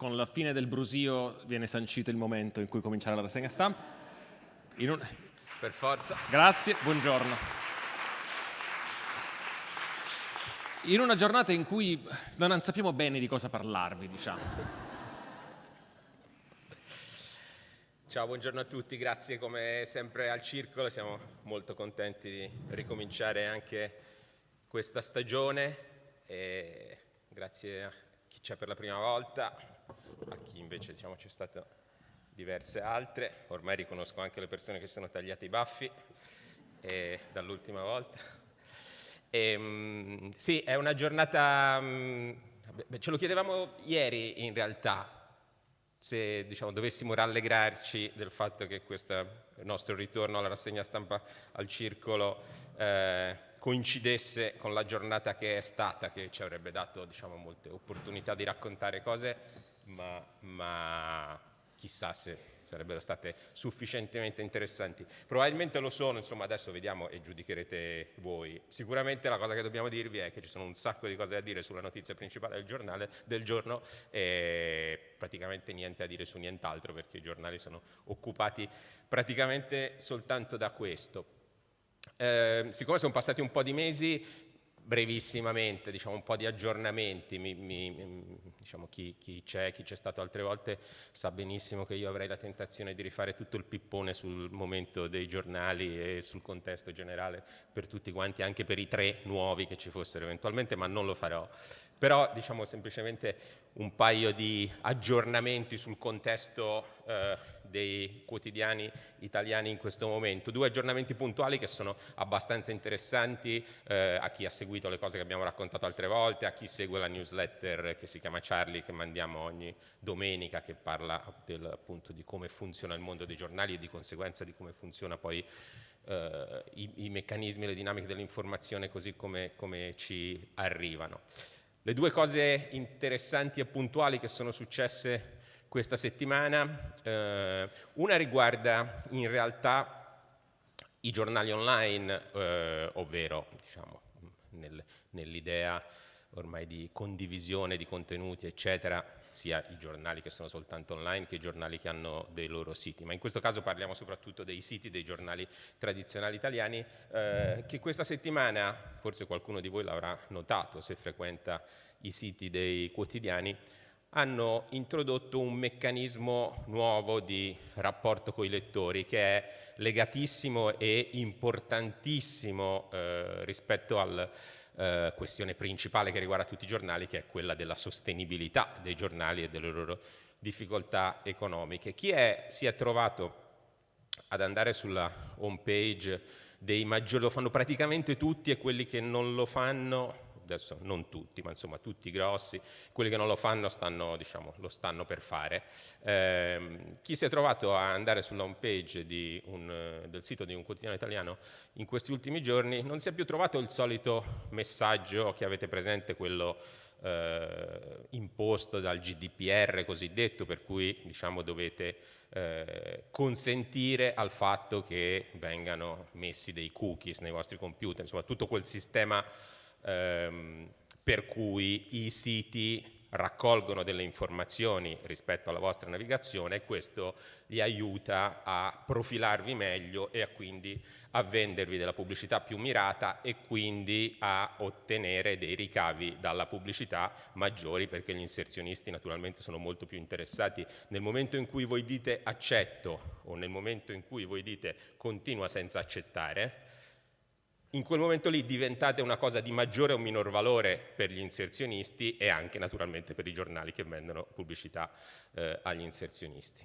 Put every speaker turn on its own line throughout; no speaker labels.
con la fine del brusio viene sancito il momento in cui cominciare la rassegna stampa. Un...
Per forza.
Grazie, buongiorno. In una giornata in cui non sappiamo bene di cosa parlarvi, diciamo.
Ciao, buongiorno a tutti, grazie come sempre al Circolo, siamo molto contenti di ricominciare anche questa stagione e grazie a chi c'è per la prima volta, a chi invece diciamo, c'è stato diverse altre, ormai riconosco anche le persone che sono tagliate i baffi dall'ultima volta. E, mh, sì, è una giornata, mh, ce lo chiedevamo ieri in realtà, se diciamo, dovessimo rallegrarci del fatto che questo nostro ritorno alla rassegna stampa al circolo eh, coincidesse con la giornata che è stata, che ci avrebbe dato diciamo, molte opportunità di raccontare cose, ma, ma chissà se sarebbero state sufficientemente interessanti. Probabilmente lo sono, insomma adesso vediamo e giudicherete voi. Sicuramente la cosa che dobbiamo dirvi è che ci sono un sacco di cose da dire sulla notizia principale del, giornale, del giorno e praticamente niente da dire su nient'altro perché i giornali sono occupati praticamente soltanto da questo. Eh, siccome sono passati un po' di mesi, brevissimamente, diciamo un po' di aggiornamenti, mi, mi, diciamo chi, c'è, chi c'è stato altre volte sa benissimo che io avrei la tentazione di rifare tutto il pippone sul momento dei giornali e sul contesto generale per tutti quanti, anche per i tre nuovi che ci fossero eventualmente, ma non lo farò. Però diciamo semplicemente un paio di aggiornamenti sul contesto eh, dei quotidiani italiani in questo momento. Due aggiornamenti puntuali che sono abbastanza interessanti eh, a chi ha seguito le cose che abbiamo raccontato altre volte, a chi segue la newsletter che si chiama Charlie che mandiamo ogni domenica che parla del, appunto di come funziona il mondo dei giornali e di conseguenza di come funziona poi eh, i, i, meccanismi e le dinamiche dell'informazione così come, come ci arrivano. Le due cose interessanti e puntuali che sono successe questa settimana, eh, una riguarda in realtà i giornali online, eh, ovvero diciamo, nel, nell'idea ormai di condivisione di contenuti, eccetera, sia i giornali che sono soltanto online che i giornali che hanno dei loro siti, ma in questo caso parliamo soprattutto dei siti dei giornali tradizionali italiani eh, che questa settimana, forse qualcuno di voi l'avrà notato se frequenta i siti dei quotidiani, hanno introdotto un meccanismo nuovo di rapporto con i lettori che è legatissimo e importantissimo eh, rispetto alla eh, questione principale che riguarda tutti i giornali che è quella della sostenibilità dei giornali e delle loro difficoltà economiche. Chi è, si è trovato ad andare sulla home page dei maggiori, lo fanno praticamente tutti e quelli che non lo fanno adesso non tutti, ma insomma tutti grossi, quelli che non lo fanno stanno, diciamo, lo stanno per fare. Eh, chi si è trovato a andare sulla home page un, del sito di un quotidiano italiano in questi ultimi giorni non si è più trovato il solito messaggio che avete presente, quello eh, imposto dal GDPR cosiddetto, per cui diciamo, dovete eh, consentire al fatto che vengano messi dei cookies nei vostri computer, insomma tutto quel sistema ehm, per cui i siti raccolgono delle informazioni rispetto alla vostra navigazione e questo li aiuta a profilarvi meglio e a quindi a vendervi della pubblicità più mirata e quindi a ottenere dei ricavi dalla pubblicità maggiori perché gli inserzionisti naturalmente sono molto più interessati. Nel momento in cui voi dite accetto o nel momento in cui voi dite continua senza accettare in quel momento lì diventate una cosa di maggiore o minor valore per gli inserzionisti e anche naturalmente per i giornali che vendono pubblicità eh, agli inserzionisti.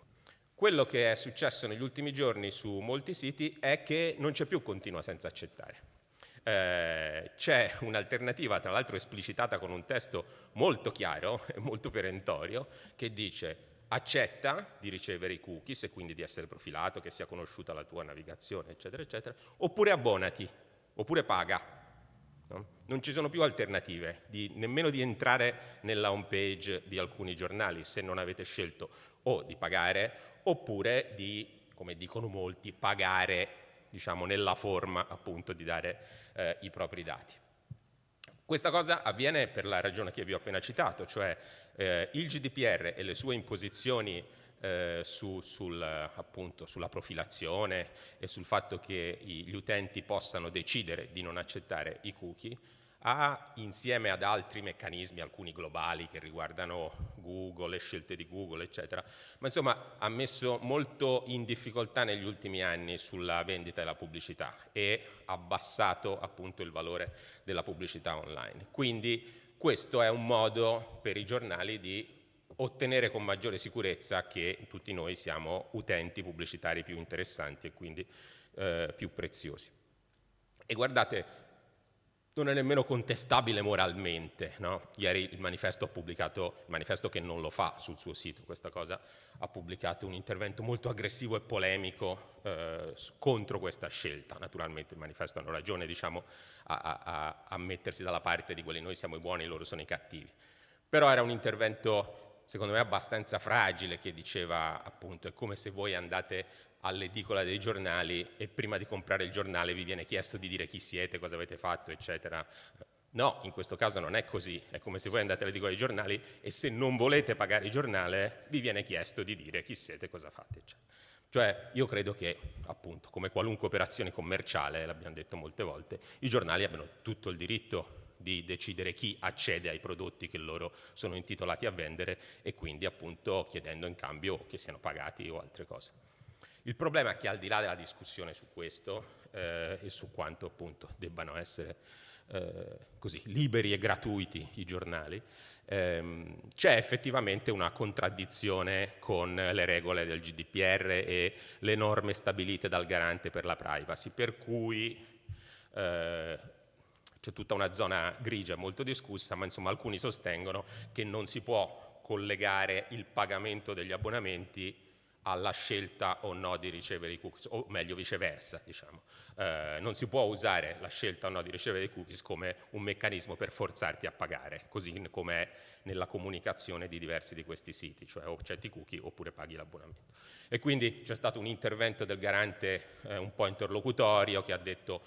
Quello che è successo negli ultimi giorni su molti siti è che non c'è più continua senza accettare. Eh, c'è un'alternativa, tra l'altro esplicitata con un testo molto chiaro e molto perentorio, che dice accetta di ricevere i cookies e quindi di essere profilato, che sia conosciuta la tua navigazione, eccetera, eccetera, oppure abbonati, oppure paga. No? Non ci sono più alternative, di, nemmeno di entrare nella home page di alcuni giornali se non avete scelto o di pagare oppure di, come dicono molti, pagare diciamo, nella forma appunto di dare eh, i propri dati. Questa cosa avviene per la ragione che vi ho appena citato, cioè eh, il GDPR e le sue imposizioni eh, su, sul, appunto, sulla profilazione e sul fatto che gli utenti possano decidere di non accettare i cookie, ha insieme ad altri meccanismi, alcuni globali che riguardano Google, le scelte di Google, eccetera, ma insomma ha messo molto in difficoltà negli ultimi anni sulla vendita e la pubblicità e abbassato appunto il valore della pubblicità online. Quindi questo è un modo per i giornali di ottenere con maggiore sicurezza che tutti noi siamo utenti pubblicitari più interessanti e quindi eh, più preziosi. E guardate, non è nemmeno contestabile moralmente. No? Ieri il manifesto ha pubblicato, il manifesto che non lo fa sul suo sito, questa cosa, ha pubblicato un intervento molto aggressivo e polemico eh, contro questa scelta. Naturalmente il manifesto hanno ragione diciamo, a, a, a mettersi dalla parte di quelli noi siamo i buoni, loro sono i cattivi. Però era un intervento secondo me abbastanza fragile che diceva appunto è come se voi andate all'edicola dei giornali e prima di comprare il giornale vi viene chiesto di dire chi siete, cosa avete fatto, eccetera. No, in questo caso non è così, è come se voi andate all'edicola dei giornali e se non volete pagare il giornale vi viene chiesto di dire chi siete, cosa fate, eccetera. Cioè io credo che appunto come qualunque operazione commerciale, l'abbiamo detto molte volte, i giornali abbiano tutto il diritto di decidere chi accede ai prodotti che loro sono intitolati a vendere e quindi appunto chiedendo in cambio che siano pagati o altre cose. Il problema è che al di là della discussione su questo eh, e su quanto appunto debbano essere eh, così liberi e gratuiti i giornali, ehm, c'è effettivamente una contraddizione con le regole del GDPR e le norme stabilite dal garante per la privacy, per cui eh, c'è tutta una zona grigia molto discussa, ma insomma alcuni sostengono che non si può collegare il pagamento degli abbonamenti alla scelta o no di ricevere i cookies, o meglio viceversa, diciamo. Eh, non si può usare la scelta o no di ricevere i cookies come un meccanismo per forzarti a pagare, così come è nella comunicazione di diversi di questi siti, cioè o accetti i cookie oppure paghi l'abbonamento. E quindi c'è stato un intervento del garante eh, un po' interlocutorio che ha detto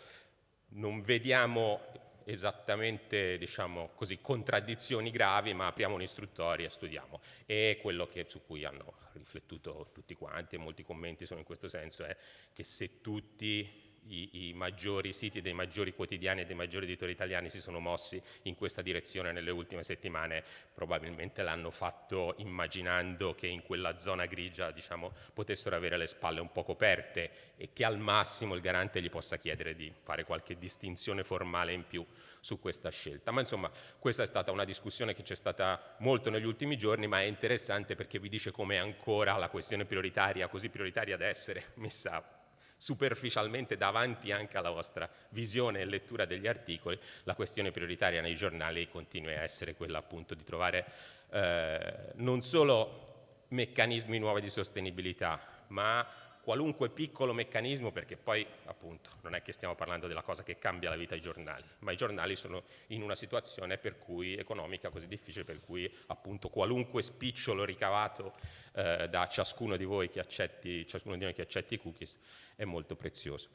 non vediamo esattamente diciamo così, contraddizioni gravi, ma apriamo un'istruttoria e studiamo. E quello che, su cui hanno riflettuto tutti quanti, e molti commenti sono in questo senso, è che se tutti i, i, maggiori siti dei maggiori quotidiani e dei maggiori editori italiani si sono mossi in questa direzione nelle ultime settimane, probabilmente l'hanno fatto immaginando che in quella zona grigia diciamo, potessero avere le spalle un po' coperte e che al massimo il garante gli possa chiedere di fare qualche distinzione formale in più su questa scelta. Ma insomma questa è stata una discussione che c'è stata molto negli ultimi giorni, ma è interessante perché vi dice come ancora la questione prioritaria, così prioritaria da essere, messa superficialmente davanti anche alla vostra visione e lettura degli articoli, la questione prioritaria nei giornali continua a essere quella appunto di trovare eh, non solo meccanismi nuovi di sostenibilità, ma qualunque piccolo meccanismo, perché poi appunto non è che stiamo parlando della cosa che cambia la vita ai giornali, ma i giornali sono in una situazione per cui, economica così difficile per cui appunto qualunque spicciolo ricavato eh, da ciascuno di voi che accetti, ciascuno di noi che accetti i cookies è molto prezioso.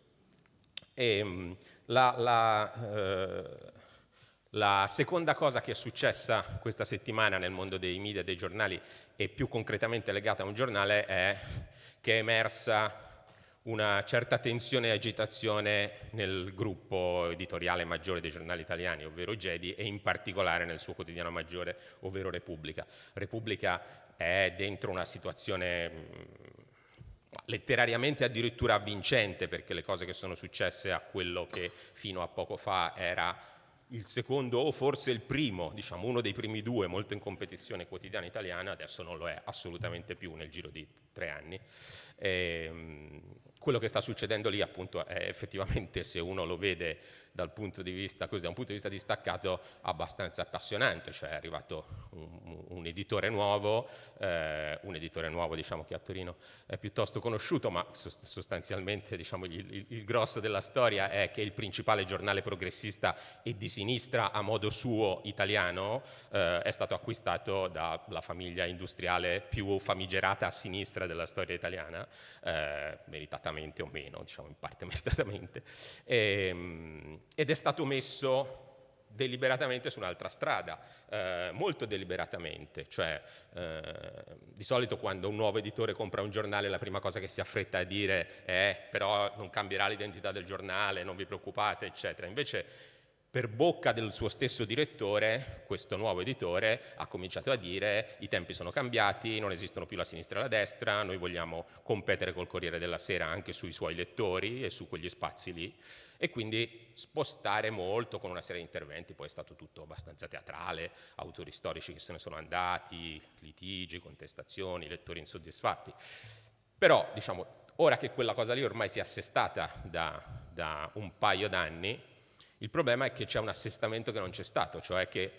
E, mm, la, la, eh, la seconda cosa che è successa questa settimana nel mondo dei media e dei giornali e più concretamente legata a un giornale è che è emersa una certa tensione e agitazione nel gruppo editoriale maggiore dei giornali italiani, ovvero Gedi, e in particolare nel suo quotidiano maggiore, ovvero Repubblica. Repubblica è dentro una situazione letterariamente addirittura avvincente, perché le cose che sono successe a quello che fino a poco fa era il secondo o forse il primo, diciamo uno dei primi due molto in competizione quotidiana italiana, adesso non lo è assolutamente più nel giro di tre anni. E, ehm, quello che sta succedendo lì appunto è effettivamente se uno lo vede dal punto di vista, così, da un punto di vista distaccato abbastanza appassionante, cioè è arrivato un, un editore nuovo, eh, un editore nuovo diciamo che a Torino è piuttosto conosciuto, ma sostanzialmente diciamo, il, il, grosso della storia è che il principale giornale progressista e di sinistra a modo suo italiano eh, è stato acquistato dalla famiglia industriale più famigerata a sinistra della storia italiana, eh, meritatamente o meno, diciamo in parte meritatamente. E, ehm, ed è stato messo deliberatamente su un'altra strada, eh, molto deliberatamente, cioè eh, di solito quando un nuovo editore compra un giornale la prima cosa che si affretta a dire è però non cambierà l'identità del giornale, non vi preoccupate, eccetera. Invece per bocca del suo stesso direttore, questo nuovo editore ha cominciato a dire i tempi sono cambiati, non esistono più la sinistra e la destra, noi vogliamo competere col Corriere della Sera anche sui suoi lettori e su quegli spazi lì e quindi spostare molto con una serie di interventi, poi è stato tutto abbastanza teatrale, autori storici che se ne sono andati, litigi, contestazioni, lettori insoddisfatti. Però diciamo, ora che quella cosa lì ormai si è assestata da, da un paio d'anni, il problema è che c'è un assestamento che non c'è stato, cioè che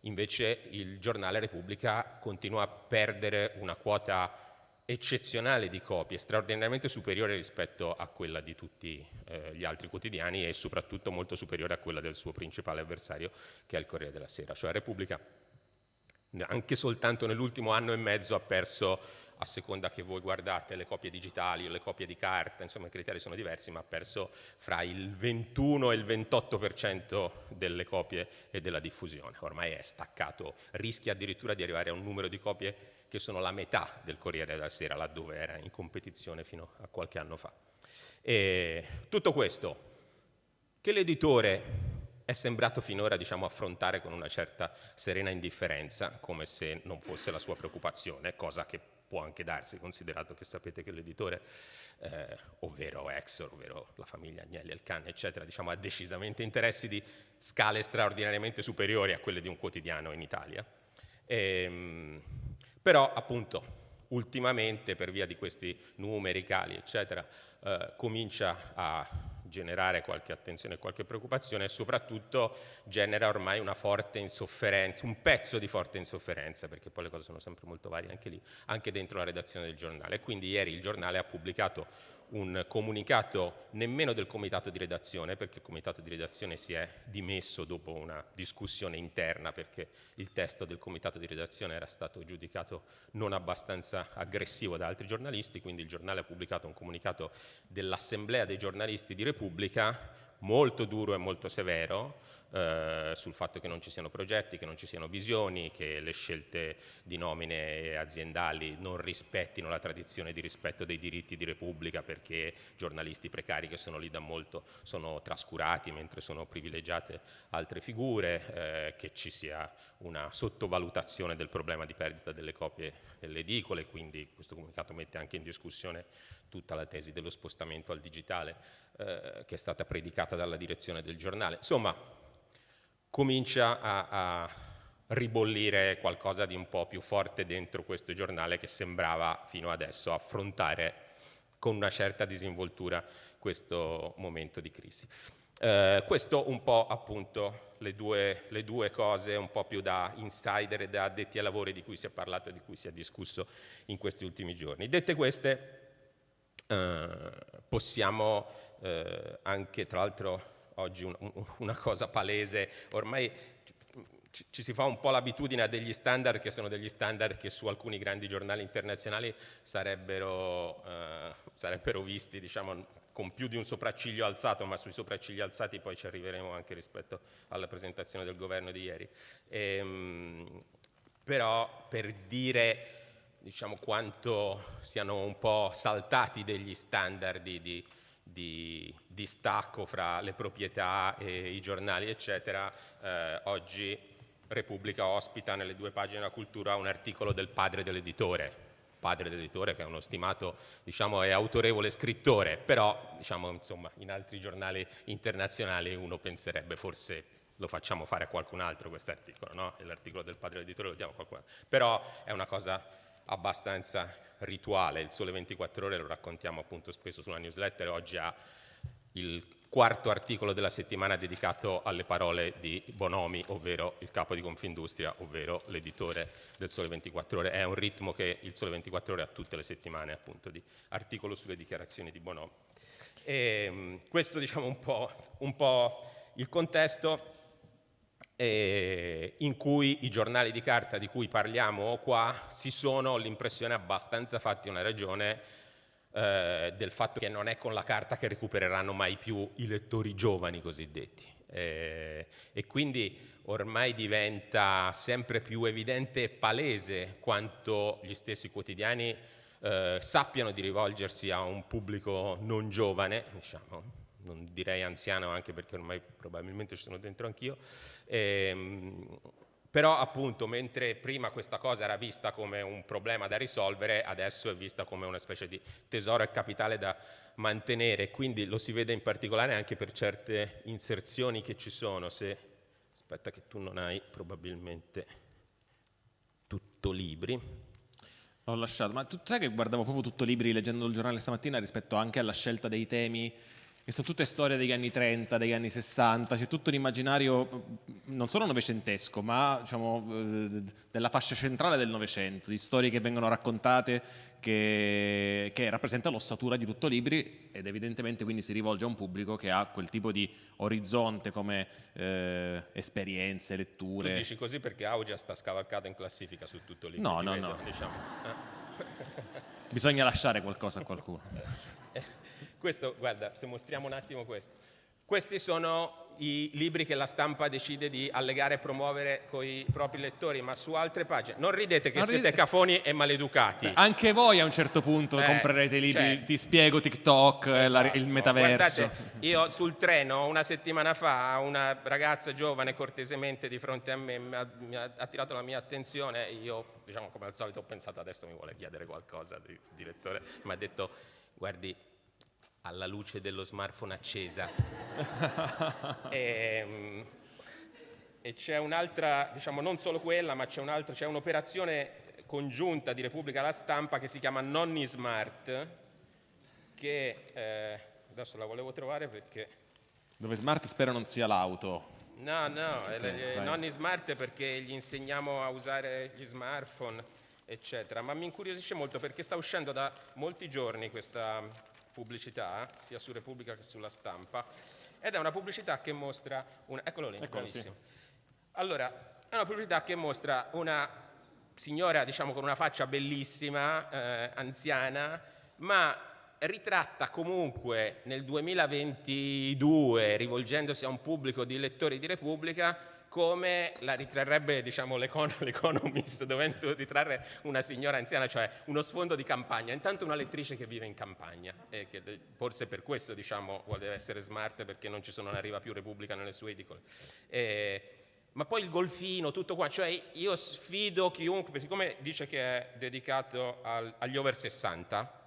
invece il giornale Repubblica continua a perdere una quota eccezionale di copie, straordinariamente superiore rispetto a quella di tutti eh, gli altri quotidiani e soprattutto molto superiore a quella del suo principale avversario che è il Corriere della Sera, cioè Repubblica anche soltanto nell'ultimo anno e mezzo ha perso a seconda che voi guardate le copie digitali o le copie di carta, insomma i criteri sono diversi, ma ha perso fra il 21 e il 28% delle copie e della diffusione. Ormai è staccato, rischia addirittura di arrivare a un numero di copie che sono la metà del Corriere della Sera, laddove era in competizione fino a qualche anno fa. E tutto questo, che l'editore è sembrato finora diciamo, affrontare con una certa serena indifferenza, come se non fosse la sua preoccupazione, cosa che può anche darsi, considerato che sapete che l'editore, eh, ovvero Exor, ovvero la famiglia Agnelli, Elkan, eccetera, diciamo, ha decisamente interessi di scale straordinariamente superiori a quelle di un quotidiano in Italia. E, ehm, però, appunto, ultimamente, per via di questi numeri, cali, eccetera, eh, comincia a generare qualche attenzione e qualche preoccupazione e soprattutto genera ormai una forte insofferenza, un pezzo di forte insofferenza, perché poi le cose sono sempre molto varie anche lì, anche dentro la redazione del giornale. Quindi ieri il giornale ha pubblicato un comunicato nemmeno del comitato di redazione, perché il comitato di redazione si è dimesso dopo una discussione interna, perché il testo del comitato di redazione era stato giudicato non abbastanza aggressivo da altri giornalisti, quindi il giornale ha pubblicato un comunicato dell'Assemblea dei giornalisti di Repubblica molto duro e molto severo eh, sul fatto che non ci siano progetti, che non ci siano visioni, che le scelte di nomine aziendali non rispettino la tradizione di rispetto dei diritti di Repubblica perché giornalisti precari che sono lì da molto sono trascurati mentre sono privilegiate altre figure, eh, che ci sia una sottovalutazione del problema di perdita delle copie delle edicole, quindi questo comunicato mette anche in discussione tutta la tesi dello spostamento al digitale eh, che è stata predicata dalla direzione del giornale. Insomma, comincia a, a ribollire qualcosa di un po' più forte dentro questo giornale che sembrava fino adesso affrontare con una certa disinvoltura questo momento di crisi. Eh, questo un po' appunto le due, le due, cose un po' più da insider e da addetti ai lavori di cui si è parlato e di cui si è discusso in questi ultimi giorni. Dette queste, eh, possiamo eh, anche, tra l'altro oggi un, un, una cosa palese, ormai ci, ci si fa un po' l'abitudine a degli standard che sono degli standard che su alcuni grandi giornali internazionali sarebbero, eh, sarebbero visti diciamo, con più di un sopracciglio alzato, ma sui sopraccigli alzati poi ci arriveremo anche rispetto alla presentazione del governo di ieri. Ehm, però per dire diciamo, quanto siano un po' saltati degli standard di, di, di, di stacco fra le proprietà e i giornali, eccetera, eh, oggi Repubblica ospita nelle due pagine della cultura un articolo del padre dell'editore, padre dell'editore che è uno stimato diciamo, e autorevole scrittore, però diciamo, insomma, in altri giornali internazionali uno penserebbe forse lo facciamo fare a qualcun altro questo articolo, no? l'articolo del padre dell'editore lo diamo a qualcun altro, però è una cosa abbastanza rituale, il Sole 24 Ore lo raccontiamo appunto spesso sulla newsletter, oggi ha il quarto articolo della settimana dedicato alle parole di Bonomi, ovvero il capo di Confindustria, ovvero l'editore del Sole 24 Ore. È un ritmo che il Sole 24 Ore ha tutte le settimane appunto di articolo sulle dichiarazioni di Bonomi. E, ehm, questo diciamo un po', un po' il contesto eh, in cui i giornali di carta di cui parliamo qua si sono, l'impressione, abbastanza fatti una ragione eh, del fatto che non è con la carta che recupereranno mai più i lettori giovani cosiddetti. Eh, e quindi ormai diventa sempre più evidente e palese quanto gli stessi quotidiani eh, sappiano di rivolgersi a un pubblico non giovane, diciamo, non direi anziano anche perché ormai probabilmente ci sono dentro anch'io, ehm, però appunto mentre prima questa cosa era vista come un problema da risolvere, adesso è vista come una specie di tesoro e capitale da mantenere, quindi lo si vede in particolare anche per certe inserzioni che ci sono, se aspetta che tu non hai probabilmente tutto libri.
L'ho lasciato, ma tu sai che guardavo proprio tutto libri leggendo il giornale stamattina rispetto anche alla scelta dei temi che sono tutte storie degli anni 30, degli anni 60, c'è tutto l'immaginario non solo novecentesco, ma diciamo, eh, della fascia centrale del Novecento, di storie che vengono raccontate che, che rappresentano l'ossatura di tutto libri ed evidentemente quindi si rivolge a un pubblico che ha quel tipo di orizzonte come eh, esperienze, letture.
Tu dici così perché Augia sta scavalcata in classifica su tutto libri.
No, no,
vedo,
no.
Diciamo.
Bisogna lasciare qualcosa a qualcuno.
Questo, guarda, se mostriamo un attimo questo. Questi sono i libri che la stampa decide di allegare e promuovere con i propri lettori, ma su altre pagine. Non ridete che non siete ride... cafoni e maleducati. Beh,
anche voi a un certo punto eh, comprerete libri, cioè, ti spiego TikTok, esatto. la, il metaverso.
Guardate, io sul treno una settimana fa una ragazza giovane cortesemente di fronte a me mi ha, mi ha attirato la mia attenzione e io, diciamo come al solito, ho pensato adesso mi vuole chiedere qualcosa, il direttore mi ha detto guardi alla luce dello smartphone accesa. e, ehm, e c'è un'altra, diciamo non solo quella, ma c'è un'altra, c'è un'operazione congiunta di Repubblica alla Stampa che si chiama Nonni Smart, che eh, adesso la volevo trovare perché...
Dove smart spero non sia l'auto.
No, no, okay, Nonni Smart perché gli insegniamo a usare gli smartphone, eccetera. Ma mi incuriosisce molto perché sta uscendo da molti giorni questa pubblicità, sia su Repubblica che sulla stampa, ed è una pubblicità che mostra, una, eccolo lì, eccolo. Sì. Allora, è una pubblicità che mostra una signora, diciamo, con una faccia bellissima, eh, anziana, ma ritratta comunque nel 2022, rivolgendosi a un pubblico di lettori di Repubblica, come la ritrarrebbe diciamo, l'Economist, dovendo ritrarre una signora anziana, cioè uno sfondo di campagna. Intanto una lettrice che vive in campagna, e che forse per questo diciamo, vuole essere smart, perché non ci sono, non arriva più Repubblica nelle sue edicole. E, ma poi il golfino, tutto qua, cioè io sfido chiunque, siccome dice che è dedicato al, agli over 60,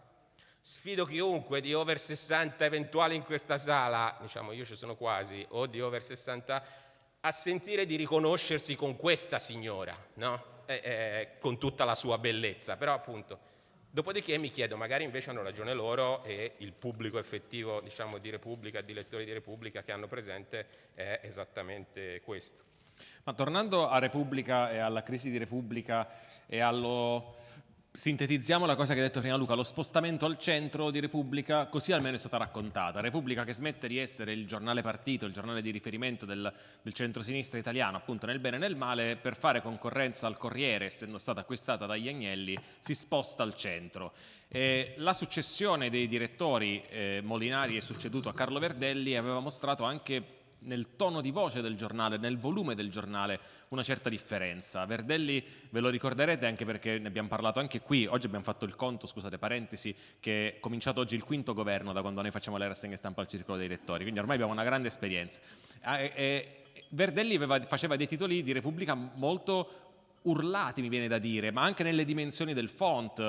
sfido chiunque di over 60 eventuali in questa sala, diciamo io ci sono quasi, o di over 60 a sentire di riconoscersi con questa signora, no? eh, eh, con tutta la sua bellezza, però appunto, dopodiché mi chiedo, magari invece hanno ragione loro e il pubblico effettivo diciamo, di Repubblica, di lettori di Repubblica che hanno presente è esattamente questo.
Ma tornando a Repubblica e alla crisi di Repubblica e allo Sintetizziamo la cosa che ha detto prima Luca, lo spostamento al centro di Repubblica, così almeno è stata raccontata. Repubblica che smette di essere il giornale partito, il giornale di riferimento del, del centro-sinistra italiano, appunto nel bene e nel male, per fare concorrenza al Corriere, essendo stata acquistata dagli Agnelli, si sposta al centro. E la successione dei direttori eh, Molinari è succeduto a Carlo Verdelli aveva mostrato anche nel tono di voce del giornale, nel volume del giornale, una certa differenza. Verdelli ve lo ricorderete anche perché ne abbiamo parlato anche qui, oggi abbiamo fatto il conto, scusate parentesi, che è cominciato oggi il quinto governo da quando noi facciamo le rassegne stampa al circolo dei lettori, quindi ormai abbiamo una grande esperienza. E, Verdelli aveva, faceva dei titoli di Repubblica molto urlati mi viene da dire, ma anche nelle dimensioni del font,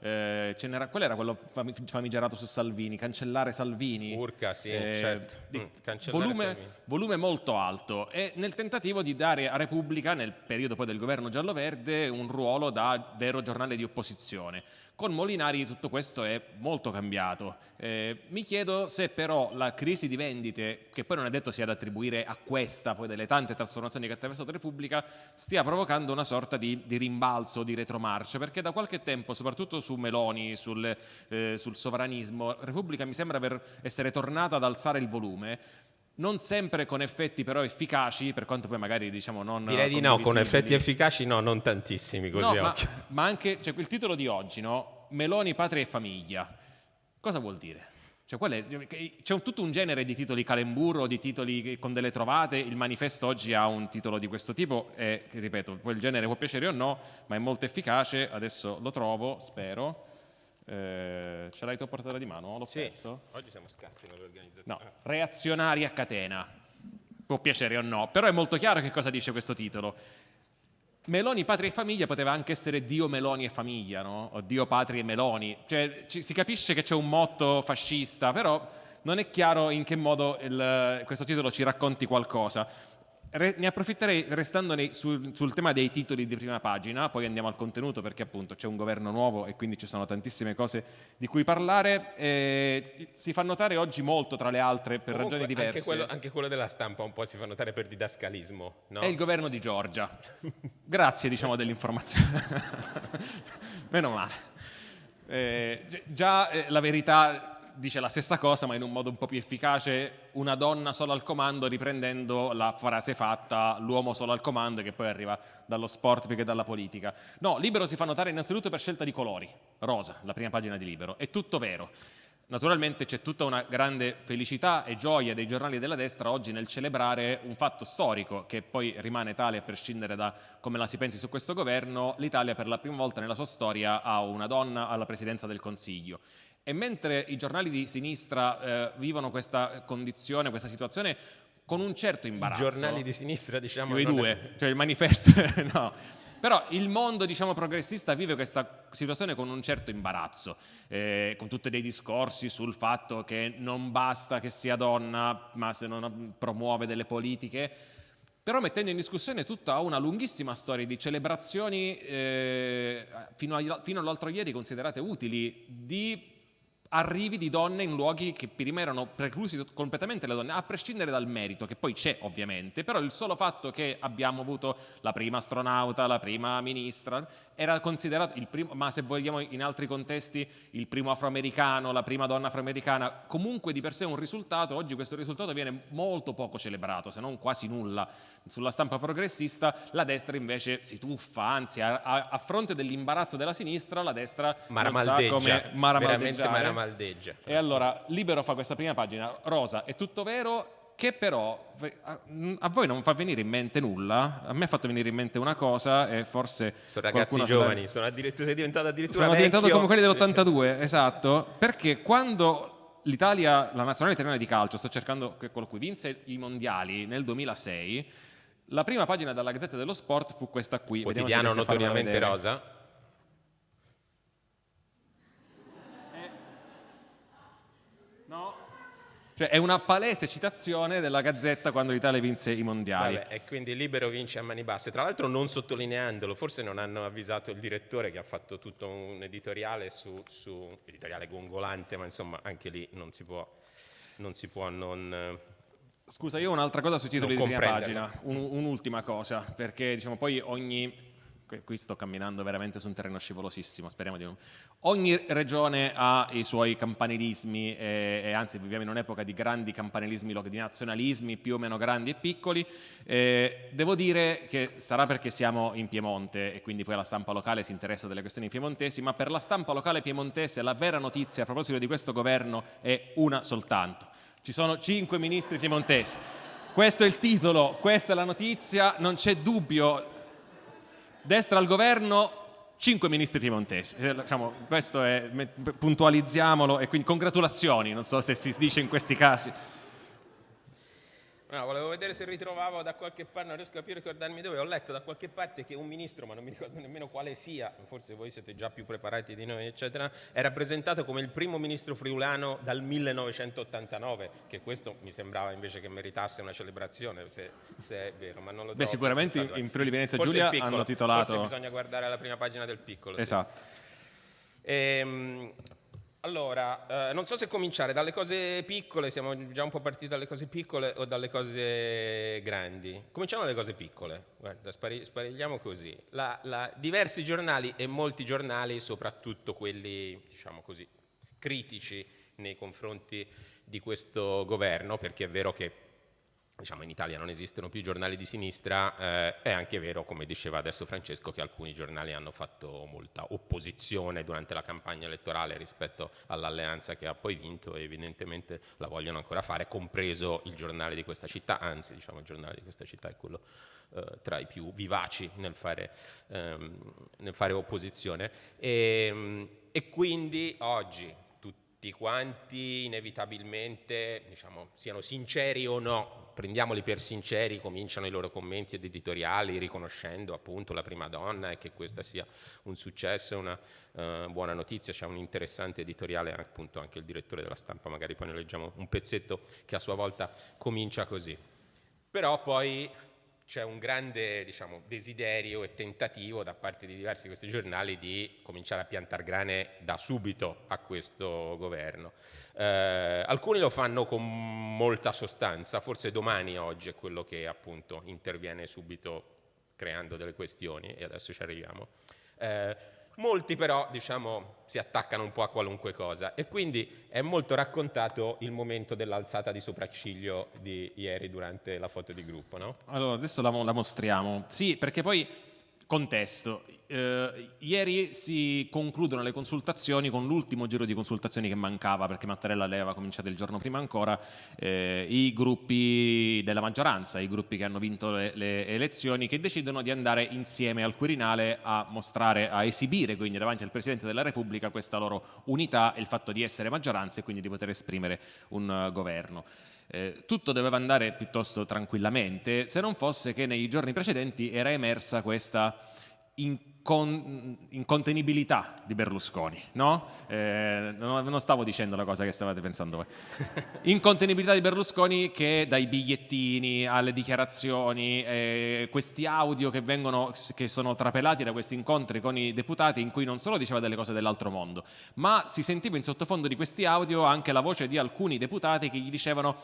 eh, qual era quello famigerato su Salvini, cancellare Salvini.
Urca, sì, eh, certo.
Mm, volume, volume, molto alto e nel tentativo di dare a Repubblica, nel periodo poi del governo giallo-verde, un ruolo da vero giornale di opposizione. Con Molinari tutto questo è molto cambiato. Eh, mi chiedo se però la crisi di vendite, che poi non è detto sia da attribuire a questa, poi delle tante trasformazioni che ha attraversato Repubblica, stia provocando una sorta di, di rimbalzo, di retromarcia, perché da qualche tempo, soprattutto su Meloni, sul, eh, sul sovranismo, Repubblica mi sembra aver, essere tornata ad alzare il volume, non sempre con effetti però efficaci, per quanto poi magari diciamo non...
Direi di no, con effetti efficaci no, non tantissimi così
no, ma, ma, anche, cioè, il titolo di oggi, no? Meloni, patria e famiglia. Cosa vuol dire? Cioè, c'è un, tutto un genere di titoli calemburo, di titoli con delle trovate, il manifesto oggi ha un titolo di questo tipo e, ripeto, il genere può piacere o no, ma è molto efficace, adesso lo trovo, spero. Eh, ce l'hai tu a portata di mano? L'ho
sì,
perso?
oggi siamo scarsi nell'organizzazione.
No, reazionari a catena, può piacere o no, però è molto chiaro che cosa dice questo titolo. Meloni, patria e famiglia poteva anche essere Dio, Meloni e famiglia, no? O Dio, patria e Meloni. Cioè, ci, si capisce che c'è un motto fascista, però non è chiaro in che modo il, questo titolo ci racconti qualcosa. Re, ne approfitterei restando nei, sul, sul, tema dei titoli di prima pagina, poi andiamo al contenuto perché appunto c'è un governo nuovo e quindi ci sono tantissime cose di cui parlare. Eh, si fa notare oggi molto tra le altre per Comunque, ragioni diverse.
Anche quello, anche quello, della stampa un po' si fa notare per didascalismo. No?
È il governo di Giorgia. Grazie diciamo dell'informazione. Meno male. Eh, già eh, la verità dice la stessa cosa ma in un modo un po' più efficace, una donna solo al comando riprendendo la frase fatta l'uomo solo al comando che poi arriva dallo sport più che dalla politica. No, Libero si fa notare innanzitutto per scelta di colori, rosa, la prima pagina di Libero, è tutto vero. Naturalmente c'è tutta una grande felicità e gioia dei giornali della destra oggi nel celebrare un fatto storico che poi rimane tale a prescindere da come la si pensi su questo governo, l'Italia per la prima volta nella sua storia ha una donna alla presidenza del Consiglio e mentre i giornali di sinistra eh, vivono questa condizione, questa situazione con un certo imbarazzo.
I giornali di sinistra, diciamo.
I due, è... cioè il manifesto, no. Però il mondo diciamo, progressista vive questa situazione con un certo imbarazzo, eh, con tutti dei discorsi sul fatto che non basta che sia donna, ma se non promuove delle politiche, però mettendo in discussione tutta una lunghissima storia di celebrazioni eh, fino, fino all'altro ieri considerate utili, di arrivi di donne in luoghi che prima erano preclusi completamente le donne, a prescindere dal merito, che poi c'è ovviamente, però il solo fatto che abbiamo avuto la prima astronauta, la prima ministra, era considerato il primo, ma se vogliamo in altri contesti, il primo afroamericano, la prima donna afroamericana, comunque di per sé un risultato, oggi questo risultato viene molto poco celebrato, se non quasi nulla. Sulla stampa progressista la destra invece si tuffa, anzi a, a, a fronte dell'imbarazzo della sinistra la destra
maramaldeggia,
non sa come maramaldeggiare.
maramaldeggia.
E allora Libero fa questa prima pagina, rosa, è tutto vero, che però a voi non fa venire in mente nulla, a me ha fatto venire in mente una cosa e forse...
Sono ragazzi giovani, sono sei diventato addirittura
Sono
vecchio.
diventato come quelli dell'82, esatto, perché quando l'Italia, la nazionale italiana di calcio, sto cercando che quello qui, vinse i mondiali nel 2006, la prima pagina della Gazzetta dello Sport fu questa qui.
Quotidiano notoriamente rosa.
Cioè è una palese citazione della Gazzetta quando l'Italia vinse i mondiali.
Vabbè, e quindi Libero vince a mani basse. Tra l'altro non sottolineandolo, forse non hanno avvisato il direttore che ha fatto tutto un editoriale su, su editoriale gongolante, ma insomma anche lì non si può non... Si può non
Scusa, io ho un'altra cosa sui titoli di prima pagina, un, un'ultima cosa, perché diciamo poi ogni qui sto camminando veramente su un terreno scivolosissimo, speriamo di non... Ogni regione ha i suoi campanilismi e, e anzi viviamo in un'epoca di grandi campanilismi, di nazionalismi più o meno grandi e piccoli. Eh, devo dire che sarà perché siamo in Piemonte e quindi poi la stampa locale si interessa delle questioni piemontesi, ma per la stampa locale piemontese la vera notizia a proposito di questo governo è una soltanto. Ci sono cinque ministri piemontesi. Questo è il titolo, questa è la notizia, non c'è dubbio, destra al governo, cinque ministri piemontesi. Eh, diciamo, questo è, puntualizziamolo e quindi congratulazioni, non so se si dice in questi casi.
No, volevo vedere se ritrovavo da qualche parte, non riesco a più ricordarmi dove, ho letto da qualche parte che un ministro, ma non mi ricordo nemmeno quale sia, forse voi siete già più preparati di noi, eccetera, è rappresentato come il primo ministro friulano dal 1989, che questo mi sembrava invece che meritasse una celebrazione, se, se è vero, ma non lo
Beh, sicuramente in Friuli Venezia Giulia hanno titolato...
Forse bisogna guardare la prima pagina del piccolo.
Esatto.
Sì. Ehm, allora, eh, non so se cominciare dalle cose piccole, siamo già un po' partiti dalle cose piccole o dalle cose grandi. Cominciamo dalle cose piccole, guarda, spari, sparigliamo così. La, la, diversi giornali e molti giornali, soprattutto quelli, diciamo così, critici nei confronti di questo governo, perché è vero che diciamo in Italia non esistono più giornali di sinistra, eh, è anche vero, come diceva adesso Francesco, che alcuni giornali hanno fatto molta opposizione durante la campagna elettorale rispetto all'alleanza che ha poi vinto e evidentemente la vogliono ancora fare, compreso il giornale di questa città, anzi diciamo il giornale di questa città è quello eh, tra i più vivaci nel fare, ehm, nel fare opposizione. E, e quindi oggi tutti quanti inevitabilmente, diciamo, siano sinceri o no, prendiamoli per sinceri, cominciano i loro commenti ed editoriali riconoscendo appunto la prima donna e che questa sia un successo una uh, buona notizia, c'è un interessante editoriale appunto anche il direttore della stampa, magari poi ne leggiamo un pezzetto che a sua volta comincia così. Però poi c'è un grande diciamo, desiderio e tentativo da parte di diversi di questi giornali di cominciare a piantare grane da subito a questo governo. Eh, alcuni lo fanno con molta sostanza, forse domani oggi è quello che appunto interviene subito creando delle questioni e adesso ci arriviamo. Eh, Molti però diciamo, si attaccano un po' a qualunque cosa e quindi è molto raccontato il momento dell'alzata di sopracciglio di ieri durante la foto di gruppo. No?
Allora, adesso la, la mostriamo. Sì, perché poi Contesto. Eh, ieri si concludono le consultazioni con l'ultimo giro di consultazioni che mancava perché Mattarella aveva cominciato il giorno prima ancora, eh, i gruppi della maggioranza, i gruppi che hanno vinto le, le, elezioni che decidono di andare insieme al Quirinale a mostrare, a esibire quindi davanti al Presidente della Repubblica questa loro unità e il fatto di essere maggioranza e quindi di poter esprimere un uh, governo. Eh, tutto doveva andare piuttosto tranquillamente, se non fosse che nei giorni precedenti era emersa questa incon incontenibilità di Berlusconi, no? Eh, non, stavo dicendo la cosa che stavate pensando voi. incontenibilità di Berlusconi che dai bigliettini alle dichiarazioni, eh, questi audio che, vengono, che sono trapelati da questi incontri con i deputati in cui non solo diceva delle cose dell'altro mondo, ma si sentiva in sottofondo di questi audio anche la voce di alcuni deputati che gli dicevano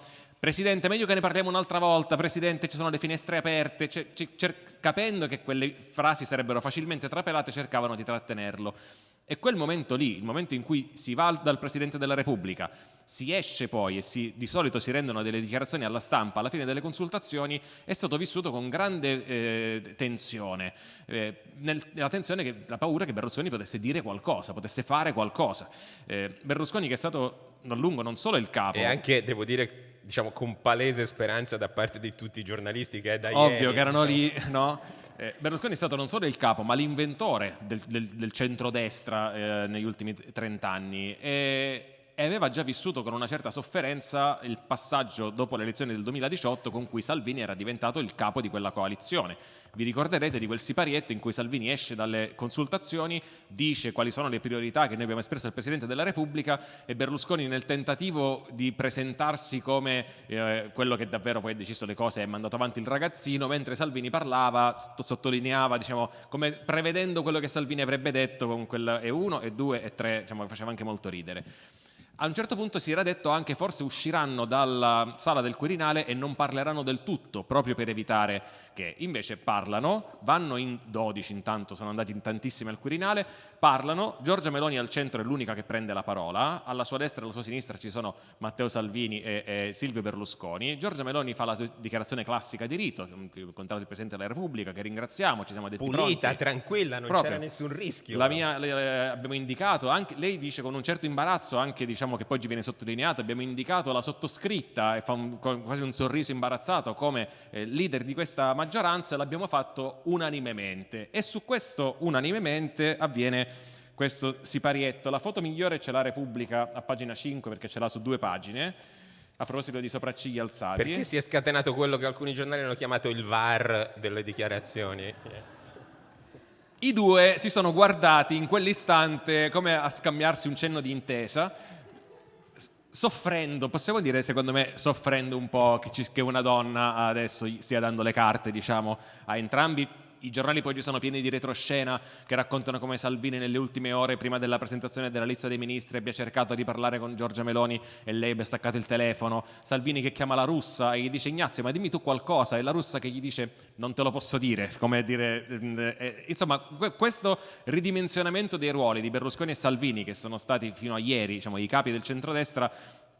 Presidente, meglio che ne parliamo un'altra volta, Presidente, ci sono le finestre aperte, capendo che quelle frasi sarebbero facilmente trapelate, cercavano di trattenerlo. E quel momento lì, il momento in cui si va dal Presidente della Repubblica, si esce poi e si, di solito si rendono delle dichiarazioni alla stampa alla fine delle consultazioni, è stato vissuto con grande eh, tensione. Eh, nel, la tensione, che, la paura che Berlusconi potesse dire qualcosa, potesse fare qualcosa. Eh, Berlusconi che è stato a lungo non solo il capo...
E anche, devo dire, diciamo, con palese speranza da parte di tutti i giornalisti che è da
Ovvio
ieri,
che erano diciamo. lì, no? Eh, Berlusconi è stato non solo il capo, ma l'inventore del, del, del centrodestra eh, negli ultimi 30 anni. E, e aveva già vissuto con una certa sofferenza il passaggio dopo le elezioni del 2018 con cui Salvini era diventato il capo di quella coalizione. Vi ricorderete di quel siparietto in cui Salvini esce dalle consultazioni, dice quali sono le priorità che noi abbiamo espresso al Presidente della Repubblica e Berlusconi nel tentativo di presentarsi come eh, quello che davvero poi ha deciso le cose e ha mandato avanti il ragazzino, mentre Salvini parlava, sottolineava, diciamo, come prevedendo quello che Salvini avrebbe detto con quel E1, E2 e 3, diciamo, faceva anche molto ridere. A un certo punto si era detto anche forse usciranno dalla sala del Quirinale e non parleranno del tutto, proprio per evitare che invece parlano, vanno in 12 intanto, sono andati in tantissimi al Quirinale, parlano, Giorgia Meloni al centro è l'unica che prende la parola, alla sua destra e alla sua sinistra ci sono Matteo Salvini e, e Silvio Berlusconi, Giorgia Meloni fa la dichiarazione classica di rito, incontrato il Presidente della Repubblica, che ringraziamo, ci siamo detti
Pulita,
pronti.
tranquilla, non c'era nessun rischio.
La mia, le, abbiamo indicato, anche, lei dice con un certo imbarazzo, anche diciamo che poi ci viene sottolineato, abbiamo indicato la sottoscritta e fa un, quasi un sorriso imbarazzato come eh, leader di questa maggioranza, l'abbiamo fatto unanimemente. E su questo unanimemente avviene questo siparietto. La foto migliore ce l'ha Repubblica a pagina 5 perché ce l'ha su due pagine a proposito di sopracciglia alzati.
Perché si è scatenato quello che alcuni giornali hanno chiamato il VAR delle dichiarazioni?
I due si sono guardati in quell'istante come a scambiarsi un cenno di intesa soffrendo, possiamo dire secondo me soffrendo un po' che, ci, che una donna adesso stia dando le carte diciamo a entrambi i giornali poi ci sono pieni di retroscena che raccontano come Salvini nelle ultime ore prima della presentazione della lista dei ministri abbia cercato di parlare con Giorgia Meloni e lei abbia staccato il telefono, Salvini che chiama la russa e gli dice Ignazio ma dimmi tu qualcosa. E la russa che gli dice non te lo posso dire, come dire, eh, eh insomma questo ridimensionamento dei ruoli di Berlusconi e Salvini che sono stati fino a ieri diciamo, i capi del centrodestra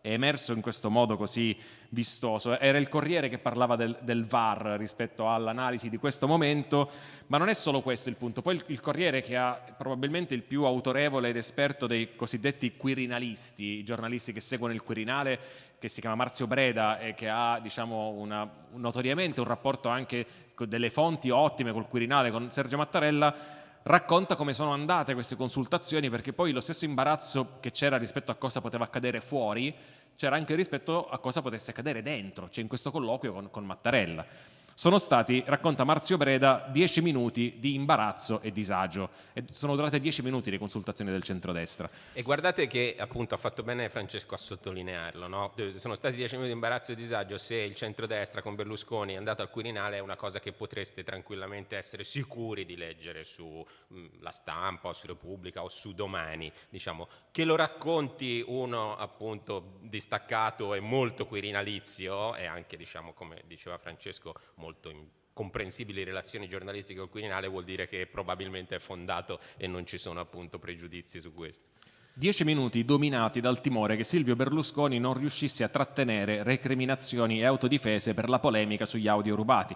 è emerso in questo modo così vistoso. Era il Corriere che parlava del, del VAR rispetto all'analisi di questo momento, ma non è solo questo il punto. Poi il, il, Corriere che ha probabilmente il più autorevole ed esperto dei cosiddetti quirinalisti, i giornalisti che seguono il Quirinale, che si chiama Marzio Breda e che ha diciamo, una, notoriamente un rapporto anche con delle fonti ottime col Quirinale, con Sergio Mattarella, racconta come sono andate queste consultazioni perché poi lo stesso imbarazzo che c'era rispetto a cosa poteva accadere fuori c'era anche rispetto a cosa potesse accadere dentro, cioè in questo colloquio con, con Mattarella. Sono stati, racconta Marzio Breda, dieci minuti di imbarazzo e disagio. E sono durate dieci minuti le consultazioni del centrodestra.
E guardate che appunto ha fatto bene Francesco a sottolinearlo. No? Sono stati dieci minuti di imbarazzo e disagio. Se il centrodestra con Berlusconi è andato al Quirinale è una cosa che potreste tranquillamente essere sicuri di leggere sulla mm, stampa o su Repubblica o su Domani. Diciamo. Che lo racconti uno appunto distaccato e molto quirinalizio e anche diciamo come diceva Francesco molto comprensibili relazioni giornalistiche col Quirinale vuol dire che probabilmente è fondato e non ci sono appunto pregiudizi su questo.
Dieci minuti dominati dal timore che Silvio Berlusconi non riuscisse a trattenere recriminazioni e autodifese per la polemica sugli audio rubati.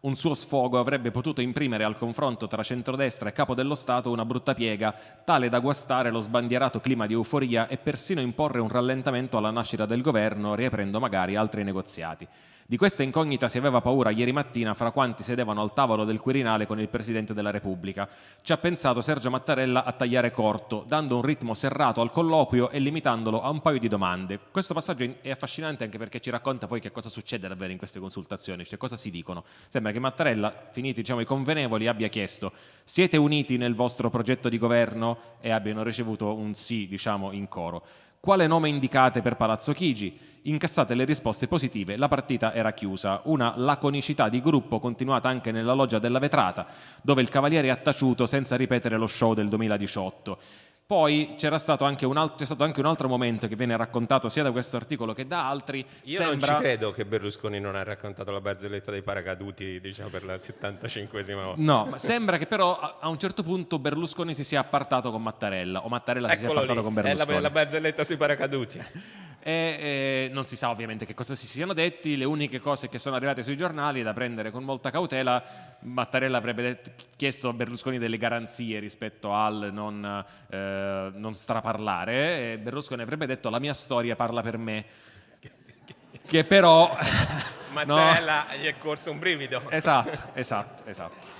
Un suo sfogo avrebbe potuto imprimere al confronto tra centrodestra e capo dello Stato una brutta piega, tale da guastare lo sbandierato clima di euforia e persino imporre un rallentamento alla nascita del governo, riaprendo magari altri negoziati. Di questa incognita si aveva paura ieri mattina fra quanti sedevano al tavolo del Quirinale con il Presidente della Repubblica. Ci ha pensato Sergio Mattarella a tagliare corto, dando un ritmo serrato al colloquio e limitandolo a un paio di domande. Questo passaggio è affascinante anche perché ci racconta poi che cosa succede davvero in queste consultazioni, cioè cosa si dicono. Sembra che Mattarella, finiti diciamo, i convenevoli, abbia chiesto siete uniti nel vostro progetto di governo e abbiano ricevuto un sì diciamo, in coro. Quale nome indicate per Palazzo Chigi? Incassate le risposte positive, la partita era chiusa. Una laconicità di gruppo continuata anche nella loggia della vetrata, dove il Cavaliere ha taciuto senza ripetere lo show del 2018. Poi c'era stato, anche un altro, stato anche un altro momento che viene raccontato sia da questo articolo che da altri.
Io
sembra...
non ci credo che Berlusconi non ha raccontato la barzelletta dei paracaduti diciamo, per la 75esima volta.
No, sembra che però a un certo punto Berlusconi si sia appartato con Mattarella o Mattarella
Eccolo
si sia appartato
lì,
con Berlusconi.
È la, la barzelletta sui paracaduti.
E, e, non si sa ovviamente che cosa si siano detti, le uniche cose che sono arrivate sui giornali da prendere con molta cautela, Mattarella avrebbe detto, chiesto a Berlusconi delle garanzie rispetto al non, eh, non straparlare e Berlusconi avrebbe detto la mia storia parla per me, che però...
Mattarella no, gli è corso un brivido.
Esatto, esatto, esatto.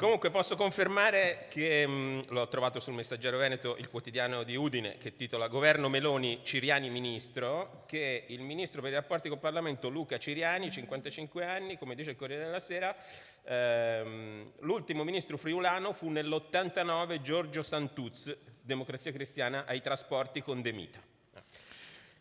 Comunque posso confermare che mh, l'ho trovato sul Messaggero Veneto, il quotidiano di Udine, che titola Governo Meloni, Ciriani ministro, che il ministro per i rapporti col Parlamento Luca Ciriani, 55 anni, come dice il Corriere della Sera, ehm, l'ultimo ministro friulano fu nell'89 Giorgio Santuz, Democrazia Cristiana ai trasporti con De Mita.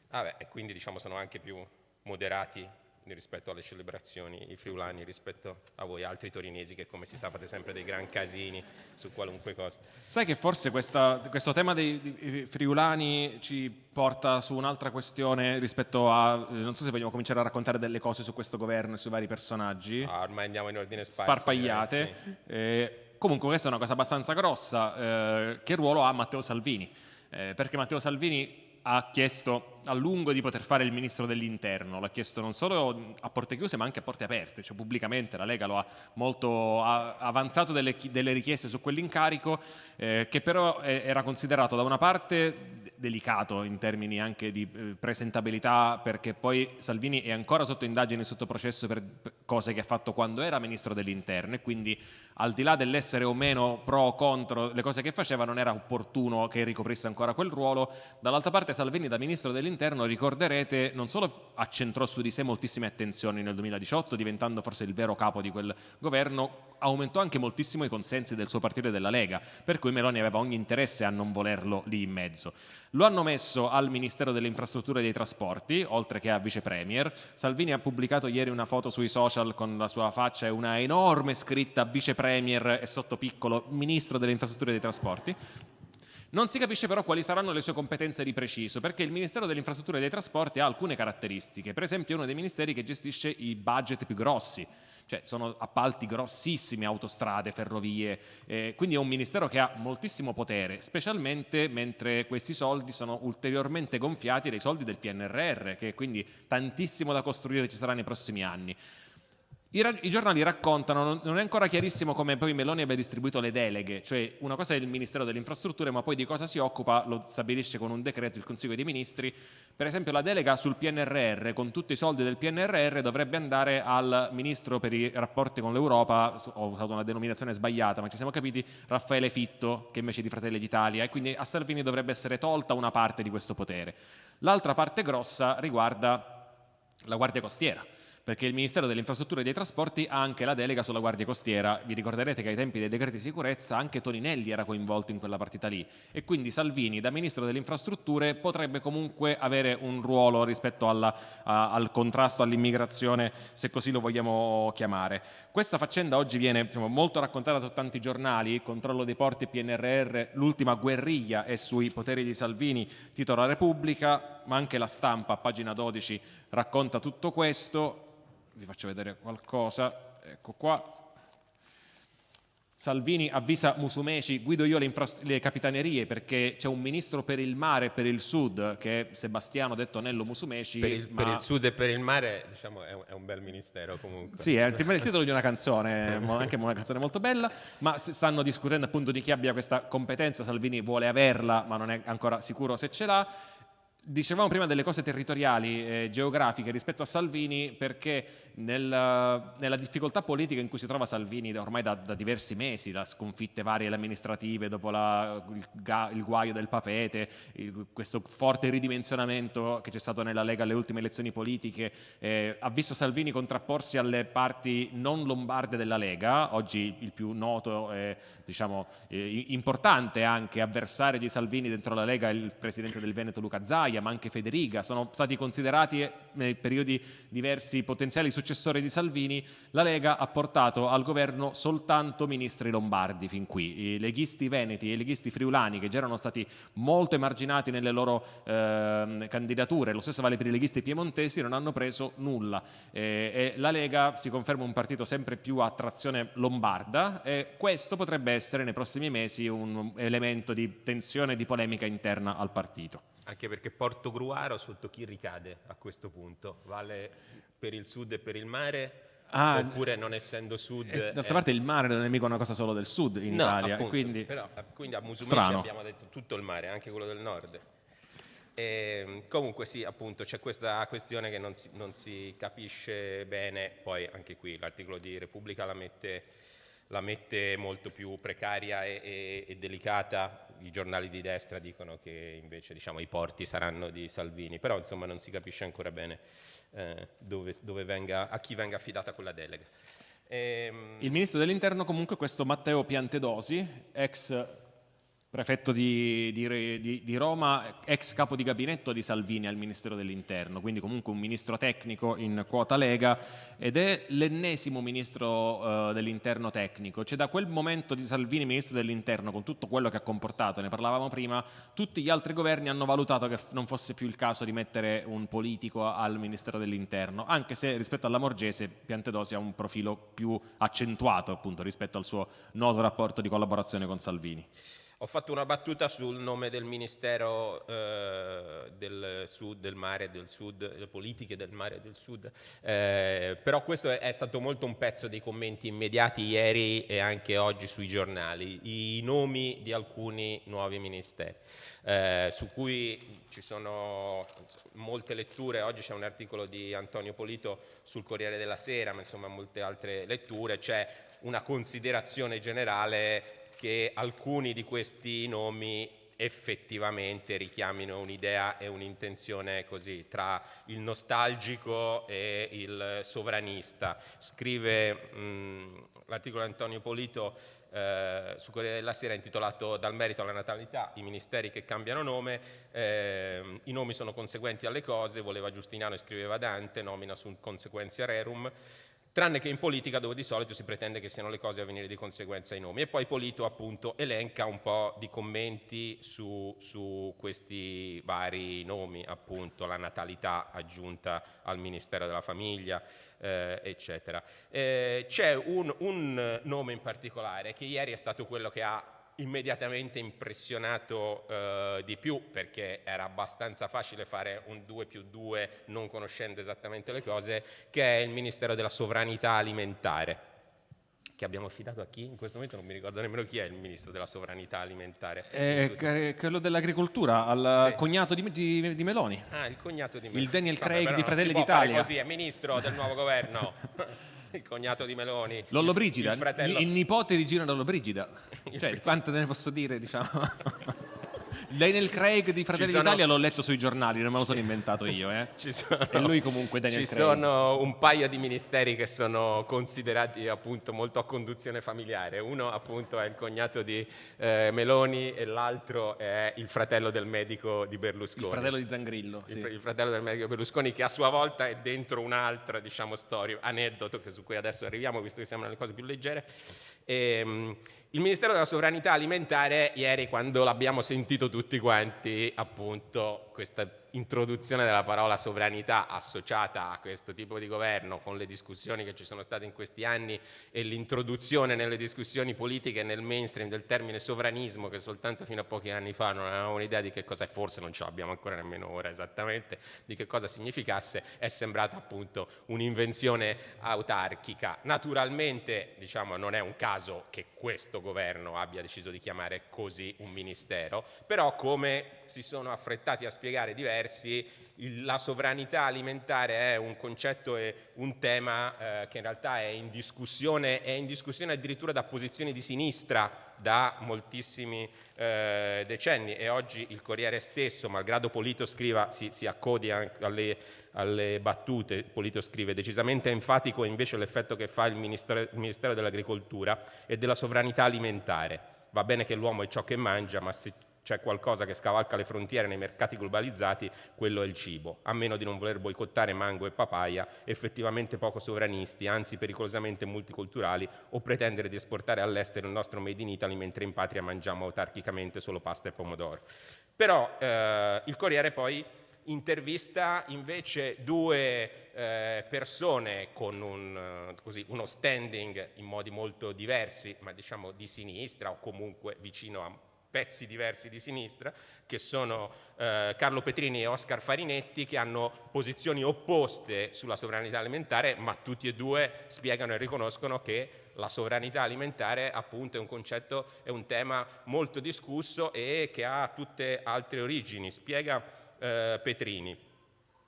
Vabbè, e quindi diciamo sono anche più moderati rispetto alle celebrazioni, i friulani rispetto a voi altri torinesi che come si sa fate sempre dei gran casini su qualunque cosa.
Sai che forse questa, questo tema dei, friulani ci porta su un'altra questione rispetto a, eh, non so se vogliamo cominciare a raccontare delle cose su questo governo e sui vari personaggi.
Ah, ormai andiamo in ordine spazio.
Sparpagliate. Eh, sì. eh, comunque questa è una cosa abbastanza grossa. Eh, che ruolo ha Matteo Salvini? Eh, perché Matteo Salvini ha chiesto a lungo di poter fare il ministro dell'interno, l'ha chiesto non solo a porte chiuse ma anche a porte aperte, cioè pubblicamente la Lega lo ha molto avanzato delle, delle, richieste su quell'incarico eh, che però era considerato da una parte delicato in termini anche di eh, presentabilità perché poi Salvini è ancora sotto indagine e sotto processo per cose che ha fatto quando era ministro dell'interno. E quindi al di là dell'essere o meno pro o contro le cose che faceva non era opportuno che ricoprisse ancora quel ruolo. Dall'altra parte Salvini da ministro dell'interno dell'interno, ricorderete, non solo accentrò su di sé moltissime attenzioni nel 2018, diventando forse il vero capo di quel governo, aumentò anche moltissimo i consensi del suo partito e della Lega, per cui Meloni aveva ogni interesse a non volerlo lì in mezzo. Lo hanno messo al Ministero delle Infrastrutture e dei Trasporti, oltre che a Vice Premier. Salvini ha pubblicato ieri una foto sui social con la sua faccia e una enorme scritta Vice Premier e sotto piccolo Ministro delle Infrastrutture e dei Trasporti. Non si capisce però quali saranno le sue competenze di preciso, perché il Ministero delle Infrastrutture e dei Trasporti ha alcune caratteristiche, per esempio è uno dei ministeri che gestisce i budget più grossi, cioè sono appalti grossissimi, autostrade, ferrovie, eh, quindi è un ministero che ha moltissimo potere, specialmente mentre questi soldi sono ulteriormente gonfiati dai soldi del PNRR, che quindi tantissimo da costruire ci sarà nei prossimi anni. I, I, giornali raccontano, non è ancora chiarissimo come poi Meloni abbia distribuito le deleghe, cioè una cosa è il Ministero delle Infrastrutture, ma poi di cosa si occupa lo stabilisce con un decreto il Consiglio dei Ministri. Per esempio la delega sul PNRR, con tutti i soldi del PNRR, dovrebbe andare al Ministro per i rapporti con l'Europa, ho usato una denominazione sbagliata, ma ci siamo capiti, Raffaele Fitto, che invece di Fratelli d'Italia, e quindi a Salvini dovrebbe essere tolta una parte di questo potere. L'altra parte grossa riguarda la Guardia Costiera perché il Ministero delle Infrastrutture e dei Trasporti ha anche la delega sulla Guardia Costiera. Vi ricorderete che ai tempi dei decreti di sicurezza anche Toninelli era coinvolto in quella partita lì e quindi Salvini da Ministro delle Infrastrutture potrebbe comunque avere un ruolo rispetto alla, a, al contrasto all'immigrazione, se così lo vogliamo chiamare. Questa faccenda oggi viene diciamo, molto raccontata su tanti giornali, controllo dei porti PNRR, l'ultima guerriglia è sui poteri di Salvini, titola Repubblica, ma anche la stampa, pagina 12, racconta tutto questo vi faccio vedere qualcosa, ecco qua. Salvini avvisa Musumeci, guido io le, le capitanerie perché c'è un ministro per il mare e per il sud che è Sebastiano detto Nello Musumeci.
Per il, ma... per il sud e per il mare diciamo, è, un, è un bel ministero comunque.
Sì, è il titolo di una canzone, anche una canzone molto bella, ma stanno discutendo appunto di chi abbia questa competenza, Salvini vuole averla ma non è ancora sicuro se ce l'ha Dicevamo prima delle cose territoriali, eh, geografiche rispetto a Salvini perché nel, nella difficoltà politica in cui si trova Salvini ormai da, da diversi mesi, da sconfitte varie amministrative dopo la, il, il, guaio del papete, il, questo forte ridimensionamento che c'è stato nella Lega alle ultime elezioni politiche, eh, ha visto Salvini contrapporsi alle parti non lombarde della Lega, oggi il più noto e diciamo, eh, importante anche avversario di Salvini dentro la Lega il presidente del Veneto Luca Zaia, ma anche Federica, sono stati considerati eh, nei periodi diversi potenziali successori di Salvini, la Lega ha portato al governo soltanto ministri lombardi fin qui. I leghisti veneti e i leghisti friulani, che già erano stati molto emarginati nelle loro eh, candidature, lo stesso vale per i leghisti piemontesi, non hanno preso nulla. Eh, la Lega si conferma un partito sempre più a trazione lombarda e questo potrebbe essere nei prossimi mesi un elemento di tensione e di polemica interna al partito.
Anche perché Porto Gruaro sotto chi ricade a questo punto? Vale per il sud e per il mare? Ah, oppure non essendo sud...
Eh, d'altra parte il mare non è mica una cosa solo del sud in no, Italia.
Appunto,
quindi,
però, quindi a Musumeci abbiamo detto tutto il mare, anche quello del nord. E, ehm, comunque sì, appunto, c'è questa questione che non si, non si, capisce bene, poi anche qui l'articolo di Repubblica la mette, la mette molto più precaria e, e, e delicata i giornali di destra dicono che invece diciamo, i porti saranno di Salvini, però insomma non si capisce ancora bene eh, dove, dove venga, a chi venga affidata quella delega.
Ehm... Il ministro dell'interno comunque questo Matteo Piantedosi, ex prefetto di, di, di, Roma, ex capo di gabinetto di Salvini al Ministero dell'Interno, quindi comunque un ministro tecnico in quota Lega ed è l'ennesimo ministro uh, dell'Interno tecnico. Cioè da quel momento di Salvini ministro dell'Interno, con tutto quello che ha comportato, ne parlavamo prima, tutti gli altri governi hanno valutato che non fosse più il caso di mettere un politico al Ministero dell'Interno, anche se rispetto alla Morgese Piantedosi ha un profilo più accentuato appunto rispetto al suo noto rapporto di collaborazione con Salvini.
Ho fatto una battuta sul nome del Ministero eh, del Sud, del Mare del Sud, le politiche del Mare del Sud, eh, però questo è, è, stato molto un pezzo dei commenti immediati ieri e anche oggi sui giornali, i nomi di alcuni nuovi ministeri, eh, su cui ci sono molte letture, oggi c'è un articolo di Antonio Polito sul Corriere della Sera, ma insomma molte altre letture, c'è una considerazione generale che alcuni di questi nomi effettivamente richiamino un'idea e un'intenzione così tra il nostalgico e il sovranista. Scrive l'articolo di Antonio Polito eh, su Corriere della Sera intitolato Dal merito alla natalità, i ministeri che cambiano nome, eh, i nomi sono conseguenti alle cose, voleva Giustiniano e scriveva Dante, nomina sunt consequentia rerum, tranne che in politica dove di solito si pretende che siano le cose a venire di conseguenza ai nomi. E poi Polito appunto elenca un po' di commenti su, su questi vari nomi, appunto la natalità aggiunta al Ministero della Famiglia, eh, eccetera. Eh, c'è un, un nome in particolare che ieri è stato quello che ha immediatamente impressionato eh, di più perché era abbastanza facile fare un 2 più 2 non conoscendo esattamente le cose, che è il Ministero della Sovranità Alimentare che abbiamo affidato a chi? In questo momento non mi ricordo nemmeno chi è il ministro della sovranità alimentare.
Eh, quello dell'agricoltura, al sì. cognato di, di, di, Meloni.
Ah, il cognato di Meloni.
Il Daniel Craig Vabbè, di Fratelli d'Italia.
così, è ministro del nuovo governo. il cognato di Meloni.
Lollo Brigida, il, fratello... il nipote di Gino Lollo Brigida. cioè, quanto ne posso dire, diciamo. Daniel Craig di Fratelli sono... d'Italia l'ho letto sui giornali, non me lo sono inventato io. Eh. Sono... E lui comunque Daniel
Ci
Craig.
sono un paio di ministeri che sono considerati appunto molto a conduzione familiare. Uno appunto è il cognato di eh, Meloni e l'altro è il fratello del medico di Berlusconi.
Il fratello di Zangrillo.
Sì. Il, il, fratello del medico Berlusconi che a sua volta è dentro un'altra diciamo storia, aneddoto che su cui adesso arriviamo visto che sembrano le cose più leggere. Ehm, il Ministero della Sovranità Alimentare, ieri quando l'abbiamo sentito tutti quanti, appunto, questa introduzione della parola sovranità associata a questo tipo di governo con le discussioni che ci sono state in questi anni e l'introduzione nelle discussioni politiche nel mainstream del termine sovranismo che soltanto fino a pochi anni fa non avevamo un'idea di che cosa è, forse non ce l'abbiamo ancora nemmeno ora esattamente, di che cosa significasse, è sembrata appunto un'invenzione autarchica. Naturalmente diciamo, non è un caso che questo governo abbia deciso di chiamare così un ministero, però come si sono affrettati a spiegare diversi, il, la sovranità alimentare è un concetto e un tema eh, che in realtà è in, discussione, è in discussione addirittura da posizioni di sinistra da moltissimi eh, decenni e oggi il Corriere stesso, malgrado Polito scriva, si, si accodi alle, alle, battute, Polito scrive decisamente enfatico invece l'effetto che fa il Ministero, il Ministero dell'Agricoltura e della sovranità alimentare. Va bene che l'uomo è ciò che mangia, ma se c'è qualcosa che scavalca le frontiere nei mercati globalizzati, quello è il cibo. A meno di non voler boicottare mango e papaya, effettivamente poco sovranisti, anzi pericolosamente multiculturali, o pretendere di esportare all'estero il nostro made in Italy mentre in patria mangiamo autarchicamente solo pasta e pomodoro. Però eh, il Corriere poi intervista invece due eh, persone con un, così, uno standing in modi molto diversi, ma diciamo di sinistra o comunque vicino a pezzi diversi di sinistra, che sono eh, Carlo Petrini e Oscar Farinetti, che hanno posizioni opposte sulla sovranità alimentare, ma tutti e due spiegano e riconoscono che la sovranità alimentare appunto è un concetto, è un tema molto discusso e che ha tutte altre origini. Spiega eh, Petrini.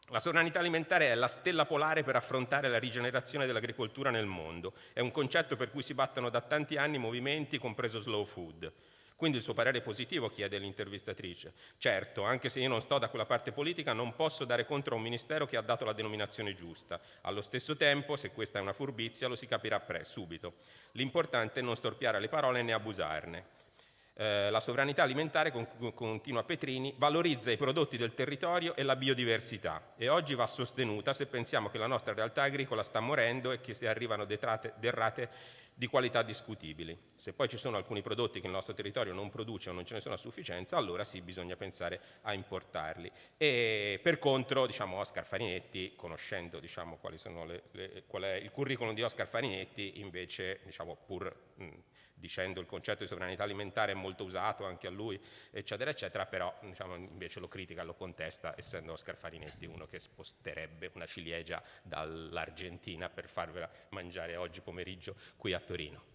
La sovranità alimentare è la stella polare per affrontare la rigenerazione dell'agricoltura nel mondo. È un concetto per cui si battono da tanti anni movimenti, compreso slow food. Quindi il suo parere positivo chiede l'intervistatrice. Certo, anche se io non sto da quella parte politica, non posso dare contro a un ministero che ha dato la denominazione giusta. Allo stesso tempo, se questa è una furbizia, lo si capirà pre, subito. L'importante è non storpiare le parole né abusarne. Eh, la sovranità alimentare, continua Petrini, valorizza i prodotti del territorio e la biodiversità e oggi va sostenuta se pensiamo che la nostra realtà agricola sta morendo e che si arrivano detrate, derrate di qualità discutibili. Se poi ci sono alcuni prodotti che il nostro territorio non produce o non ce ne sono a sufficienza, allora sì bisogna pensare a importarli. E per contro, diciamo, Oscar Farinetti, conoscendo diciamo, le, le, qual è il curriculum di Oscar Farinetti, invece, diciamo, pur mh, dicendo il concetto di sovranità alimentare è molto usato anche a lui, eccetera, eccetera, però diciamo, invece lo critica, lo contesta, essendo Oscar Farinetti uno che sposterebbe una ciliegia dall'Argentina per farvela mangiare oggi pomeriggio qui a Torino.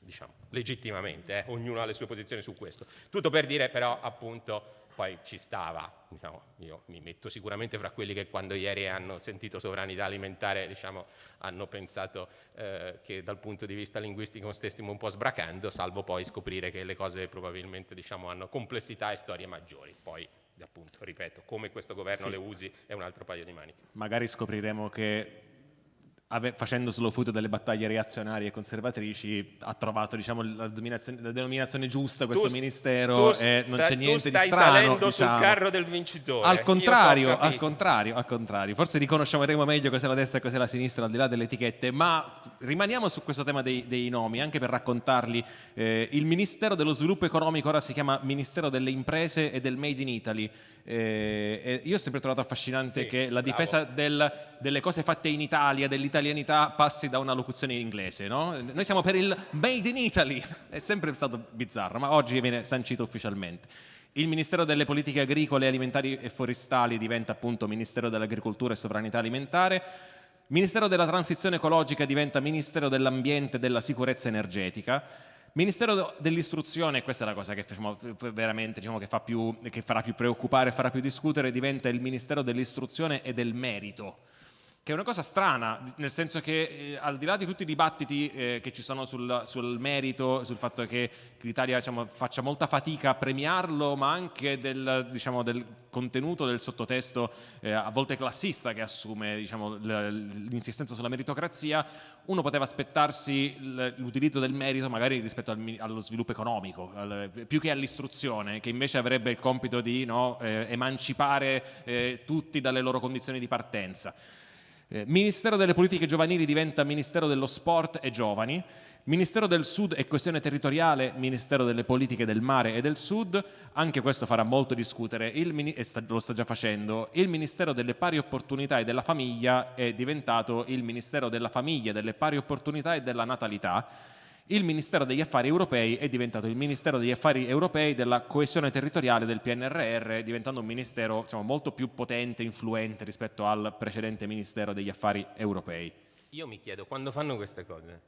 Diciamo, legittimamente, eh? ognuno ha le sue posizioni su questo. Tutto per dire però appunto poi ci stava, diciamo, io mi metto sicuramente fra quelli che quando ieri hanno sentito sovranità alimentare diciamo, hanno pensato eh, che dal punto di vista linguistico stessimo un po' sbracando, salvo poi scoprire che le cose probabilmente diciamo, hanno complessità e storie maggiori. Poi appunto, ripeto, come questo governo sì. le usi è un altro paio di maniche.
Magari scopriremo che facendo solo frutto delle battaglie reazionarie e conservatrici, ha trovato diciamo, la, la, denominazione giusta questo
tu,
ministero
tu
e non c'è niente
di strano.
stai
salendo
diciamo.
sul carro del vincitore.
Al contrario, al contrario, al contrario. Forse riconosceremo meglio cos'è la destra e cos'è la sinistra al di là delle etichette, ma rimaniamo su questo tema dei, dei nomi, anche per raccontarli. Eh, il Ministero dello Sviluppo Economico ora si chiama Ministero delle Imprese e del Made in Italy. Eh, io ho sempre trovato affascinante sì, che la difesa del, delle cose fatte in Italia, dell'italianità, passi da una locuzione in inglese. No? Noi siamo per il Made in Italy, è sempre stato bizzarro, ma oggi viene sancito ufficialmente. Il Ministero delle Politiche Agricole, Alimentari e Forestali diventa appunto Ministero dell'Agricoltura e Sovranità Alimentare. Ministero della Transizione Ecologica diventa Ministero dell'Ambiente e della Sicurezza Energetica. Ministero dell'istruzione, questa è la cosa che facciamo veramente, diciamo, che, fa più, che farà più preoccupare, farà più discutere, diventa il Ministero dell'istruzione e del merito che è una cosa strana, nel senso che eh, al di là di tutti i dibattiti eh, che ci sono sul, sul, merito, sul fatto che l'Italia diciamo, faccia molta fatica a premiarlo, ma anche del, diciamo, del contenuto del sottotesto eh, a volte classista che assume diciamo, l'insistenza sulla meritocrazia, uno poteva aspettarsi l'utilizzo del merito magari rispetto al, allo sviluppo economico, al, più che all'istruzione, che invece avrebbe il compito di no, eh, emancipare eh, tutti dalle loro condizioni di partenza. Eh, Ministero delle politiche giovanili diventa Ministero dello sport e giovani, Ministero del Sud e questione territoriale, Ministero delle politiche del mare e del Sud, anche questo farà molto discutere, il, e sta, lo sta già facendo, il Ministero delle pari opportunità e della famiglia è diventato il Ministero della famiglia, delle pari opportunità e della natalità, il Ministero degli Affari Europei è diventato il Ministero degli Affari Europei della coesione territoriale del PNRR, diventando un ministero diciamo, molto più potente e influente rispetto al precedente Ministero degli Affari Europei.
Io mi chiedo, quando fanno queste cose,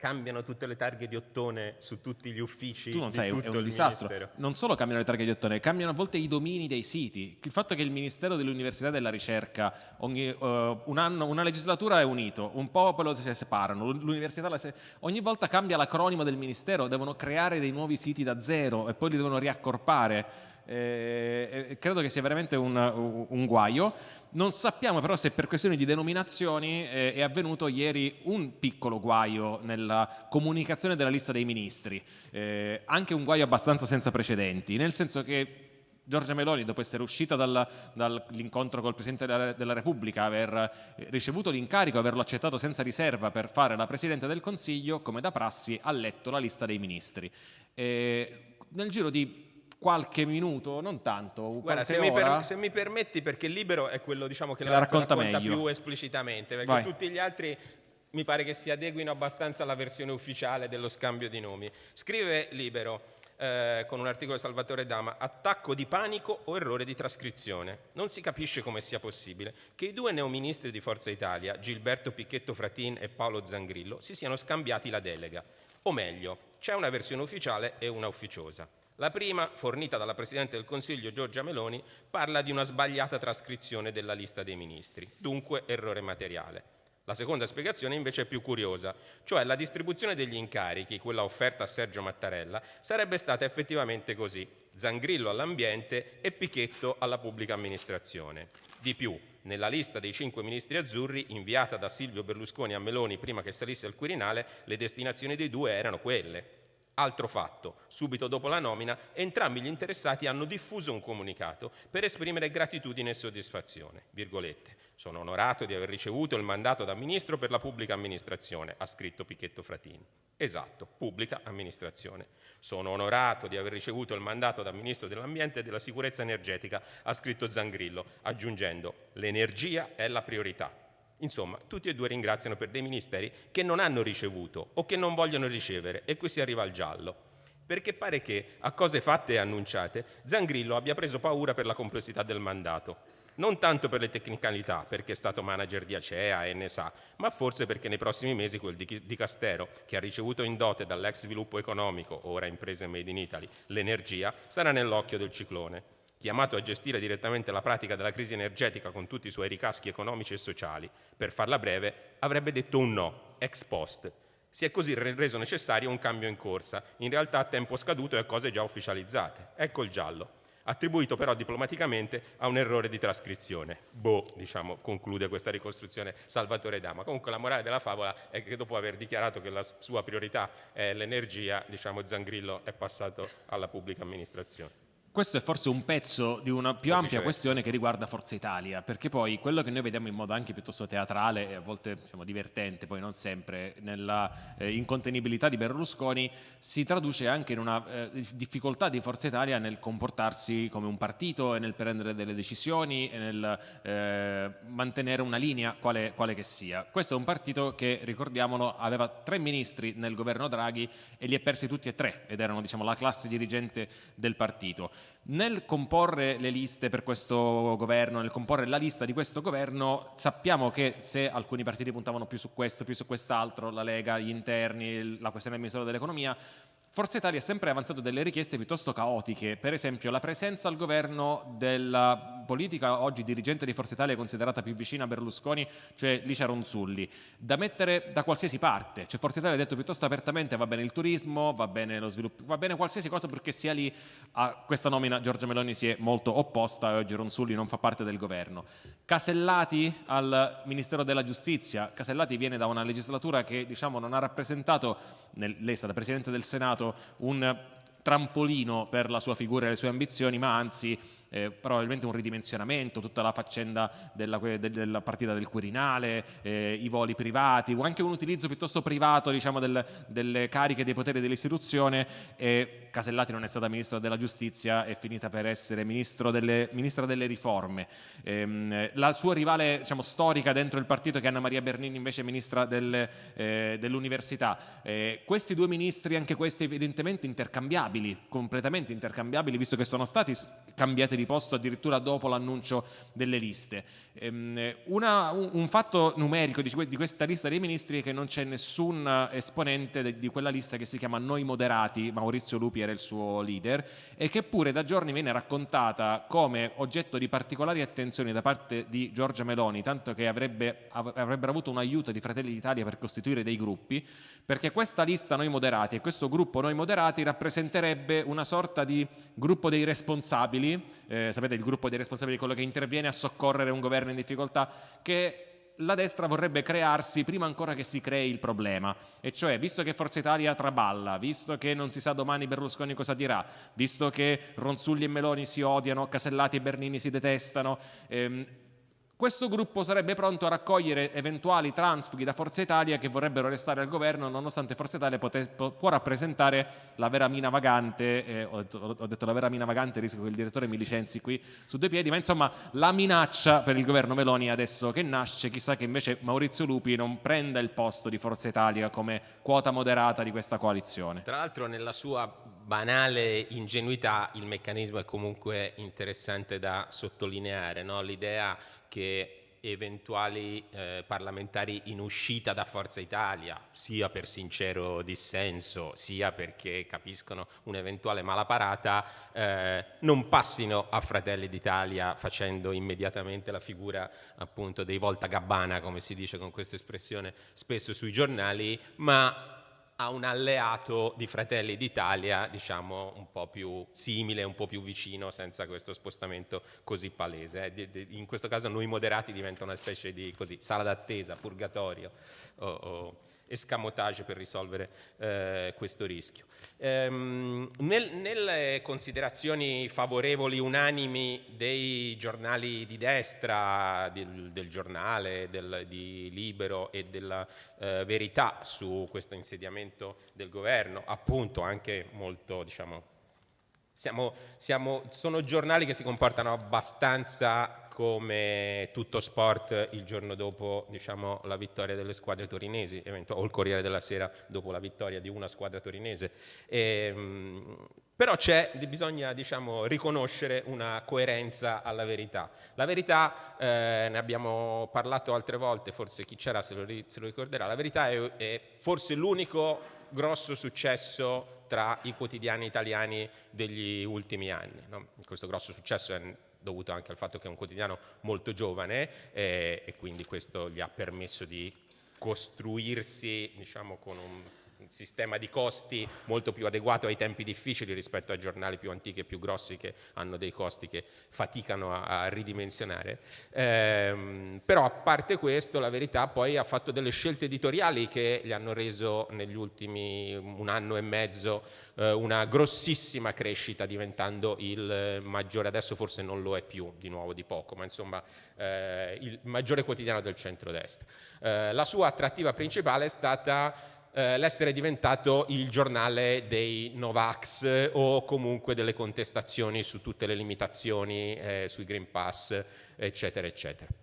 cambiano tutte le targhe di ottone su tutti gli uffici.
Tu non
sai,
è un disastro. Ministero. Non solo cambiano le targhe di ottone, cambiano a volte i domini dei siti. Il fatto che il Ministero dell'Università e della Ricerca ogni, uh, un anno, una legislatura è unito, un popolo si separano, l'università se... ogni volta cambia l'acronimo del Ministero, devono creare dei nuovi siti da zero e poi li devono riaccorpare. Eh, eh, credo che sia veramente un, un, guaio. Non sappiamo però se per questioni di denominazioni eh, è avvenuto ieri un piccolo guaio nella comunicazione della lista dei ministri, eh, anche un guaio abbastanza senza precedenti, nel senso che Giorgia Meloni, dopo essere uscita dall'incontro dall col Presidente della, della, Repubblica, aver ricevuto l'incarico, averlo accettato senza riserva per fare la Presidente del Consiglio, come da prassi ha letto la lista dei ministri. E nel giro di qualche minuto, non tanto.
Guarda, se mi, per, se mi, permetti, perché libero è quello diciamo, che la, la racconta, racconta più esplicitamente, perché Vai. tutti gli altri mi pare che si adeguino abbastanza alla versione ufficiale dello scambio di nomi. Scrive Libero. Eh, con un articolo di Salvatore Dama, attacco di panico o errore di trascrizione. Non si capisce come sia possibile che i due neoministri di Forza Italia, Gilberto Picchetto Fratin e Paolo Zangrillo, si siano scambiati la delega. O meglio, c'è una versione ufficiale e una ufficiosa. La prima, fornita dalla Presidente del Consiglio Giorgia Meloni, parla di una sbagliata trascrizione della lista dei ministri, dunque errore materiale. La seconda spiegazione invece è più curiosa, cioè la distribuzione degli incarichi, quella offerta a Sergio Mattarella, sarebbe stata effettivamente così, Zangrillo all'ambiente e Pichetto alla pubblica amministrazione. Di più, nella lista dei cinque ministri azzurri inviata da Silvio Berlusconi a Meloni prima che salisse al Quirinale, le destinazioni dei due erano quelle, Altro fatto, subito dopo la nomina, entrambi gli interessati hanno diffuso un comunicato per esprimere gratitudine e soddisfazione. Virgolette. Sono onorato di aver ricevuto il mandato da ministro per la pubblica amministrazione, ha scritto Picchetto Fratini. Esatto, pubblica amministrazione. Sono onorato di aver ricevuto il mandato da ministro dell'ambiente e della sicurezza energetica, ha scritto Zangrillo, aggiungendo l'energia è la priorità. Insomma, tutti e due ringraziano per dei ministeri che non hanno ricevuto o che non vogliono ricevere e qui si arriva al giallo. Perché pare che, a cose fatte e annunciate, Zangrillo abbia preso paura per la complessità del mandato. Non tanto per le tecnicalità, perché è stato manager di Acea e ne sa, ma forse perché nei prossimi mesi quel di Castero, che ha ricevuto in dote dall'ex sviluppo economico, ora imprese made in Italy, l'energia, sarà nell'occhio del ciclone chiamato a gestire direttamente la pratica della crisi energetica con tutti i suoi ricaschi economici e sociali, per farla breve, avrebbe detto un no, ex post. Si è così reso necessario un cambio in corsa, in realtà a tempo scaduto e a cose già ufficializzate. Ecco il giallo. attribuito però diplomaticamente a un errore di trascrizione. Boh, diciamo, conclude questa ricostruzione Salvatore Dama. Comunque la morale della favola è che dopo aver dichiarato che la sua priorità è l'energia, diciamo, Zangrillo è passato alla pubblica amministrazione.
Questo è forse un pezzo di una più ampia questione che riguarda Forza Italia, perché poi quello che noi vediamo in modo anche piuttosto teatrale e a volte diciamo, divertente, poi non sempre, nella eh, incontenibilità di Berlusconi, si traduce anche in una eh, difficoltà di Forza Italia nel comportarsi come un partito e nel prendere delle decisioni e nel eh, mantenere una linea quale, quale che sia. Questo è un partito che, ricordiamolo, aveva tre ministri nel governo Draghi e li ha persi tutti e tre ed erano diciamo, la classe dirigente del partito. Nel comporre le liste per questo governo, nel comporre la lista di questo governo, sappiamo che se alcuni partiti puntavano più su questo, più su quest'altro, la Lega, gli interni, la questione del Ministero dell'Economia, Forza Italia ha sempre avanzato delle richieste piuttosto caotiche, per esempio la presenza al governo della politica oggi dirigente di Forza Italia considerata più vicina a Berlusconi, cioè Licia Ronzulli, da mettere da qualsiasi parte, cioè Forza Italia ha detto piuttosto apertamente va bene il turismo, va bene lo sviluppo, va bene qualsiasi cosa perché sia lì. A questa nomina Giorgia Meloni si è molto opposta e oggi Ronzulli non fa parte del governo. Casellati al Ministero della Giustizia, Casellati viene da una legislatura che diciamo non ha rappresentato, nel, lei è stata Presidente del Senato, un trampolino per la sua figura e le sue ambizioni, ma anzi eh, probabilmente un ridimensionamento, tutta la faccenda della, della partita del Quirinale, eh, i voli privati, o anche un utilizzo piuttosto privato diciamo, del, delle cariche dei poteri dell'istituzione e Casellati non è stata Ministro della Giustizia, è finita per essere delle, Ministra delle Riforme. Ehm, la sua rivale diciamo, storica dentro il partito che è Anna Maria Bernini invece Ministra del, eh, dell'Università. Eh, questi due ministri, anche questi evidentemente intercambiabili, completamente intercambiabili, visto che sono stati cambiati di posto addirittura dopo l'annuncio delle liste. Ehm, una, un, fatto numerico di, questa lista dei ministri è che non c'è nessun esponente di quella lista che si chiama Noi Moderati, Maurizio Lupi era il suo leader, e che pure da giorni viene raccontata come oggetto di particolari attenzioni da parte di Giorgia Meloni, tanto che avrebbe, avrebbero avuto un aiuto di Fratelli d'Italia per costituire dei gruppi, perché questa lista Noi Moderati e questo gruppo Noi Moderati rappresenterebbe una sorta di gruppo dei responsabili, eh, sapete il gruppo dei responsabili, quello che interviene a soccorrere un governo in difficoltà, che la destra vorrebbe crearsi prima ancora che si crei il problema, e cioè visto che Forza Italia traballa, visto che non si sa domani Berlusconi cosa dirà, visto che Ronzulli e Meloni si odiano, Casellati e Bernini si detestano, ehm, questo gruppo sarebbe pronto a raccogliere eventuali transfughi da Forza Italia che vorrebbero restare al governo nonostante Forza Italia pote, può rappresentare la vera mina vagante, eh, ho, detto, ho, detto, la vera mina vagante, rischio che il direttore mi licenzi qui su due piedi, ma insomma la minaccia per il governo Meloni adesso che nasce, chissà che invece Maurizio Lupi non prenda il posto di Forza Italia come quota moderata di questa coalizione.
Tra l'altro nella sua banale ingenuità il meccanismo è comunque interessante da sottolineare, no? l'idea che eventuali eh, parlamentari in uscita da Forza Italia, sia per sincero dissenso, sia perché capiscono un'eventuale malaparata, eh, non passino a Fratelli d'Italia facendo immediatamente la figura appunto dei volta gabbana, come si dice con questa espressione spesso sui giornali, ma a un alleato di Fratelli d'Italia, diciamo un po' più simile, un po' più vicino, senza questo spostamento così palese. Eh. In questo caso noi moderati diventano una specie di così, sala d'attesa, purgatorio. O, o escamotage per risolvere eh, questo rischio. Ehm, nel, nelle considerazioni favorevoli unanimi dei giornali di destra, del, del giornale, del, di Libero e della eh, Verità su questo insediamento del governo, appunto anche molto diciamo, siamo, siamo, sono giornali che si comportano abbastanza come tutto sport il giorno dopo diciamo, la vittoria delle squadre torinesi, o il Corriere della Sera dopo la vittoria di una squadra torinese. E, ehm, però bisogna diciamo, riconoscere una coerenza alla verità. La verità, eh, ne abbiamo parlato altre volte, forse chi c'era se, se, lo ricorderà, la verità è, è forse l'unico grosso successo tra i quotidiani italiani degli ultimi anni. No? Questo grosso successo è dovuto anche al fatto che è un quotidiano molto giovane eh, e quindi questo gli ha permesso di costruirsi diciamo, con un sistema di costi molto più adeguato ai tempi difficili rispetto a giornali più antichi e più grossi che hanno dei costi che faticano a, a ridimensionare. Eh, però a parte questo la verità poi ha fatto delle scelte editoriali che gli hanno reso negli ultimi un anno e mezzo eh, una grossissima crescita diventando il maggiore, adesso forse non lo è più di nuovo di poco, ma insomma eh, il maggiore quotidiano del centrodestra. Eh, la sua attrattiva principale è stata eh, l'essere diventato il giornale dei Novax o comunque delle contestazioni su tutte le limitazioni eh, sui Green Pass, eccetera, eccetera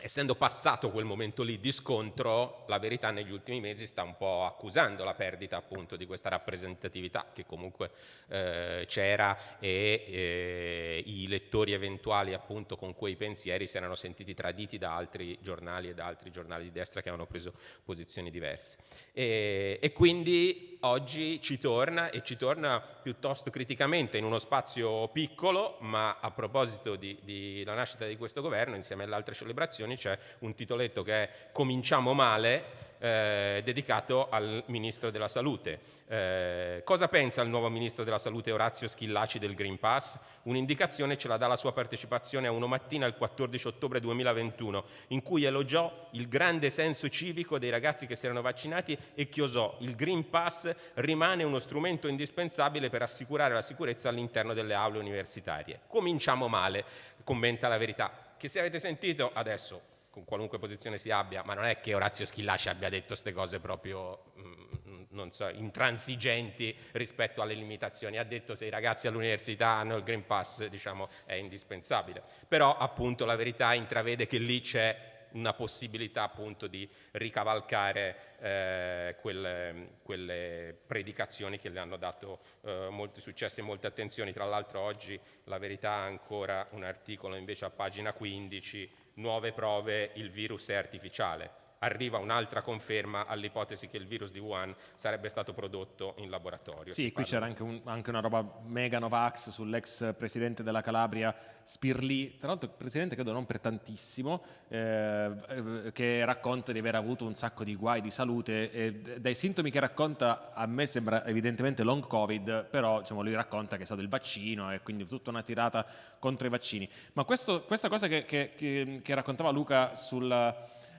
essendo passato quel momento lì di scontro, la verità negli ultimi mesi sta un po' accusando la perdita appunto di questa rappresentatività che comunque eh, c'era e eh, i lettori eventuali appunto con quei pensieri si erano sentiti traditi da altri giornali e da altri giornali di destra che avevano preso posizioni diverse. E, e quindi oggi ci torna e ci torna piuttosto criticamente in uno spazio piccolo, ma a proposito della nascita di questo governo insieme alle altre celebrazioni c'è un titoletto che è Cominciamo male, eh, dedicato al Ministro della Salute. Eh, cosa pensa il nuovo Ministro della Salute Orazio Schillaci del Green Pass? Un'indicazione ce la dà la sua partecipazione a Uno Mattina il 14 ottobre 2021, in cui elogiò il grande senso civico dei ragazzi che si erano vaccinati e chiosò il Green Pass rimane uno strumento indispensabile per assicurare la sicurezza all'interno delle aule universitarie. Cominciamo male, commenta la verità che se avete sentito adesso, con qualunque posizione si abbia, ma non è che Orazio Schillaci abbia detto queste cose proprio, mm, non so, intransigenti rispetto alle limitazioni, ha detto se i ragazzi all'università hanno il Green Pass, diciamo, è indispensabile. Però appunto la verità intravede che lì c'è una possibilità appunto di ricavalcare eh, quelle, quelle, predicazioni che le hanno dato eh, molti successi e molte attenzioni. Tra l'altro oggi la verità ha ancora un articolo invece a pagina 15, nuove prove, il virus è artificiale arriva un'altra conferma all'ipotesi che il virus di Wuhan sarebbe stato prodotto in laboratorio.
Sì, qui c'era anche, un, anche, una roba mega Novax sull'ex presidente della Calabria Spirli, tra l'altro presidente credo non per tantissimo, eh, eh, che racconta di aver avuto un sacco di guai di salute e dai sintomi che racconta a me sembra evidentemente long covid, però diciamo, lui racconta che è stato il vaccino e quindi tutta una tirata contro i vaccini. Ma questo, questa cosa che, che, che, che raccontava Luca sul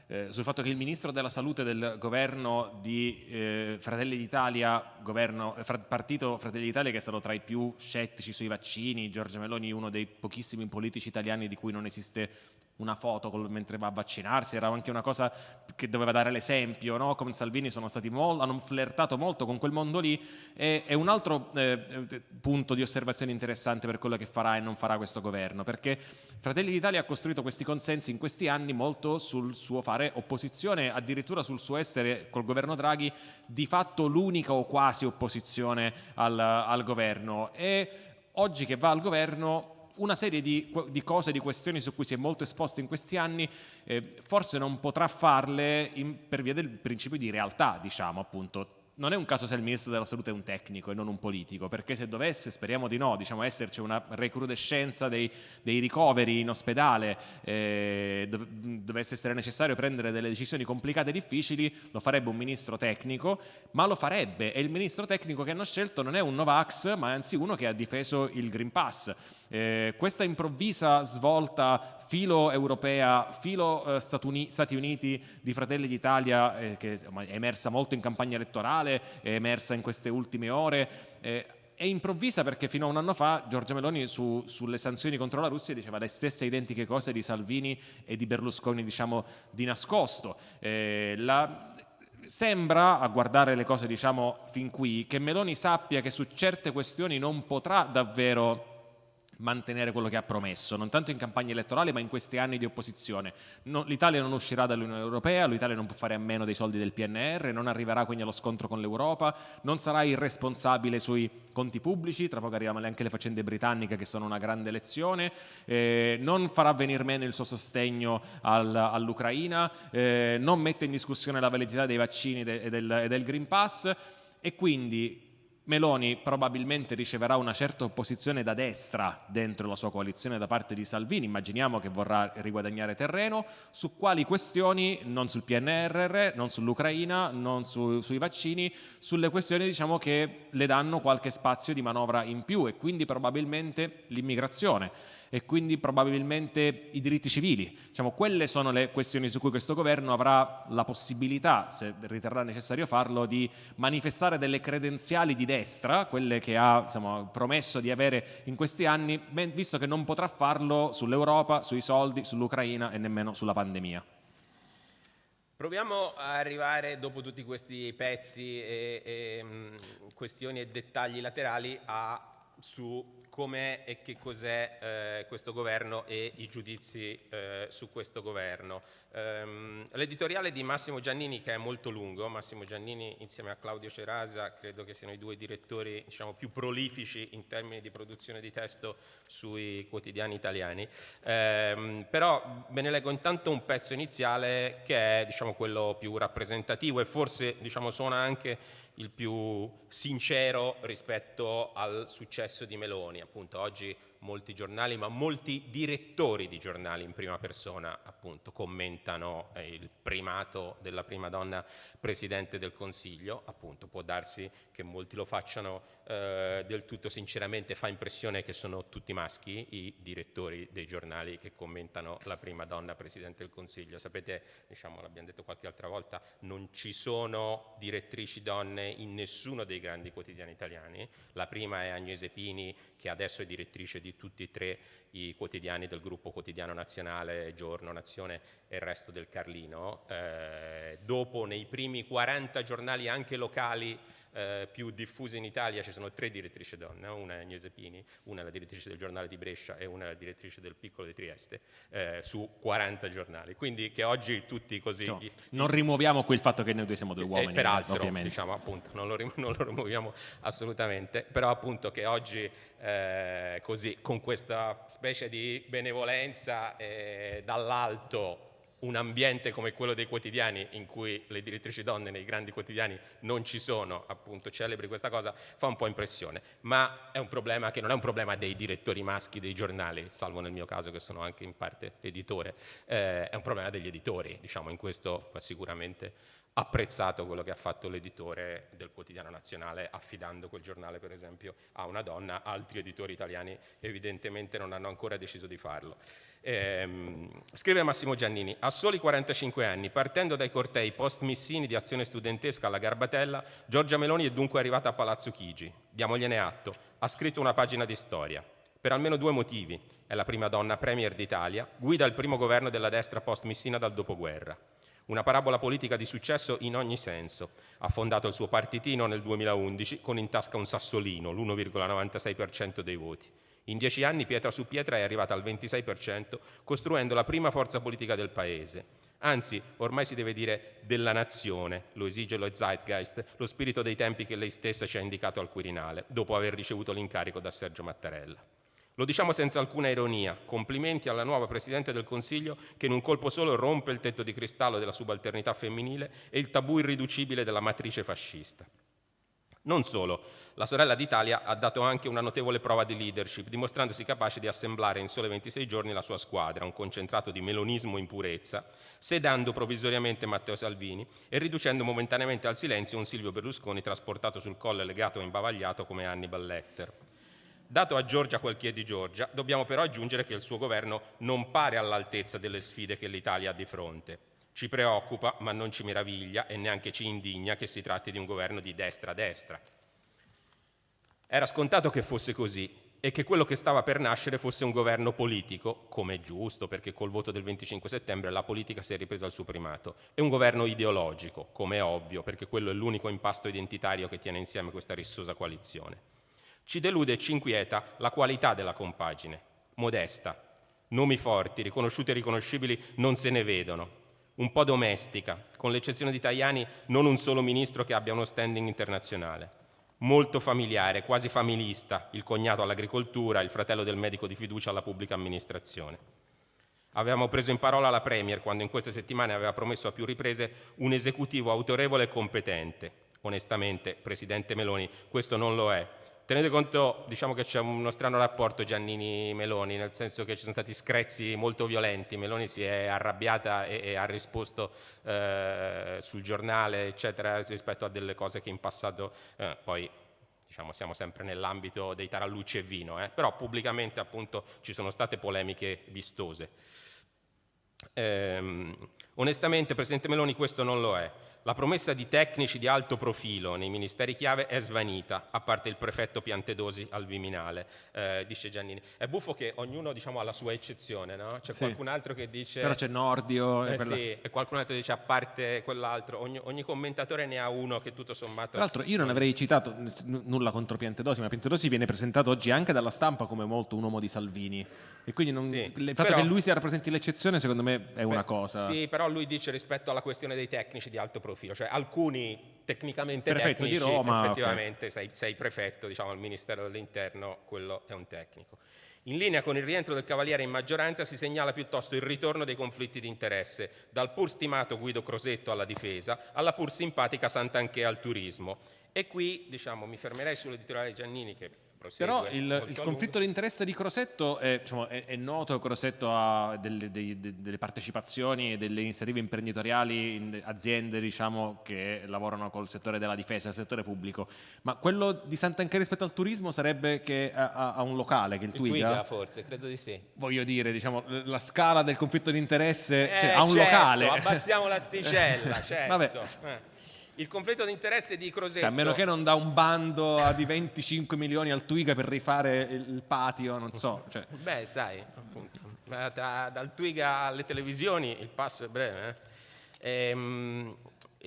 eh, sul fatto che il ministro della salute del governo di eh, Fratelli d'Italia, eh, partito Fratelli d'Italia che è stato tra i più scettici sui vaccini, Giorgia Meloni uno dei pochissimi politici italiani di cui non esiste una foto col, mentre va a vaccinarsi, era anche una cosa che doveva dare l'esempio, no? con Salvini molto, hanno flirtato molto con quel mondo lì e, e un altro eh, eh, punto di osservazione interessante per quello che farà e non farà questo governo, perché Fratelli d'Italia ha costruito questi consensi in questi anni molto sul suo fare opposizione, addirittura sul suo essere col governo Draghi di fatto l'unica o quasi opposizione al, al governo e oggi che va al governo una serie di, di, cose, di questioni su cui si è molto esposto in questi anni, eh, forse non potrà farle in, per via del principio di realtà, diciamo appunto non è un caso se il ministro della salute è un tecnico e non un politico, perché se dovesse, speriamo di no, diciamo, esserci una recrudescenza dei, dei ricoveri in ospedale, eh, dov dovesse essere necessario prendere delle decisioni complicate e difficili, lo farebbe un ministro tecnico, ma lo farebbe e il ministro tecnico che hanno scelto non è un Novax, ma anzi uno che ha difeso il Green Pass. Eh, questa improvvisa svolta filo europea, filo eh, Stati Uniti di Fratelli d'Italia, eh, che è emersa molto in campagna elettorale, è emersa in queste ultime ore, eh, è improvvisa perché fino a un anno fa Giorgia Meloni su, sulle sanzioni contro la Russia diceva le stesse identiche cose di Salvini e di Berlusconi, diciamo, di nascosto. Eh, la, sembra, a guardare le cose diciamo fin qui, che Meloni sappia che su certe questioni non potrà davvero mantenere quello che ha promesso, non tanto in campagna elettorale ma in questi anni di opposizione. No, L'Italia non uscirà dall'Unione Europea, l'Italia non può fare a meno dei soldi del PNR, non arriverà quindi allo scontro con l'Europa, non sarà irresponsabile sui conti pubblici, tra poco arrivano anche le faccende britanniche che sono una grande lezione, eh, non farà venire meno il suo sostegno al, all'Ucraina, eh, non mette in discussione la validità dei vaccini e del, del Green Pass e quindi Meloni probabilmente riceverà una certa opposizione da destra dentro la sua coalizione da parte di Salvini, immaginiamo che vorrà riguadagnare terreno, su quali questioni, non sul PNRR, non sull'Ucraina, non su, sui vaccini, sulle questioni diciamo, che le danno qualche spazio di manovra in più e quindi probabilmente l'immigrazione e quindi probabilmente i diritti civili. Diciamo, quelle sono le questioni su cui questo governo avrà la possibilità, se riterrà necessario farlo, di manifestare delle credenziali di destra, quelle che ha diciamo, promesso di avere in questi anni, visto che non potrà farlo sull'Europa, sui soldi, sull'Ucraina e nemmeno sulla pandemia.
Proviamo a arrivare, dopo tutti questi pezzi e, e mh, questioni e dettagli laterali, a, su com'è e che cos'è eh, questo governo e i giudizi eh, su questo governo. Um, L'editoriale di Massimo Giannini che è molto lungo, Massimo Giannini insieme a Claudio Cerasa credo che siano i due direttori diciamo, più prolifici in termini di produzione di testo sui quotidiani italiani, um, però ve ne leggo intanto un pezzo iniziale che è diciamo, quello più rappresentativo e forse diciamo, suona anche il più sincero rispetto al successo di Meloni. Appunto, oggi molti giornali, ma molti direttori di giornali in prima persona appunto commentano eh, il primato della prima donna Presidente del Consiglio, appunto può darsi che molti lo facciano eh, del tutto sinceramente, fa impressione che sono tutti maschi i direttori dei giornali che commentano la prima donna Presidente del Consiglio. Sapete, diciamo, l'abbiamo detto qualche altra volta, non ci sono direttrici donne in nessuno dei grandi quotidiani italiani, la prima è Agnese Pini che adesso è direttrice di tutti e tre i quotidiani del gruppo quotidiano nazionale, Giorno, Nazione e il resto del Carlino. Eh, dopo nei primi 40 giornali anche locali eh, più diffuse in Italia ci sono tre direttrici donne, una è Agnese Pini, una è la direttrice del giornale di Brescia e una è la direttrice del piccolo di Trieste, eh, su 40 giornali. Quindi che oggi tutti così... No,
non rimuoviamo qui il fatto che noi due siamo due uomini.
peraltro, ovviamente. diciamo appunto, non lo, non lo, rimuoviamo assolutamente, però appunto che oggi eh, così, con questa specie di benevolenza eh, dall'alto un ambiente come quello dei quotidiani in cui le direttrici donne nei grandi quotidiani non ci sono, appunto celebri questa cosa, fa un po' impressione, ma è un problema che non è un problema dei direttori maschi dei giornali, salvo nel mio caso che sono anche in parte editore, eh, è un problema degli editori, diciamo in questo sicuramente apprezzato quello che ha fatto l'editore del quotidiano nazionale affidando quel giornale per esempio a una donna, altri editori italiani evidentemente non hanno ancora deciso di farlo. Ehm, scrive Massimo Giannini, a soli 45 anni, partendo dai cortei post-missini di azione studentesca alla Garbatella, Giorgia Meloni è dunque arrivata a Palazzo Chigi, diamogliene atto, ha scritto una pagina di storia, per almeno due motivi, è la prima donna premier d'Italia, guida il primo governo della destra post-missina dal dopoguerra. Una parabola politica di successo in ogni senso. Ha fondato il suo partitino nel 2011 con in tasca un sassolino, l'1,96% dei voti. In dieci anni pietra su pietra è arrivata al 26%, costruendo la prima forza politica del Paese. Anzi, ormai si deve dire della nazione, lo esige lo Zeitgeist, lo spirito dei tempi che lei stessa ci ha indicato al Quirinale, dopo aver ricevuto l'incarico da Sergio Mattarella. Lo diciamo senza alcuna ironia, complimenti alla nuova Presidente del Consiglio che in un colpo solo rompe il tetto di cristallo della subalternità femminile e il tabù irriducibile della matrice fascista. Non solo, la sorella d'Italia ha dato anche una notevole prova di leadership, dimostrandosi capace di assemblare in sole 26 giorni la sua squadra, un concentrato di melonismo in purezza, sedando provvisoriamente Matteo Salvini e riducendo momentaneamente al silenzio un Silvio Berlusconi trasportato sul colle legato e imbavagliato come Hannibal Lecter. Dato a Giorgia quel che è di Giorgia, dobbiamo però aggiungere che il suo governo non pare all'altezza delle sfide che l'Italia ha di fronte. Ci preoccupa, ma non ci meraviglia e neanche ci indigna che si tratti di un governo di destra-destra. Era scontato che fosse così e che quello che stava per nascere fosse un governo politico, come è giusto, perché col voto del 25 settembre la politica si è ripresa al suo primato, e un governo ideologico, come è ovvio, perché quello è l'unico impasto identitario che tiene insieme questa rissosa coalizione. Ci delude e ci inquieta la qualità della compagine, modesta, nomi forti, riconosciuti e riconoscibili non se ne vedono, un po' domestica, con l'eccezione di Tajani non un solo ministro che abbia uno standing internazionale, molto familiare, quasi familista, il cognato all'agricoltura, il fratello del medico di fiducia alla pubblica amministrazione. Avevamo preso in parola la Premier quando in queste settimane aveva promesso a più riprese un esecutivo autorevole e competente, onestamente, Presidente Meloni, questo non lo è. Tenete conto, diciamo che c'è uno strano rapporto Giannini-Meloni, nel senso che ci sono stati screzzi molto violenti, Meloni si è arrabbiata e, e ha risposto eh, sul giornale, eccetera, rispetto a delle cose che in passato eh, poi diciamo, siamo sempre nell'ambito dei tarallucci e vino, eh, però pubblicamente appunto ci sono state polemiche vistose. Ehm, onestamente, Presidente Meloni, questo non lo è. La promessa di tecnici di alto profilo nei ministeri chiave è svanita, a parte il prefetto Piantedosi al Viminale, eh, dice Giannini. È buffo che ognuno diciamo, ha la sua eccezione, no? C'è sì. qualcun altro che dice...
Però c'è Nordio...
Eh, quella... Sì, e qualcun altro dice a parte quell'altro. Ogni, ogni, commentatore ne ha uno che tutto sommato...
Tra l'altro io non avrei citato nulla contro Piantedosi, ma Piantedosi viene presentato oggi anche dalla stampa come molto un uomo di Salvini. E quindi non... sì, il fatto però... che lui sia rappresenti l'eccezione secondo me è una cosa...
Sì, però lui dice rispetto alla questione dei tecnici di alto profilo, cioè alcuni tecnicamente prefetto tecnici,
di Roma,
effettivamente okay. sei, sei, prefetto diciamo, al Ministero dell'Interno, quello è un tecnico. In linea con il rientro del Cavaliere in maggioranza si segnala piuttosto il ritorno dei conflitti di interesse, dal pur stimato Guido Crosetto alla difesa, alla pur simpatica Sant'Anché al turismo. E qui diciamo, mi fermerei sull'editoriale Giannini che
però il, il conflitto di interesse di Crosetto è, diciamo, è, è noto, Crosetto ha delle, dei, delle, partecipazioni e delle iniziative imprenditoriali in aziende diciamo, che lavorano col settore della difesa, il settore pubblico, ma quello di Sant'Anché rispetto al turismo sarebbe che ha, ha un locale, che è il, il Twiga.
Twiga forse, credo di sì.
Voglio dire, diciamo, la scala del conflitto di interesse,
eh,
cioè, ha un
certo,
locale.
abbassiamo l'asticella, certo. Vabbè. Eh. Il conflitto di interesse di Crosetto. Cioè,
a meno che non dà un bando di 25 milioni al Twiga per rifare il patio, non so. Cioè.
Beh, sai, appunto, tra, dal Twiga alle televisioni il passo è breve. Eh? Ehm,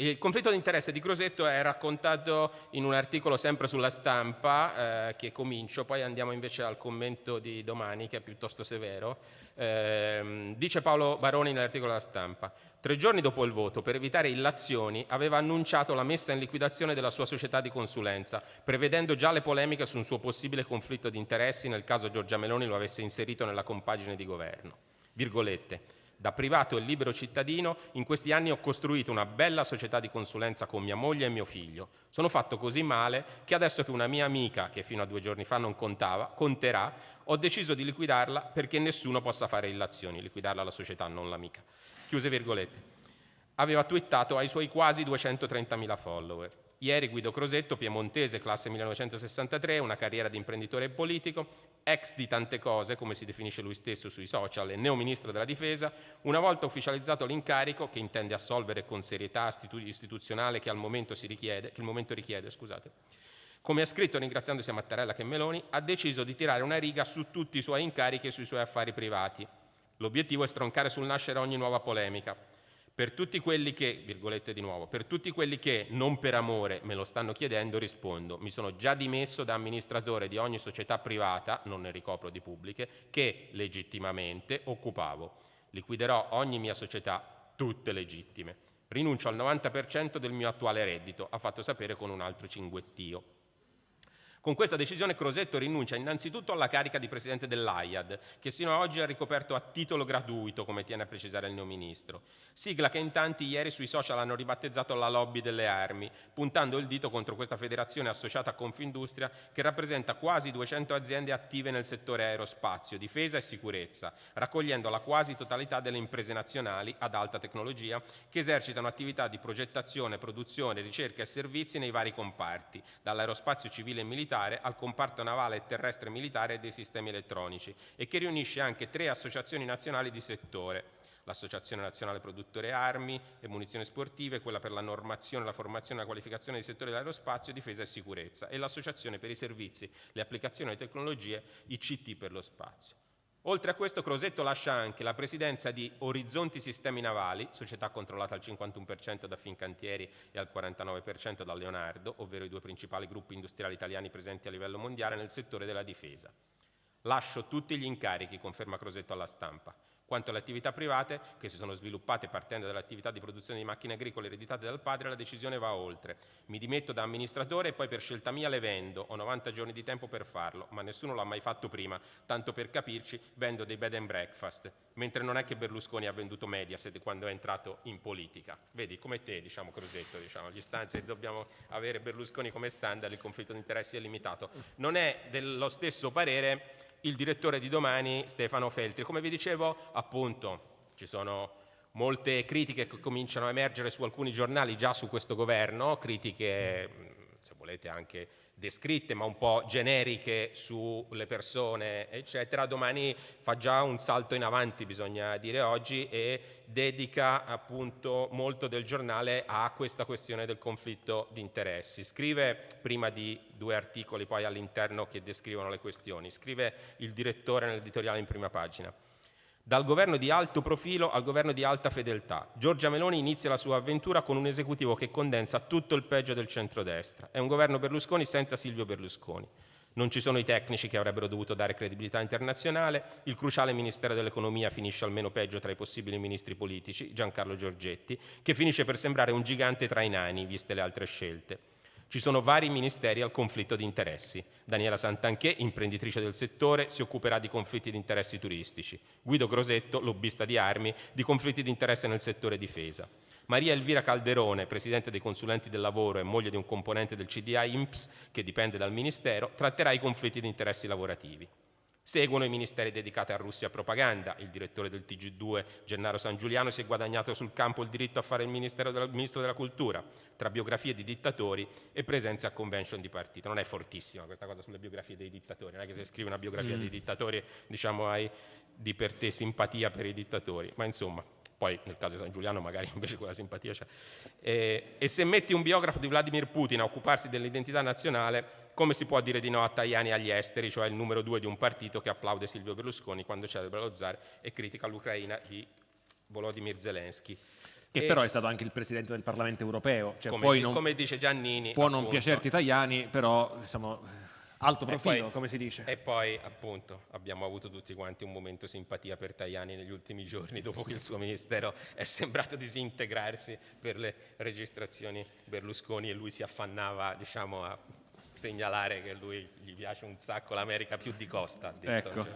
il conflitto di interesse di Crosetto è raccontato in un articolo sempre sulla stampa eh, che comincio, poi andiamo invece al commento di domani che è piuttosto severo. Eh, dice Paolo Baroni nell'articolo della stampa, tre giorni dopo il voto, per evitare illazioni, aveva annunciato la messa in liquidazione della sua società di consulenza, prevedendo già le polemiche su un suo possibile conflitto di interessi nel caso Giorgia Meloni lo avesse inserito nella compagine di governo. Virgolette, da privato e libero cittadino, in questi anni ho costruito una bella società di consulenza con mia moglie e mio figlio. Sono fatto così male che adesso che una mia amica, che fino a due giorni fa non contava, conterà, ho deciso di liquidarla perché nessuno possa fare illazioni, liquidarla la società, non l'amica. Chiuse virgolette. Aveva twittato ai suoi quasi 230.000 follower. Ieri Guido Crosetto, piemontese, classe 1963, una carriera di imprenditore e politico, ex di tante cose, come si definisce lui stesso sui social, e neo ministro della difesa, una volta ufficializzato l'incarico, che intende assolvere con serietà istituzionale che, al momento si richiede, che il momento richiede, scusate, come ha scritto ringraziandosi a Mattarella che Meloni, ha deciso di tirare una riga su tutti i suoi incarichi e sui suoi affari privati. L'obiettivo è stroncare sul nascere ogni nuova polemica, per tutti quelli che, virgolette di nuovo, per tutti quelli che non per amore me lo stanno chiedendo rispondo, mi sono già dimesso da amministratore di ogni società privata, non ne ricopro di pubbliche, che legittimamente occupavo. Liquiderò ogni mia società, tutte legittime. Rinuncio al 90% del mio attuale reddito, ha fatto sapere con un altro cinguettio. Con questa decisione Crosetto rinuncia innanzitutto alla carica di presidente dell'AIAD, che sino ad oggi ha ricoperto a titolo gratuito, come tiene a precisare il neo ministro. Sigla che in tanti ieri sui social hanno ribattezzato la lobby delle armi, puntando il dito contro questa federazione associata a Confindustria che rappresenta quasi 200 aziende attive nel settore aerospazio, difesa e sicurezza, raccogliendo la quasi totalità delle imprese nazionali ad alta tecnologia che esercitano attività di progettazione, produzione, ricerca e servizi nei vari comparti, dall'aerospazio civile e militare militare al comparto navale e terrestre militare dei sistemi elettronici e che riunisce anche tre associazioni nazionali di settore, l'Associazione Nazionale Produttore Armi e Munizioni Sportive, quella per la normazione, la formazione e la qualificazione dei settori dell'aerospazio, difesa e sicurezza e l'Associazione per i servizi, le applicazioni e le tecnologie, ICT per lo spazio. Oltre a questo Crosetto lascia anche la presidenza di Orizzonti Sistemi Navali, società controllata al 51% da Fincantieri e al 49% da Leonardo, ovvero i due principali gruppi industriali italiani presenti a livello mondiale nel settore della difesa. Lascio tutti gli incarichi, conferma Crosetto alla stampa. Quanto alle attività private, che si sono sviluppate partendo dall'attività di produzione di macchine agricole ereditate dal padre, la decisione va oltre. Mi dimetto da amministratore e poi per scelta mia le vendo. Ho 90 giorni di tempo per farlo, ma nessuno l'ha mai fatto prima. Tanto per capirci, vendo dei bed and breakfast. Mentre non è che Berlusconi ha venduto Mediaset quando è entrato in politica. Vedi, come te, diciamo, Crosetto, diciamo, gli stanze dobbiamo avere Berlusconi come standard, il conflitto di interessi è limitato. Non è dello stesso parere il direttore di domani Stefano Feltri. Come vi dicevo, appunto, ci sono molte critiche che cominciano a emergere su alcuni giornali già su questo governo, critiche se volete anche descritte ma un po' generiche sulle persone eccetera, domani fa già un salto in avanti bisogna dire oggi e dedica appunto molto del giornale a questa questione del conflitto di interessi. Scrive prima di due articoli poi all'interno che descrivono le questioni, scrive il direttore nell'editoriale in prima pagina dal governo di alto profilo al governo di alta fedeltà. Giorgia Meloni inizia la sua avventura con un esecutivo che condensa tutto il peggio del centrodestra. È un governo Berlusconi senza Silvio Berlusconi. Non ci sono i tecnici che avrebbero dovuto dare credibilità internazionale, il cruciale Ministero dell'Economia finisce almeno peggio tra i possibili ministri politici, Giancarlo Giorgetti, che finisce per sembrare un gigante tra i nani, viste le altre scelte. Ci sono vari ministeri al conflitto di interessi. Daniela Santanché, imprenditrice del settore, si occuperà di conflitti di interessi turistici. Guido Grosetto, lobbista di armi, di conflitti di interesse nel settore difesa. Maria Elvira Calderone, presidente dei consulenti del lavoro e moglie di un componente del CDA INPS, che dipende dal Ministero, tratterà i conflitti di interessi lavorativi. Seguono i ministeri dedicati a Russia propaganda. Il direttore del TG2, Gennaro San Giuliano, si è guadagnato sul campo il diritto a fare il della, ministro della cultura, tra biografie di dittatori e presenze a convention di partito. Non è fortissima questa cosa sulle biografie dei dittatori, non è che se scrive una biografia mm. dei dittatori diciamo hai di per te simpatia per i dittatori, ma insomma poi nel caso di San Giuliano magari invece quella simpatia c'è. E, e se metti un biografo di Vladimir Putin a occuparsi dell'identità nazionale, come si può dire di no a Tajani agli esteri, cioè il numero due di un partito che applaude Silvio Berlusconi quando celebra lo zar e critica l'Ucraina di Volodymyr Zelensky.
Che e però è stato anche il Presidente del Parlamento europeo.
Cioè come, non, come, dice Giannini.
Può appunto, non piacerti Tajani, però diciamo, alto profilo, poi, come si dice.
E poi appunto abbiamo avuto tutti quanti un momento simpatia per Tajani negli ultimi giorni, dopo che il suo ministero è sembrato disintegrarsi per le registrazioni Berlusconi e lui si affannava diciamo, a segnalare che lui gli piace un sacco l'America più di Costa.
Ecco. Cioè.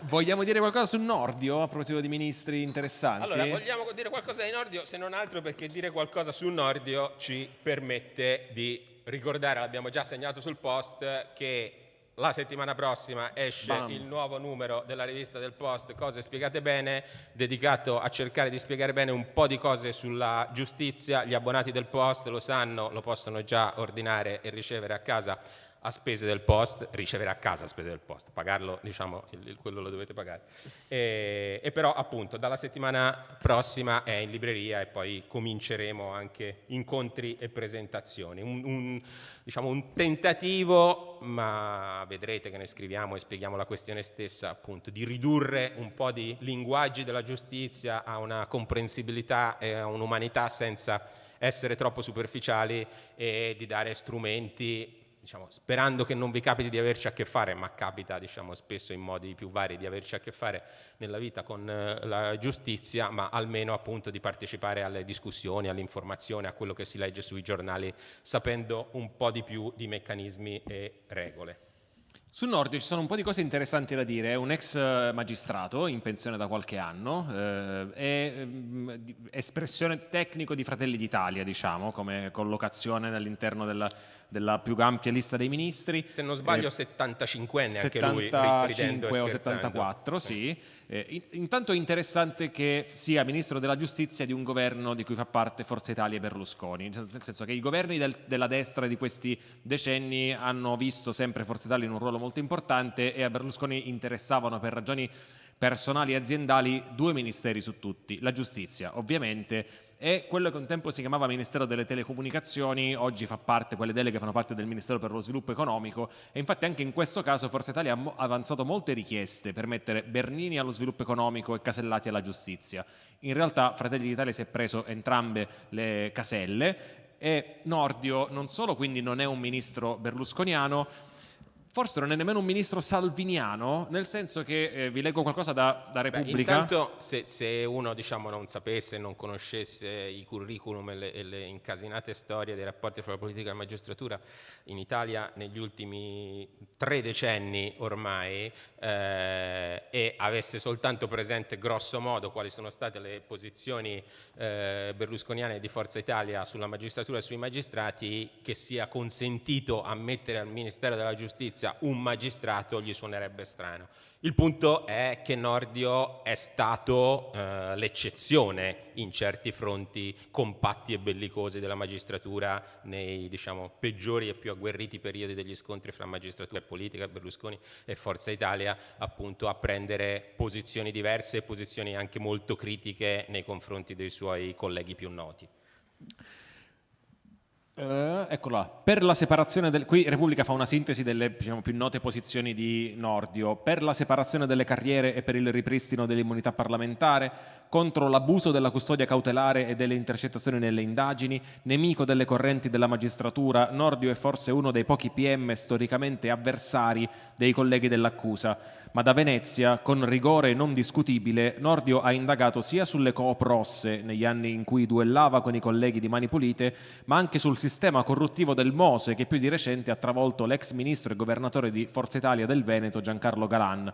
Vogliamo dire qualcosa su Nordio a proposito di ministri interessanti?
Allora, vogliamo dire qualcosa di Nordio, se non altro perché dire qualcosa su Nordio ci permette di ricordare, l'abbiamo già segnato sul post, che la settimana prossima esce Bam. il nuovo numero della rivista del Post, Cose Spiegate Bene, dedicato a cercare di spiegare bene un po' di cose sulla giustizia. Gli abbonati del Post lo sanno, lo possono già ordinare e ricevere a casa a spese del post, ricevere a casa a spese del post, pagarlo, diciamo, il, quello lo dovete pagare. E, e, però appunto dalla settimana prossima è in libreria e poi cominceremo anche incontri e presentazioni. Un, un, diciamo, un tentativo, ma vedrete che ne scriviamo e spieghiamo la questione stessa, appunto, di ridurre un po' di linguaggi della giustizia a una comprensibilità e a un'umanità senza essere troppo superficiali e di dare strumenti diciamo, sperando che non vi capiti di averci a che fare, ma capita diciamo, spesso in modi più vari di averci a che fare nella vita con eh, la giustizia, ma almeno appunto di partecipare alle discussioni, all'informazione, a quello che si legge sui giornali, sapendo un po' di più di meccanismi e regole.
Sul Nordio ci sono un po' di cose interessanti da dire. È un ex eh, magistrato in pensione da qualche anno, eh, è mm, espressione tecnico di Fratelli d'Italia, diciamo, come collocazione all'interno della, della, più ampia lista dei ministri.
Se non sbaglio, eh, 75enne anche
75 lui, o 74, sì. Eh, intanto è interessante che sia ministro della giustizia di un governo di cui fa parte Forza Italia e Berlusconi, nel senso che i governi del, della destra di questi decenni hanno visto sempre Forza Italia in un ruolo molto importante e a Berlusconi interessavano per ragioni personali e aziendali due ministeri su tutti, la giustizia ovviamente e quello che un tempo si chiamava Ministero delle Telecomunicazioni, oggi fa parte, quelle deleghe fanno parte del Ministero per lo Sviluppo Economico e infatti anche in questo caso Forza Italia ha avanzato molte richieste per mettere Bernini allo sviluppo economico e Casellati alla giustizia. In realtà Fratelli d'Italia si è preso entrambe le caselle e Nordio non solo quindi non è un ministro berlusconiano, forse non è nemmeno un ministro salviniano, nel senso che eh, vi leggo qualcosa da, da Repubblica. Beh,
intanto, se, se uno diciamo, non sapesse, non conoscesse i curriculum e le, e le, incasinate storie dei rapporti fra la politica e la magistratura in Italia negli ultimi tre decenni ormai eh, e avesse soltanto presente grosso modo quali sono state le posizioni eh, berlusconiane di Forza Italia sulla magistratura e sui magistrati, che sia consentito ammettere al Ministero della Giustizia giustizia un magistrato gli suonerebbe strano. Il punto è che Nordio è stato eh, l'eccezione in certi fronti compatti e bellicosi della magistratura nei diciamo, peggiori e più agguerriti periodi degli scontri fra magistratura e politica, Berlusconi e Forza Italia, appunto a prendere posizioni diverse e posizioni anche molto critiche nei confronti dei suoi colleghi più noti.
Uh, eccola, per la separazione del... qui Repubblica fa una sintesi delle diciamo, più note posizioni di Nordio, per la separazione delle carriere e per il ripristino dell'immunità parlamentare, contro l'abuso della custodia cautelare e delle intercettazioni nelle indagini, nemico delle correnti della magistratura, Nordio è forse uno dei pochi PM storicamente avversari dei colleghi dell'accusa, ma da Venezia, con rigore non discutibile, Nordio ha indagato sia sulle coop rosse negli anni in cui duellava con i colleghi di Mani Pulite, ma anche sul sistema corruttivo del Mose che più di recente ha travolto l'ex ministro e governatore di Forza Italia del Veneto Giancarlo Galan.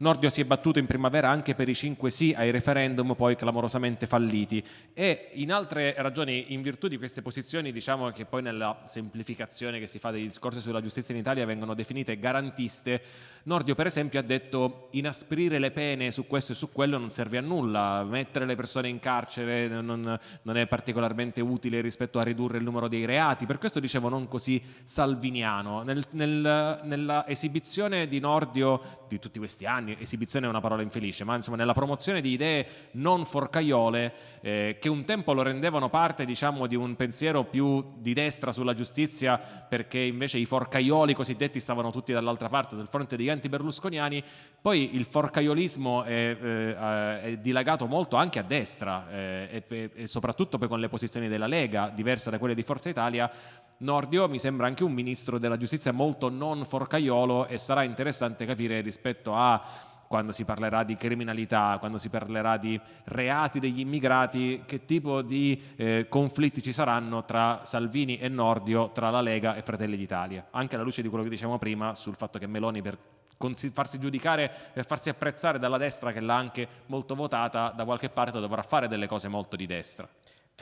Nordio si è battuto in primavera anche per i 5 sì ai referendum poi clamorosamente falliti. E in altre ragioni, in virtù di queste posizioni, diciamo che poi nella semplificazione che si fa dei discorsi sulla giustizia in Italia vengono definite garantiste, Nordio per esempio ha detto inasprire le pene su questo e su quello non serve a nulla, mettere le persone in carcere non, non è particolarmente utile rispetto a ridurre il numero dei reati, per questo dicevo non così salviniano. Nel, nel, nella esibizione di Nordio di tutti questi anni, esibizione è una parola infelice, ma insomma nella promozione di idee non forcaiole eh, che un tempo lo rendevano parte diciamo di un pensiero più di destra sulla giustizia perché invece i forcaioli cosiddetti stavano tutti dall'altra parte del fronte degli anti-berlusconiani, poi il forcaiolismo è, eh, è dilagato molto anche a destra eh, e, e soprattutto poi con le posizioni della Lega, diverse da quelle di Forza Italia, Nordio mi sembra anche un ministro della giustizia molto non forcaiolo e sarà interessante capire rispetto a quando si parlerà di criminalità, quando si parlerà di reati degli immigrati, che tipo di eh, conflitti ci saranno tra Salvini e Nordio, tra la Lega e Fratelli d'Italia, anche alla luce di quello che dicevamo prima sul fatto che Meloni per farsi giudicare, per farsi apprezzare dalla destra che l'ha anche molto votata, da qualche parte dovrà fare delle cose molto di destra.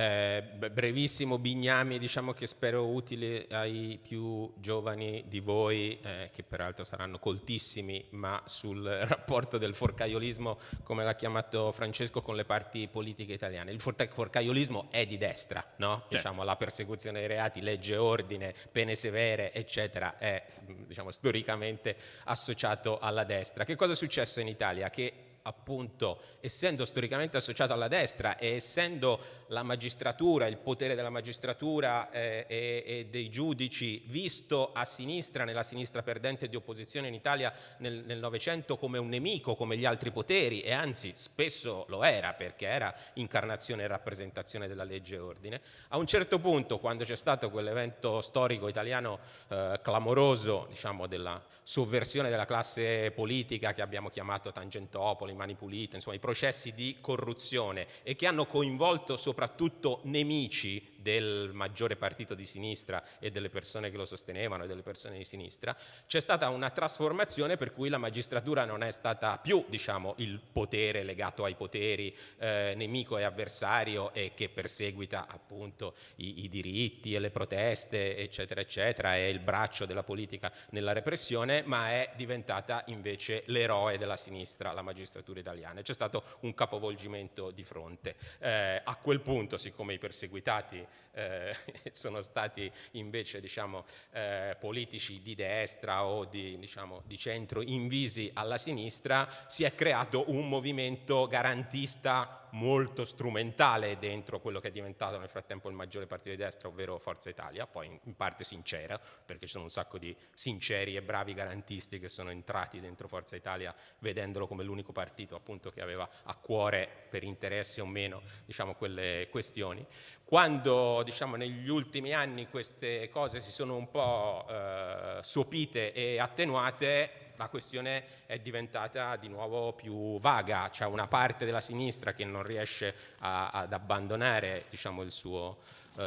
Eh, brevissimo bignami, diciamo che spero utile ai più giovani di voi, eh, che peraltro saranno coltissimi, ma sul rapporto del forcaiolismo, come l'ha chiamato Francesco, con le parti politiche italiane. Il forcaiolismo è di destra, no? certo. diciamo, la persecuzione dei reati, legge ordine, pene severe, eccetera, è diciamo, storicamente associato alla destra. Che cosa è successo in Italia? Che appunto essendo storicamente associato alla destra e essendo la magistratura, il potere della magistratura eh, e, e, dei giudici visto a sinistra, nella sinistra perdente di opposizione in Italia nel Novecento come un nemico, come gli altri poteri e anzi spesso lo era perché era incarnazione e rappresentazione della legge e ordine, a un certo punto quando c'è stato quell'evento storico italiano eh, clamoroso diciamo della sovversione della classe politica che abbiamo chiamato Tangentopoli, Mani Pulite, insomma i processi di corruzione e che hanno coinvolto soprattutto nemici del maggiore partito di sinistra e delle persone che lo sostenevano e delle persone di sinistra, c'è stata una trasformazione per cui la magistratura non è stata più diciamo, il potere legato ai poteri, eh, nemico e avversario e che perseguita appunto i, i diritti e le proteste eccetera eccetera, è il braccio della politica nella repressione, ma è diventata invece l'eroe della sinistra, la magistratura italiana. C'è stato un capovolgimento di fronte. Eh, a quel punto, siccome i perseguitati eh, sono stati invece diciamo, eh, politici di destra o di, diciamo, di centro invisi alla sinistra, si è creato un movimento garantista molto strumentale dentro quello che è diventato nel frattempo il maggiore partito di destra, ovvero Forza Italia, poi in parte sincera, perché ci sono un sacco di sinceri e bravi garantisti che sono entrati dentro Forza Italia vedendolo come l'unico partito appunto che aveva a cuore per interessi o meno diciamo, quelle questioni. Quando diciamo, negli ultimi anni queste cose si sono un po' eh, sopite e attenuate, la questione è diventata di nuovo più vaga, c'è una parte della sinistra che non riesce a, ad abbandonare diciamo, suo, eh,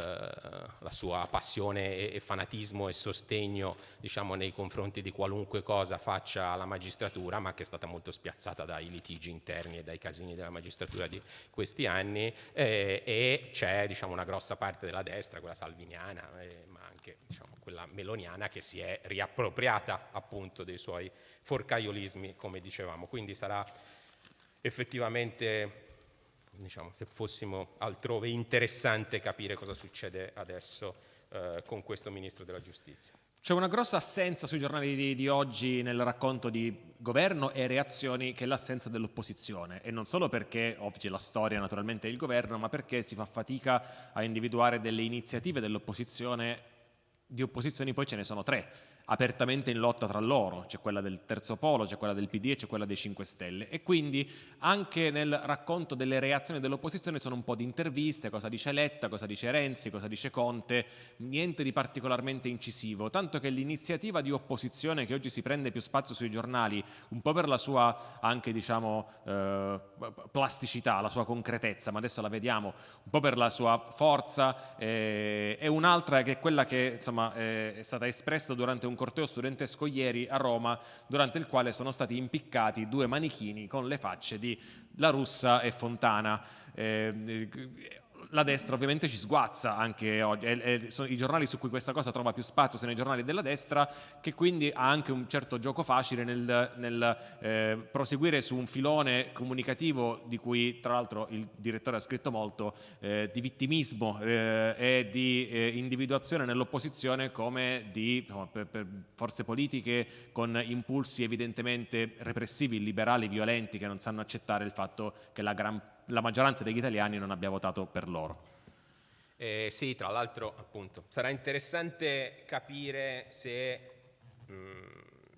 la sua passione e, e, fanatismo e sostegno diciamo, nei confronti di qualunque cosa faccia la magistratura, ma che è stata molto spiazzata dai litigi interni e dai casini della magistratura di questi anni, eh, e c'è diciamo, una grossa parte della destra, quella salviniana, eh, ma anche diciamo, quella meloniana che si è riappropriata appunto dei suoi forcaiolismi, come dicevamo. Quindi sarà effettivamente, diciamo, se fossimo altrove, interessante capire cosa succede adesso eh, con questo Ministro della Giustizia.
C'è una grossa assenza sui giornali di, di, oggi nel racconto di governo e reazioni che è l'assenza dell'opposizione e non solo perché oggi la storia naturalmente è il governo ma perché si fa fatica a individuare delle iniziative dell'opposizione di opposizioni poi ce ne sono tre apertamente in lotta tra loro, c'è quella del terzo polo, c'è quella del PD e c'è quella dei 5 Stelle. E quindi anche nel racconto delle reazioni dell'opposizione sono un po' di interviste, cosa dice Letta, cosa dice Renzi, cosa dice Conte, niente di particolarmente incisivo, tanto che l'iniziativa di opposizione che oggi si prende più spazio sui giornali, un po' per la sua anche diciamo eh, plasticità, la sua concretezza, ma adesso la vediamo, un po' per la sua forza, eh, e un'altra che è quella che insomma, eh, è stata espressa durante un un corteo studentesco ieri a Roma durante il quale sono stati impiccati due manichini con le facce di La Russa e Fontana. Eh, la destra ovviamente ci sguazza anche oggi, è, è, sono i giornali su cui questa cosa trova più spazio sono i giornali della destra che quindi ha anche un certo gioco facile nel, nel eh, proseguire su un filone comunicativo di cui tra l'altro il direttore ha scritto molto eh, di vittimismo eh, e di eh, individuazione nell'opposizione come di insomma, per, per forze politiche con impulsi evidentemente repressivi, liberali, violenti che non sanno accettare il fatto che la gran la maggioranza degli italiani non abbia votato per loro.
Eh, sì, tra l'altro appunto sarà interessante capire se mh,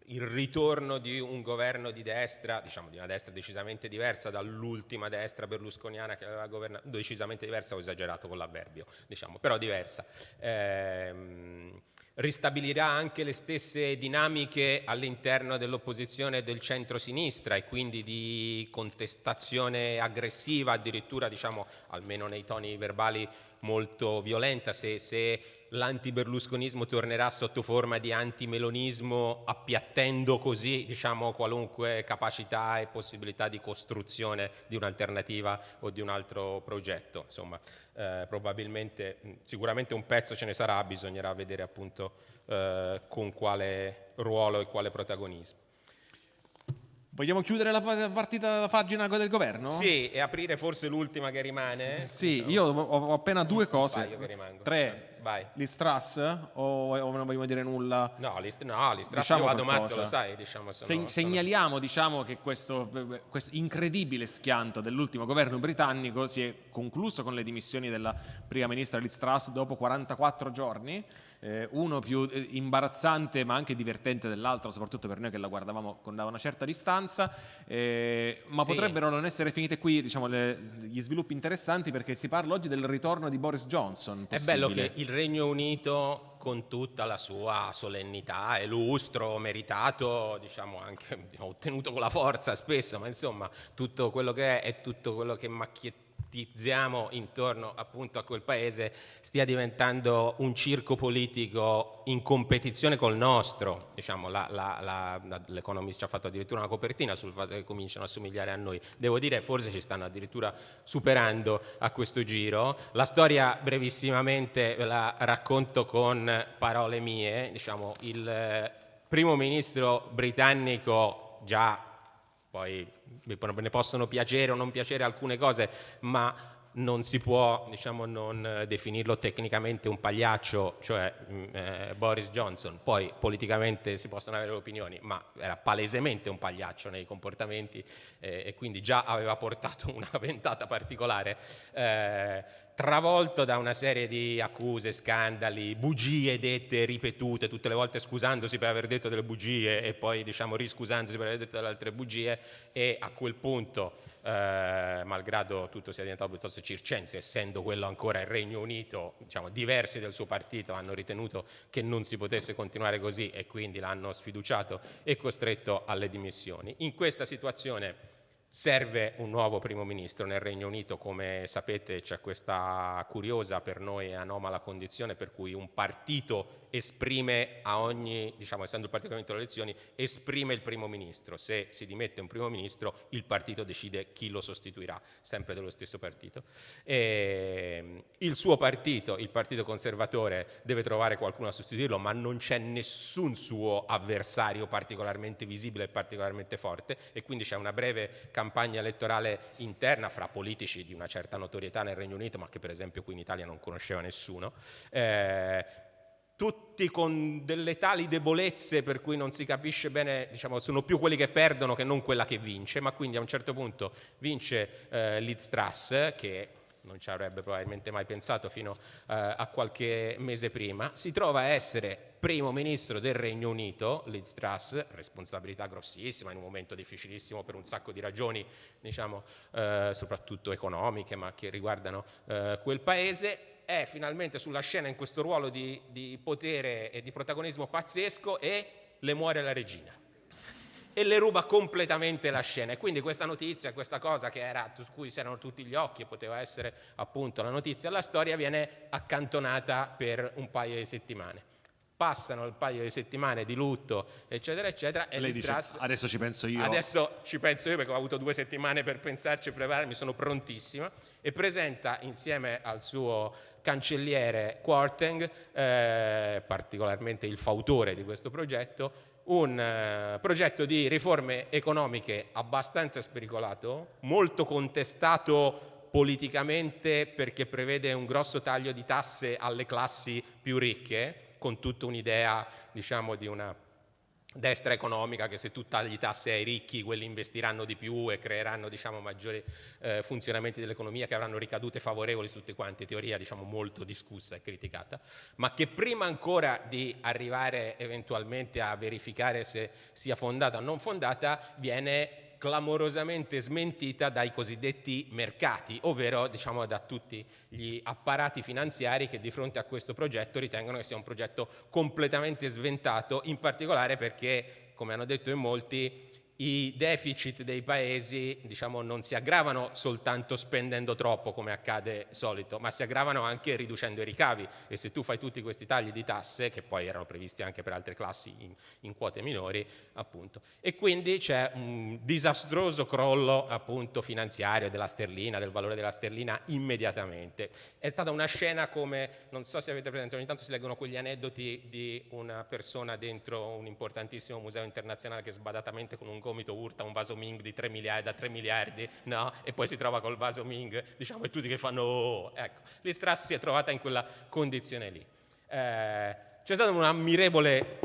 il ritorno di un governo di destra, diciamo di una destra decisamente diversa dall'ultima destra berlusconiana che aveva governato, decisamente diversa, ho esagerato con l'avverbio, diciamo, però diversa. Eh, ristabilirà anche le stesse dinamiche all'interno dell'opposizione del centro-sinistra e quindi di contestazione aggressiva, addirittura diciamo almeno nei toni verbali molto violenta, se, se l'antiberlusconismo tornerà sotto forma di antimelonismo appiattendo così diciamo, qualunque capacità e possibilità di costruzione di un'alternativa o di un altro progetto. Insomma, eh, probabilmente, sicuramente un pezzo ce ne sarà, bisognerà vedere appunto eh, con quale ruolo e quale protagonismo.
Vogliamo chiudere la partita, la pagina del governo?
Sì, e aprire forse l'ultima che rimane?
Sì, io ho appena due cose. Tre. Vai. L'Istras o, o, non vogliamo dire nulla?
No, l'Istras no, diciamo vado matto, lo sai. Diciamo,
sono, Se, segnaliamo sono... diciamo, che questo, questo, incredibile schianto dell'ultimo governo britannico si è concluso con le dimissioni della prima ministra Liz Truss dopo 44 giorni eh, uno più eh, imbarazzante ma anche divertente dell'altro, soprattutto per noi che la guardavamo con da una certa distanza, eh, ma sì. potrebbero non essere finite qui diciamo, le, gli sviluppi interessanti perché si parla oggi del ritorno di Boris Johnson.
Possibile. È bello che il Regno Unito con tutta la sua solennità e lustro meritato, diciamo anche ottenuto con la forza spesso, ma insomma tutto quello che è è tutto quello che macchietta ipotetizziamo intorno appunto a quel paese stia diventando un circo politico in competizione col nostro. Diciamo, L'Economist ci ha fatto addirittura una copertina sul fatto che cominciano a somigliare a noi. Devo dire forse ci stanno addirittura superando a questo giro. La storia brevissimamente ve la racconto con parole mie. Diciamo, il primo ministro britannico già poi ne possono piacere o non piacere alcune cose, ma non si può diciamo, non definirlo tecnicamente un pagliaccio, cioè mm, eh, Boris Johnson, poi politicamente si possono avere opinioni, ma era palesemente un pagliaccio nei comportamenti eh, e quindi già aveva portato una ventata particolare. Eh, travolto da una serie di accuse, scandali, bugie dette, ripetute, tutte le volte scusandosi per aver detto delle bugie e poi diciamo riscusandosi per aver detto delle altre bugie e a quel punto, eh, malgrado tutto sia diventato piuttosto circense, essendo quello ancora il Regno Unito, diciamo, diversi del suo partito hanno ritenuto che non si potesse continuare così e quindi l'hanno sfiduciato e costretto alle dimissioni. In questa situazione Serve un nuovo primo ministro nel Regno Unito, come sapete c'è questa curiosa per noi anomala condizione per cui un partito esprime a ogni, diciamo essendo il partito che ha vinto le elezioni, esprime il primo ministro. Se si dimette un primo ministro il partito decide chi lo sostituirà, sempre dello stesso partito. E ehm, il suo partito, il partito conservatore, deve trovare qualcuno a sostituirlo, ma non c'è nessun suo avversario particolarmente visibile e particolarmente forte e quindi c'è una breve campagna elettorale interna fra politici di una certa notorietà nel Regno Unito, ma che per esempio qui in Italia non conosceva nessuno. Eh, tutti con delle tali debolezze per cui non si capisce bene, diciamo, sono più quelli che perdono che non quella che vince, ma quindi a un certo punto vince eh, Liz Truss, che non ci avrebbe probabilmente mai pensato fino eh, a qualche mese prima, si trova a essere primo ministro del Regno Unito, Liz Truss, responsabilità grossissima in un momento difficilissimo per un sacco di ragioni, diciamo, eh, soprattutto economiche, ma che riguardano eh, quel paese, è finalmente sulla scena in questo ruolo di, di potere e di protagonismo pazzesco e le muore la regina e le ruba completamente la scena. E quindi questa notizia, questa cosa che era, su cui si erano tutti gli occhi e poteva essere appunto la notizia alla storia, viene accantonata per un paio di settimane passano il paio di settimane di lutto, eccetera, eccetera.
E Lei dice, adesso ci penso io.
Adesso ci penso io perché ho avuto due settimane per pensarci e prepararmi, sono prontissima. E presenta insieme al suo cancelliere Quarteng, eh, particolarmente il fautore di questo progetto, un uh, progetto di riforme economiche abbastanza spericolato, molto contestato politicamente perché prevede un grosso taglio di tasse alle classi più ricche, con tutta un'idea diciamo, di una destra economica che se tu tagli tasse ai ricchi quelli investiranno di più e creeranno diciamo, maggiori eh, funzionamenti dell'economia che avranno ricadute favorevoli su tutte quante, teoria diciamo, molto discussa e criticata, ma che prima ancora di arrivare eventualmente a verificare se sia fondata o non fondata viene clamorosamente smentita dai cosiddetti mercati, ovvero diciamo, da tutti gli apparati finanziari che di fronte a questo progetto ritengono che sia un progetto completamente sventato, in particolare perché, come hanno detto in molti, i deficit dei paesi diciamo, non si aggravano soltanto spendendo troppo come accade solito, ma si aggravano anche riducendo i ricavi e se tu fai tutti questi tagli di tasse, che poi erano previsti anche per altre classi in, in quote minori, appunto. E quindi c'è un disastroso crollo appunto, finanziario della sterlina, del valore della sterlina immediatamente. È stata una scena come, non so se avete presente, ogni tanto si leggono quegli aneddoti di una persona dentro un importantissimo museo internazionale che sbadatamente con un gomito urta un vaso Ming di 3 miliardi, da 3 miliardi, no? E poi si trova col vaso Ming, diciamo, e tutti che fanno oh, ecco. L'Istras si è trovata in quella condizione lì. Eh, c'è stata un'ammirevole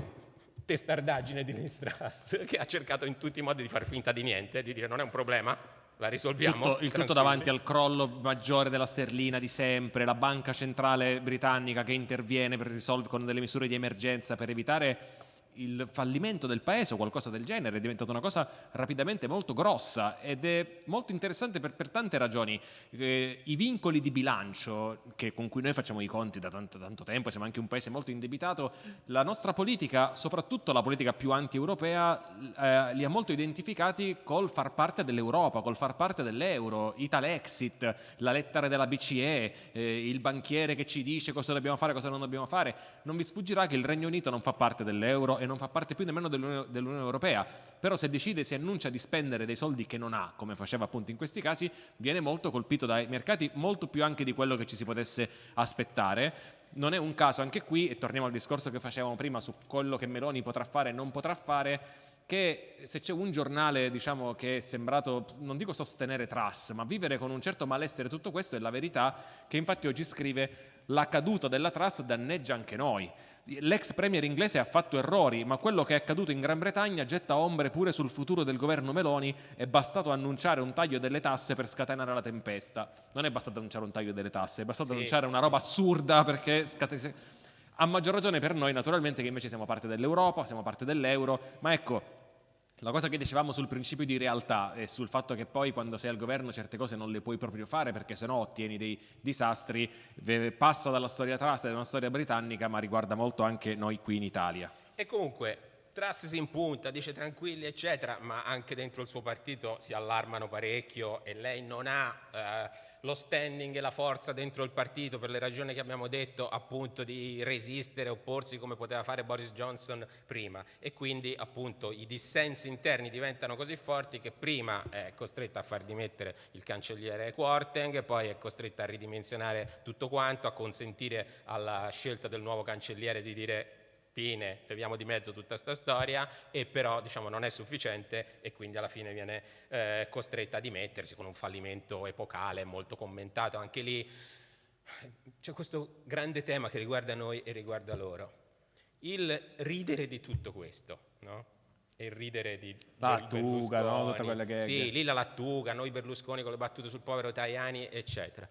testardaggine di Listras che ha cercato in tutti i modi di far finta di niente, di dire non è un problema, la risolviamo.
Tutto, il tutto davanti al crollo maggiore della sterlina di sempre, la banca centrale britannica che interviene per risolvere con delle misure di emergenza per evitare il fallimento del paese o qualcosa del genere è diventata una cosa rapidamente molto grossa ed è molto interessante per, per tante ragioni. Eh, I vincoli di bilancio che, con cui noi facciamo i conti da tanto, tanto, tempo, siamo anche un paese molto indebitato, la nostra politica, soprattutto la politica più anti-europea, eh, li ha molto identificati col far parte dell'Europa, col far parte dell'euro, Italexit, la lettera della BCE, eh, il banchiere che ci dice cosa dobbiamo fare, cosa non dobbiamo fare. Non vi sfuggirà che il Regno Unito non fa parte dell'euro e non fa parte più nemmeno dell'Unione Europea, però se decide, si annuncia di spendere dei soldi che non ha, come faceva appunto in questi casi, viene molto colpito dai mercati, molto più anche di quello che ci si potesse aspettare. Non è un caso anche qui, e torniamo al discorso che facevamo prima su quello che Meloni potrà fare e non potrà fare, che se c'è un giornale diciamo, che è sembrato, non dico sostenere Truss, ma vivere con un certo malessere tutto questo è la verità che infatti oggi scrive la caduta della Truss danneggia anche noi. L'ex premier inglese ha fatto errori, ma quello che è accaduto in Gran Bretagna getta ombre pure sul futuro del governo Meloni. È bastato annunciare un taglio delle tasse per scatenare la tempesta. Non è bastato annunciare un taglio delle tasse, è bastato sì. annunciare una roba assurda perché scatena. A maggior ragione per noi, naturalmente, che invece siamo parte dell'Europa, siamo parte dell'euro, ma ecco, la cosa che dicevamo sul principio di realtà e sul fatto che poi quando sei al governo certe cose non le puoi proprio fare perché sennò ottieni dei disastri, passa dalla storia trust e dalla storia britannica ma riguarda molto anche noi qui in Italia.
E comunque Truss si impunta, dice tranquilli eccetera, ma anche dentro il suo partito si allarmano parecchio e lei non ha... Eh, lo standing e la forza dentro il partito per le ragioni che abbiamo detto appunto di resistere, opporsi come poteva fare Boris Johnson prima. E quindi appunto i dissensi interni diventano così forti che prima è costretta a far dimettere il cancelliere Quarteng, poi è costretta a ridimensionare tutto quanto, a consentire alla scelta del nuovo cancelliere di dire fine, leviamo di mezzo tutta questa storia e però diciamo, non è sufficiente e quindi alla fine viene eh, costretta a dimettersi con un fallimento epocale molto commentato. Anche lì c'è questo grande tema che riguarda noi e riguarda loro. Il ridere di tutto questo, no? e il ridere di
Lattuga, no? Tutta quella che
Sì, lì la Lattuga, noi Berlusconi con le battute sul povero Tajani, eccetera.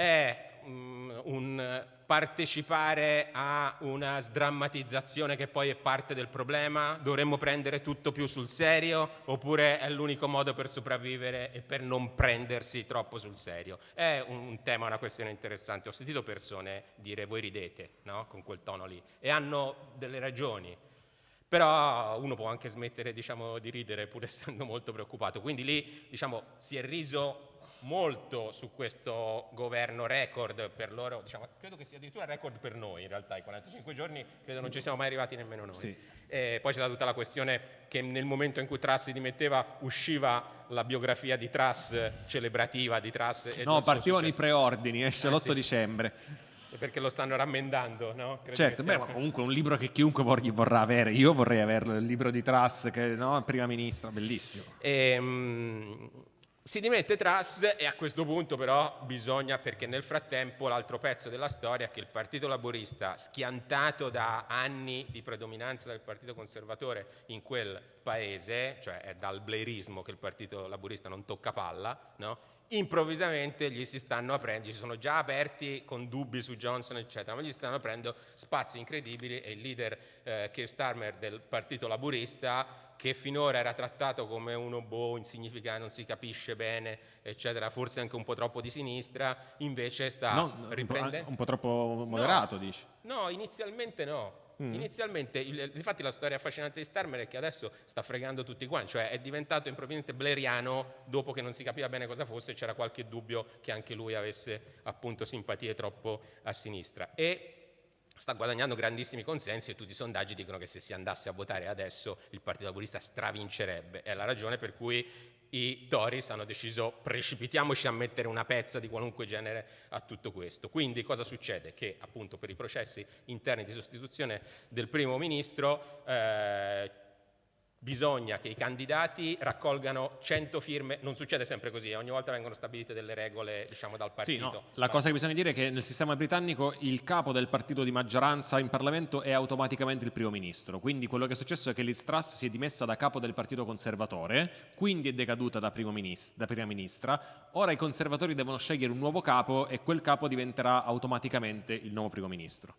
È um, un partecipare a una sdrammatizzazione che poi è parte del problema? Dovremmo prendere tutto più sul serio oppure è l'unico modo per sopravvivere e per non prendersi troppo sul serio? È un tema, una questione interessante. Ho sentito persone dire voi ridete no? con quel tono lì e hanno delle ragioni. Però uno può anche smettere diciamo, di ridere pur essendo molto preoccupato. Quindi lì diciamo, si è riso molto su questo governo record per loro, diciamo, credo che sia addirittura record per noi in realtà, i 45 giorni credo non ci siamo mai arrivati nemmeno noi. Sì. Eh, poi c'è stata tutta la questione che nel momento in cui Truss si dimetteva usciva la biografia di Truss celebrativa di Truss.
No, partivano i preordini, esce eh, l'8 sì. dicembre
perché lo stanno rammendando, no?
Credo certo, beh, comunque un libro che chiunque vorrà avere, io vorrei averlo, il libro di Truss, che, no? prima ministra, bellissimo.
E, um, si dimette Truss e a questo punto però bisogna, perché nel frattempo l'altro pezzo della storia è che il Partito Laborista, schiantato da anni di predominanza del Partito Conservatore in quel paese, cioè è dal blairismo che il Partito Laborista non tocca palla, no? improvvisamente gli si stanno aprendo, gli sono già aperti con dubbi su Johnson eccetera, ma gli stanno aprendo spazi incredibili e il leader eh, Keir Starmer del Partito Laborista che finora era trattato come uno boh, insignificante, non si capisce bene, eccetera, forse anche un po' troppo di sinistra, invece sta no, riprendendo...
Un po', troppo moderato,
no,
dici?
No, inizialmente no. Mm. Inizialmente, il, infatti la storia affascinante di Starmer è che adesso sta fregando tutti quanti, cioè è diventato improvvisamente bleriano dopo che non si capiva bene cosa fosse, c'era qualche dubbio che anche lui avesse appunto simpatie troppo a sinistra. E sta guadagnando grandissimi consensi e tutti i sondaggi dicono che se si andasse a votare adesso il Partito Laburista stravincerebbe. È la ragione per cui i Tories hanno deciso precipitiamoci a mettere una pezza di qualunque genere a tutto questo. Quindi cosa succede? Che appunto per i processi interni di sostituzione del primo ministro eh, bisogna che i candidati raccolgano 100 firme, non succede sempre così, eh, ogni volta vengono stabilite delle regole diciamo, dal partito.
Sì, no. La cosa che bisogna dire è che nel sistema britannico il capo del partito di maggioranza in Parlamento è automaticamente il primo ministro, quindi quello che è successo è che Liz Truss si è dimessa da capo del partito conservatore, quindi è decaduta da, ministro, da prima ministra, ora i conservatori devono scegliere un nuovo capo e quel capo diventerà automaticamente il nuovo primo ministro.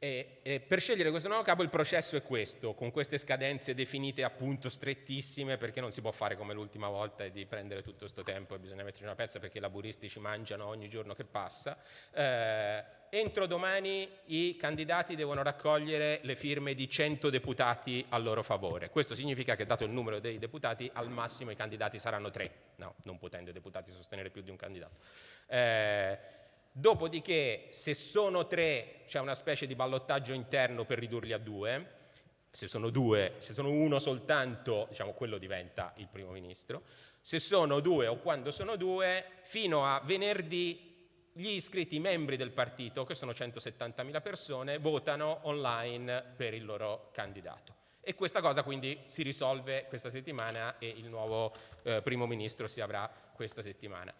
E, e per scegliere questo nuovo capo il processo è questo, con queste scadenze definite appunto strettissime perché non si può fare come l'ultima volta e di prendere tutto questo tempo e bisogna metterci una pezza perché i laburisti ci mangiano ogni giorno che passa. Eh, entro domani i candidati devono raccogliere le firme di 100 deputati a loro favore. Questo significa che dato il numero dei deputati al massimo i candidati saranno tre, no, non potendo i deputati sostenere più di un candidato. Eh, Dopodiché, se sono tre, c'è una specie di ballottaggio interno per ridurli a due. Se sono due, se sono uno soltanto, diciamo, quello diventa il primo ministro. Se sono due o quando sono due, fino a venerdì gli iscritti membri del partito, che sono 170.000 persone, votano online per il loro candidato E questa cosa quindi si risolve questa settimana e il nuovo eh, primo ministro si avrà questa settimana.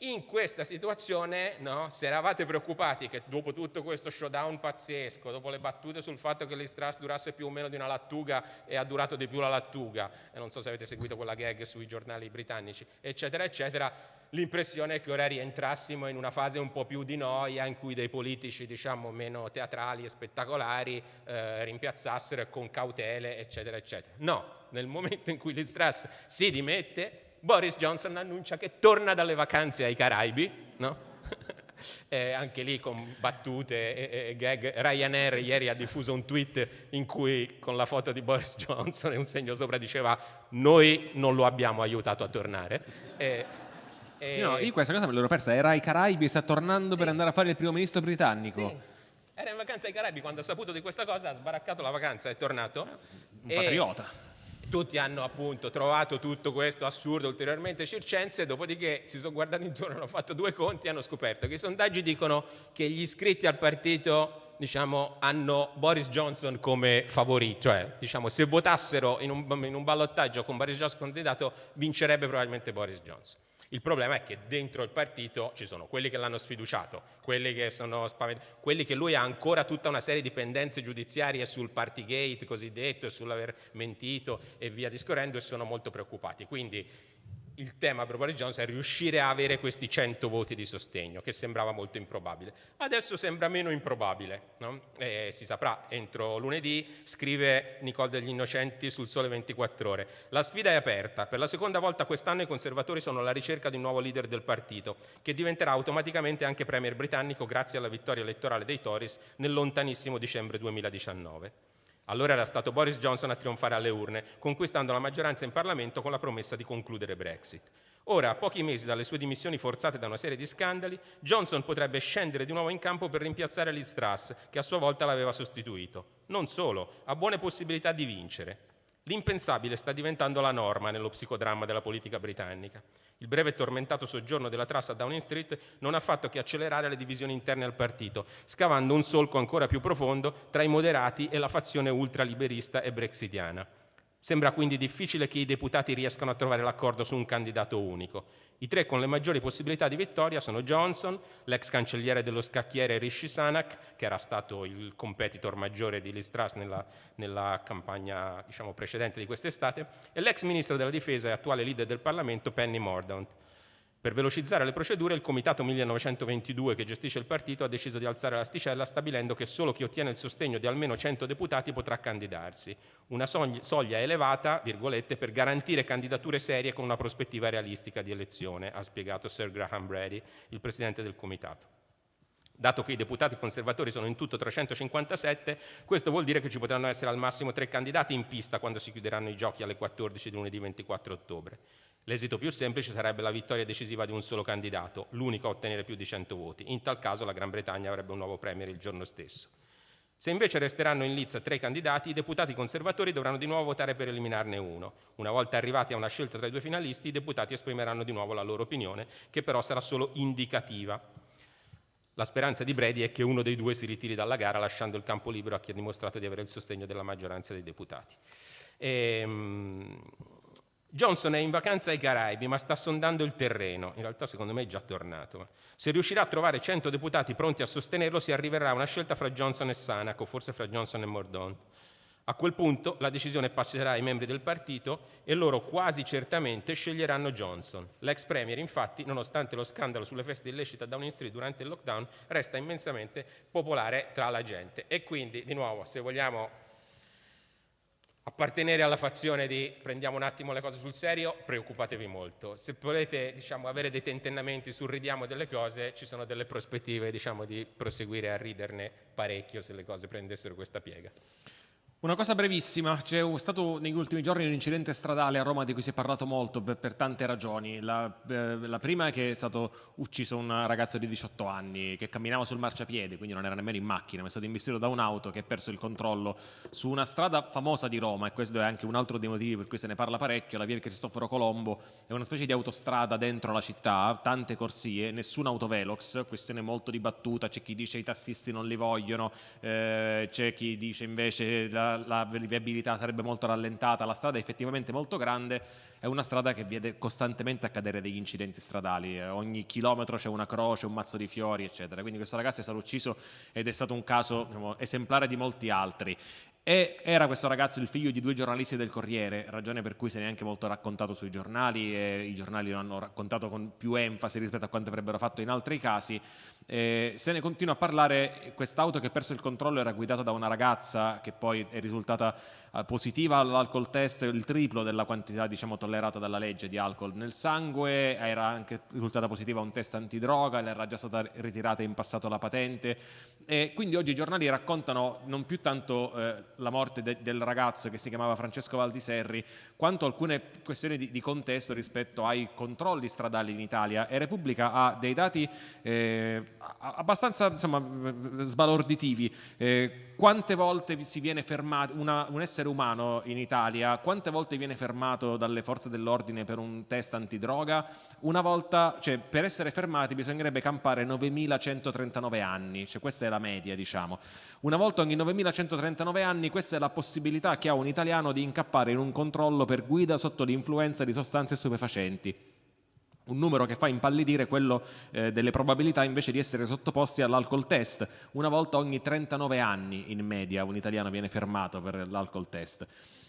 In questa situazione, no, se eravate preoccupati che dopo tutto questo showdown pazzesco, dopo le battute sul fatto che l'Istras durasse più o meno di una lattuga e ha durato di più la lattuga, e non so se avete seguito quella gag sui giornali britannici, eccetera, eccetera, l'impressione è che ora rientrassimo in una fase un po' più di noia in cui dei politici diciamo meno teatrali e spettacolari eh, rimpiazzassero con cautele, eccetera, eccetera. No, nel momento in cui l'Istras si dimette, Boris Johnson annuncia che torna dalle vacanze ai Caraibi, no? eh, anche lì con battute e, e, gag. Ryanair ieri ha diffuso un tweet in cui con la foto di Boris Johnson e un segno sopra diceva noi non lo abbiamo aiutato a tornare.
E, e... No, io questa cosa me l'ero persa, era ai Caraibi e sta tornando sì. per andare a fare il primo ministro britannico.
Sì. Era in vacanza ai Caraibi, quando ha saputo di questa cosa ha sbaraccato la vacanza, è tornato.
Un patriota
tutti hanno appunto trovato tutto questo assurdo ulteriormente circense, dopodiché si sono guardati intorno, hanno fatto due conti e hanno scoperto che i sondaggi dicono che gli iscritti al partito diciamo, hanno Boris Johnson come favorito, cioè diciamo, se votassero in un, in un ballottaggio con Boris Johnson candidato vincerebbe probabilmente Boris Johnson. Il problema è che dentro il partito ci sono quelli che l'hanno sfiduciato, quelli che sono spaventati, quelli che lui ha ancora tutta una serie di pendenze giudiziarie sul partygate cosiddetto e sull'aver mentito e via discorrendo e sono molto preoccupati. Quindi il tema per Boris Johnson è riuscire a avere questi 100 voti di sostegno, che sembrava molto improbabile. Adesso sembra meno improbabile, no? si saprà, entro lunedì scrive Nicole degli Innocenti sul Sole 24 Ore. La sfida è aperta, per la seconda volta quest'anno i conservatori sono alla ricerca di un nuovo leader del partito, che diventerà automaticamente anche premier britannico grazie alla vittoria elettorale dei Tories nel lontanissimo dicembre 2019. Allora era stato Boris Johnson a trionfare alle urne, conquistando la maggioranza in Parlamento con la promessa di concludere Brexit. Ora, a pochi mesi dalle sue dimissioni forzate da una serie di scandali, Johnson potrebbe scendere di nuovo in campo per rimpiazzare Liz Truss, che a sua volta l'aveva sostituito. Non solo, ha buone possibilità di vincere. L'impensabile sta diventando la norma nello psicodramma della politica britannica. Il breve e tormentato soggiorno della Truss a Downing Street non ha fatto che accelerare le divisioni interne al partito, scavando un solco ancora più profondo tra i moderati e la fazione ultraliberista e brexitiana. Sembra quindi difficile che i deputati riescano a trovare l'accordo su un candidato unico. I tre con le maggiori possibilità di vittoria sono Johnson, l'ex cancelliere dello scacchiere Rishi Sunak, che era stato il competitor maggiore di Liz Truss nella, nella campagna diciamo, precedente di quest'estate, e l'ex ministro della difesa e attuale leader del Parlamento Penny Mordaunt. Per velocizzare le procedure, il Comitato 1922 che gestisce il partito ha deciso di alzare l'asticella stabilendo che solo chi ottiene il sostegno di almeno 100 deputati potrà candidarsi. Una soglia elevata, virgolette, per garantire candidature serie con una prospettiva realistica di elezione, ha spiegato Sir Graham Brady, il presidente del Comitato. Dato che i deputati conservatori sono in tutto 357, questo vuol dire che ci potranno essere al massimo tre candidati in pista quando si chiuderanno i giochi alle 14 di lunedì 24 ottobre. L'esito più semplice sarebbe la vittoria decisiva di un solo candidato, l'unico a ottenere più di 100 voti. In tal caso la Gran Bretagna avrebbe un nuovo premier il giorno stesso. Se invece resteranno in lizza tre candidati, i deputati conservatori dovranno di nuovo votare per eliminarne uno. Una volta arrivati a una scelta tra i due finalisti, i deputati esprimeranno di nuovo la loro opinione, che però sarà solo indicativa. La speranza di Brady è che uno dei due si ritiri dalla gara lasciando il campo libero a chi ha dimostrato di avere il sostegno della maggioranza dei deputati. E, um, Johnson è in vacanza ai Caraibi, ma sta sondando il terreno. In realtà, secondo me, è già tornato. Se riuscirà a trovare 100 deputati pronti a sostenerlo, si arriverà a una scelta fra Johnson e Sanac, o forse fra Johnson e Mordaunt. A quel punto la decisione passerà ai membri del partito e loro quasi certamente sceglieranno Johnson. L'ex premier, infatti, nonostante lo scandalo sulle feste illecite a Downing Street durante il lockdown, resta immensamente popolare tra la gente. E quindi, di nuovo, se vogliamo appartenere alla fazione di prendiamo un attimo le cose sul serio, preoccupatevi molto. Se volete diciamo, avere dei tentennamenti sul ridiamo delle cose, ci sono delle prospettive diciamo, di proseguire a riderne parecchio se le cose prendessero questa piega.
Una cosa brevissima, c'è stato negli ultimi giorni un incidente stradale a Roma di cui si è parlato molto per, tante ragioni. La, eh, la, prima è che è stato ucciso un ragazzo di 18 anni che camminava sul marciapiede, quindi non era nemmeno in macchina, ma è stato investito da un'auto che ha perso il controllo su una strada famosa di Roma e questo è anche un altro dei motivi per cui se ne parla parecchio, la via Cristoforo Colombo è una specie di autostrada dentro la città, tante corsie, nessun autovelox, questione molto dibattuta, c'è chi dice i tassisti non li vogliono, eh, c'è chi dice invece la la, viabilità sarebbe molto rallentata, la strada è effettivamente molto grande, è una strada che vede costantemente accadere degli incidenti stradali, eh, ogni chilometro c'è una croce, un mazzo di fiori, eccetera. Quindi questo ragazzo è stato ucciso ed è stato un caso diciamo, esemplare di molti altri. E era questo ragazzo il figlio di due giornalisti del Corriere, ragione per cui se ne è anche molto raccontato sui giornali e i giornali lo hanno raccontato con più enfasi rispetto a quanto avrebbero fatto in altri casi. Eh, se ne continua a parlare, quest'auto che ha perso il controllo era guidata da una ragazza che poi è risultata positiva all'alcol test, il triplo della quantità diciamo, tollerata dalla legge di alcol nel sangue, era anche risultata positiva un test antidroga, le era già stata ritirata in passato la patente e quindi oggi i giornali raccontano non più tanto eh, la morte de del ragazzo che si chiamava Francesco Valdiserri, quanto alcune questioni di, di contesto rispetto ai controlli stradali in Italia e Repubblica ha dei dati eh, abbastanza insomma, sbalorditivi. Eh, quante volte si viene fermato un essere umano in Italia, quante volte viene fermato dalle forze dell'ordine per un test antidroga? Una volta, cioè per essere fermati bisognerebbe campare 9139 anni, cioè questa è la media diciamo. Una volta ogni 9139 anni questa è la possibilità che ha un italiano di incappare in un controllo per guida sotto l'influenza di sostanze stupefacenti un numero che fa impallidire quello eh, delle probabilità invece di essere sottoposti all'alcol test. Una volta ogni 39 anni in media un italiano viene fermato per l'alcol test.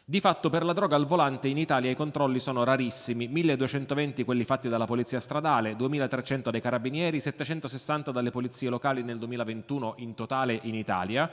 Di fatto per la droga al volante in Italia i controlli sono rarissimi, 1220 quelli fatti dalla polizia stradale, 2300 dai carabinieri, 760 dalle polizie locali nel 2021 in totale in Italia,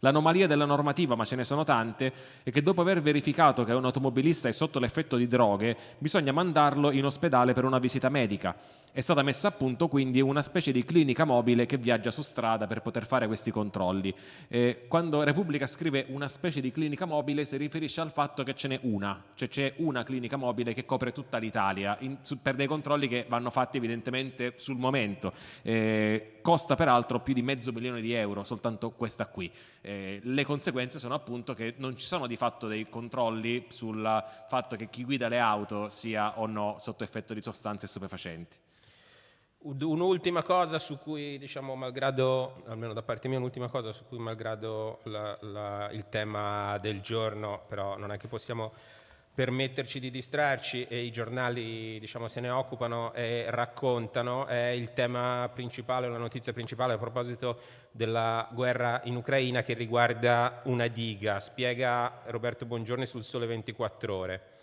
L'anomalia della normativa, ma ce ne sono tante, è che dopo aver verificato che un automobilista è sotto l'effetto di droghe, bisogna mandarlo in ospedale per una visita medica. È stata messa a punto quindi una specie di clinica mobile che viaggia su strada per poter fare questi controlli. Eh, quando Repubblica scrive una specie di clinica mobile si riferisce al fatto che ce n'è una, cioè c'è una clinica mobile che copre tutta l'Italia per dei controlli che vanno fatti evidentemente sul momento. Eh, costa peraltro più di mezzo milione di euro soltanto questa qui. Eh, le conseguenze sono appunto che non ci sono di fatto dei controlli sul fatto che chi guida le auto sia o no sotto effetto di sostanze stupefacenti.
Un'ultima cosa su cui, diciamo, malgrado, almeno da parte mia, un'ultima cosa su cui, malgrado la, la, il tema del giorno, però non è che possiamo permetterci di distrarci e i giornali diciamo, se ne occupano e raccontano, è il tema principale, la notizia principale a proposito della guerra in Ucraina che riguarda una diga, spiega Roberto Bongiorni sul Sole 24 Ore.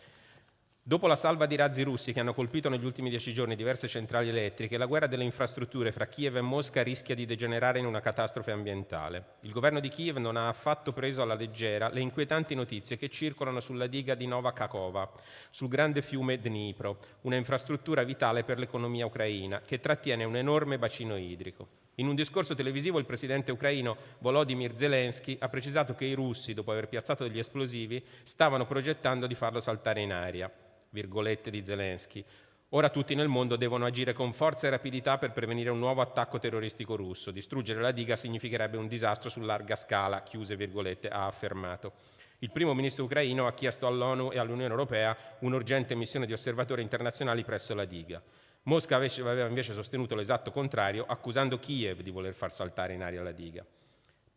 Dopo la salva di razzi russi che hanno colpito negli ultimi dieci giorni diverse centrali elettriche, la guerra delle infrastrutture fra Kiev e Mosca rischia di degenerare in una catastrofe ambientale. Il governo di Kiev non ha affatto preso alla leggera le inquietanti notizie che circolano sulla diga di Nova Kakova, sul grande fiume Dnipro, una infrastruttura vitale per l'economia ucraina, che trattiene un enorme bacino idrico. In un discorso televisivo il presidente ucraino Volodymyr Zelensky ha precisato che i russi, dopo aver piazzato degli esplosivi, stavano progettando di farlo saltare in aria virgolette di Zelensky. Ora tutti nel mondo devono agire con forza e rapidità per prevenire un nuovo attacco terroristico russo. Distruggere la diga significherebbe un disastro su larga scala, chiuse virgolette, ha affermato. Il primo ministro ucraino ha chiesto all'ONU e all'Unione Europea un'urgente missione di osservatori internazionali presso la diga. Mosca aveva invece sostenuto l'esatto contrario, accusando Kiev di voler far saltare in aria la diga.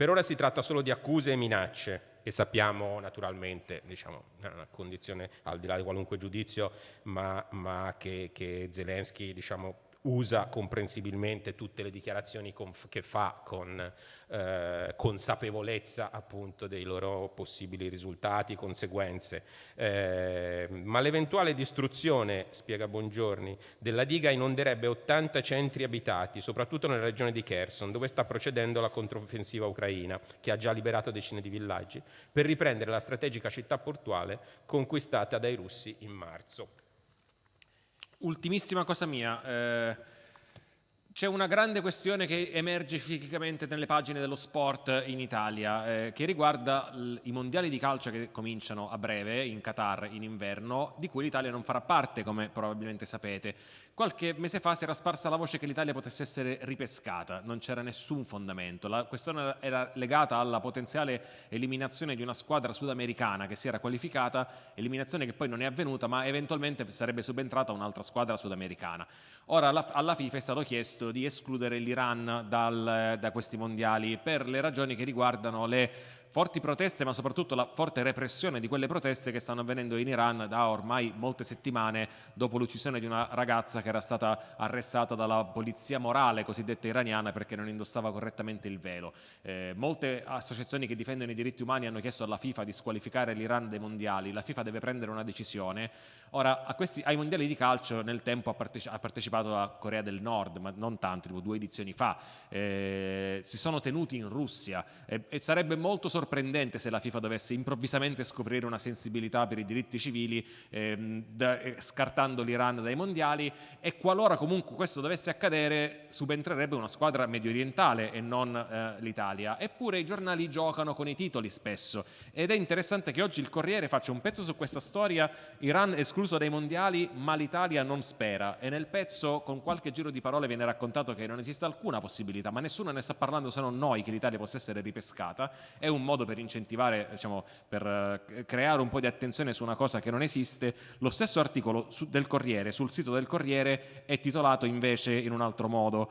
Per ora si tratta solo di accuse e minacce e sappiamo naturalmente, diciamo, una condizione al di là di qualunque giudizio, ma, ma che, che Zelensky diciamo, usa comprensibilmente tutte le dichiarazioni che fa con eh, consapevolezza appunto dei loro possibili risultati, conseguenze. Eh, ma l'eventuale distruzione, spiega Bongiorni, della diga inonderebbe 80 centri abitati, soprattutto nella regione di Kherson, dove sta procedendo la controffensiva ucraina, che ha già liberato decine di villaggi, per riprendere la strategica città portuale conquistata dai russi in marzo.
Ultimissima cosa mia, eh, c'è una grande questione che emerge ciclicamente nelle pagine dello sport in Italia, eh, che riguarda i mondiali di calcio che cominciano a breve in Qatar in inverno, di cui l'Italia non farà parte, come probabilmente sapete. Qualche mese fa si era sparsa la voce che l'Italia potesse essere ripescata, non c'era nessun fondamento. La questione era legata alla potenziale eliminazione di una squadra sudamericana che si era qualificata, eliminazione che poi non è avvenuta, ma eventualmente sarebbe subentrata un'altra squadra sudamericana. Ora alla FIFA è stato chiesto di escludere l'Iran da questi mondiali per le ragioni che riguardano le forti proteste ma soprattutto la forte repressione di quelle proteste che stanno avvenendo in Iran da ormai molte settimane dopo l'uccisione di una ragazza che era stata arrestata dalla polizia morale cosiddetta iraniana perché non indossava correttamente il velo. Eh, molte associazioni che difendono i diritti umani hanno chiesto alla FIFA di squalificare l'Iran dai mondiali, la FIFA deve prendere una decisione. Ora, questi, ai mondiali di calcio nel tempo ha, partecipato, ha partecipato la Corea del Nord, ma non tanto, tipo due edizioni fa, eh, si sono tenuti in Russia eh, e sarebbe molto sorprendente se la FIFA dovesse improvvisamente scoprire una sensibilità per i diritti civili ehm, da, eh, scartando l'Iran dai mondiali e qualora comunque questo dovesse accadere subentrerebbe una squadra medio orientale e non eh, l'Italia. Eppure i giornali giocano con i titoli spesso. Ed è interessante che oggi il Corriere faccia un pezzo su questa storia, Iran escluso dai mondiali ma l'Italia non spera. E nel pezzo con qualche giro di parole viene raccontato che non esiste alcuna possibilità, ma nessuno ne sta parlando se non noi che l'Italia possa essere ripescata, è un modo per incentivare, diciamo, per eh, creare un po' di attenzione su una cosa che non esiste. Lo stesso articolo del Corriere, sul sito del Corriere, è titolato invece in un altro modo.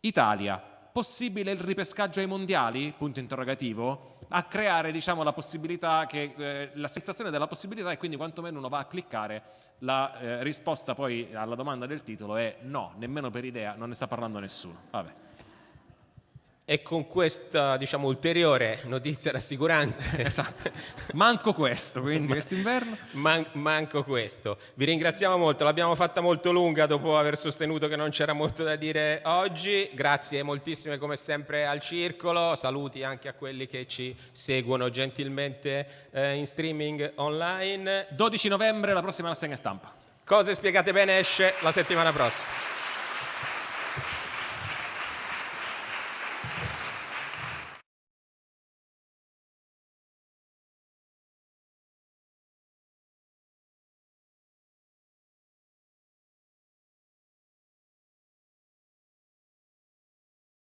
Italia, possibile il ripescaggio ai mondiali? Punto interrogativo. A creare diciamo, la possibilità che, eh, la sensazione della possibilità e quindi quantomeno uno va a cliccare la eh, risposta poi alla domanda del titolo è no, nemmeno per idea, non ne sta parlando nessuno. Vabbè.
E con questa diciamo, ulteriore notizia rassicurante.
esatto. Manco questo, quindi quest'inverno.
Man manco questo. Vi ringraziamo molto, l'abbiamo fatta molto lunga dopo aver sostenuto che non c'era molto da dire oggi. Grazie moltissime come sempre al Circolo, saluti anche a quelli che ci seguono gentilmente eh, in streaming online.
12 novembre la prossima rassegna stampa.
Cose spiegate bene esce la settimana prossima.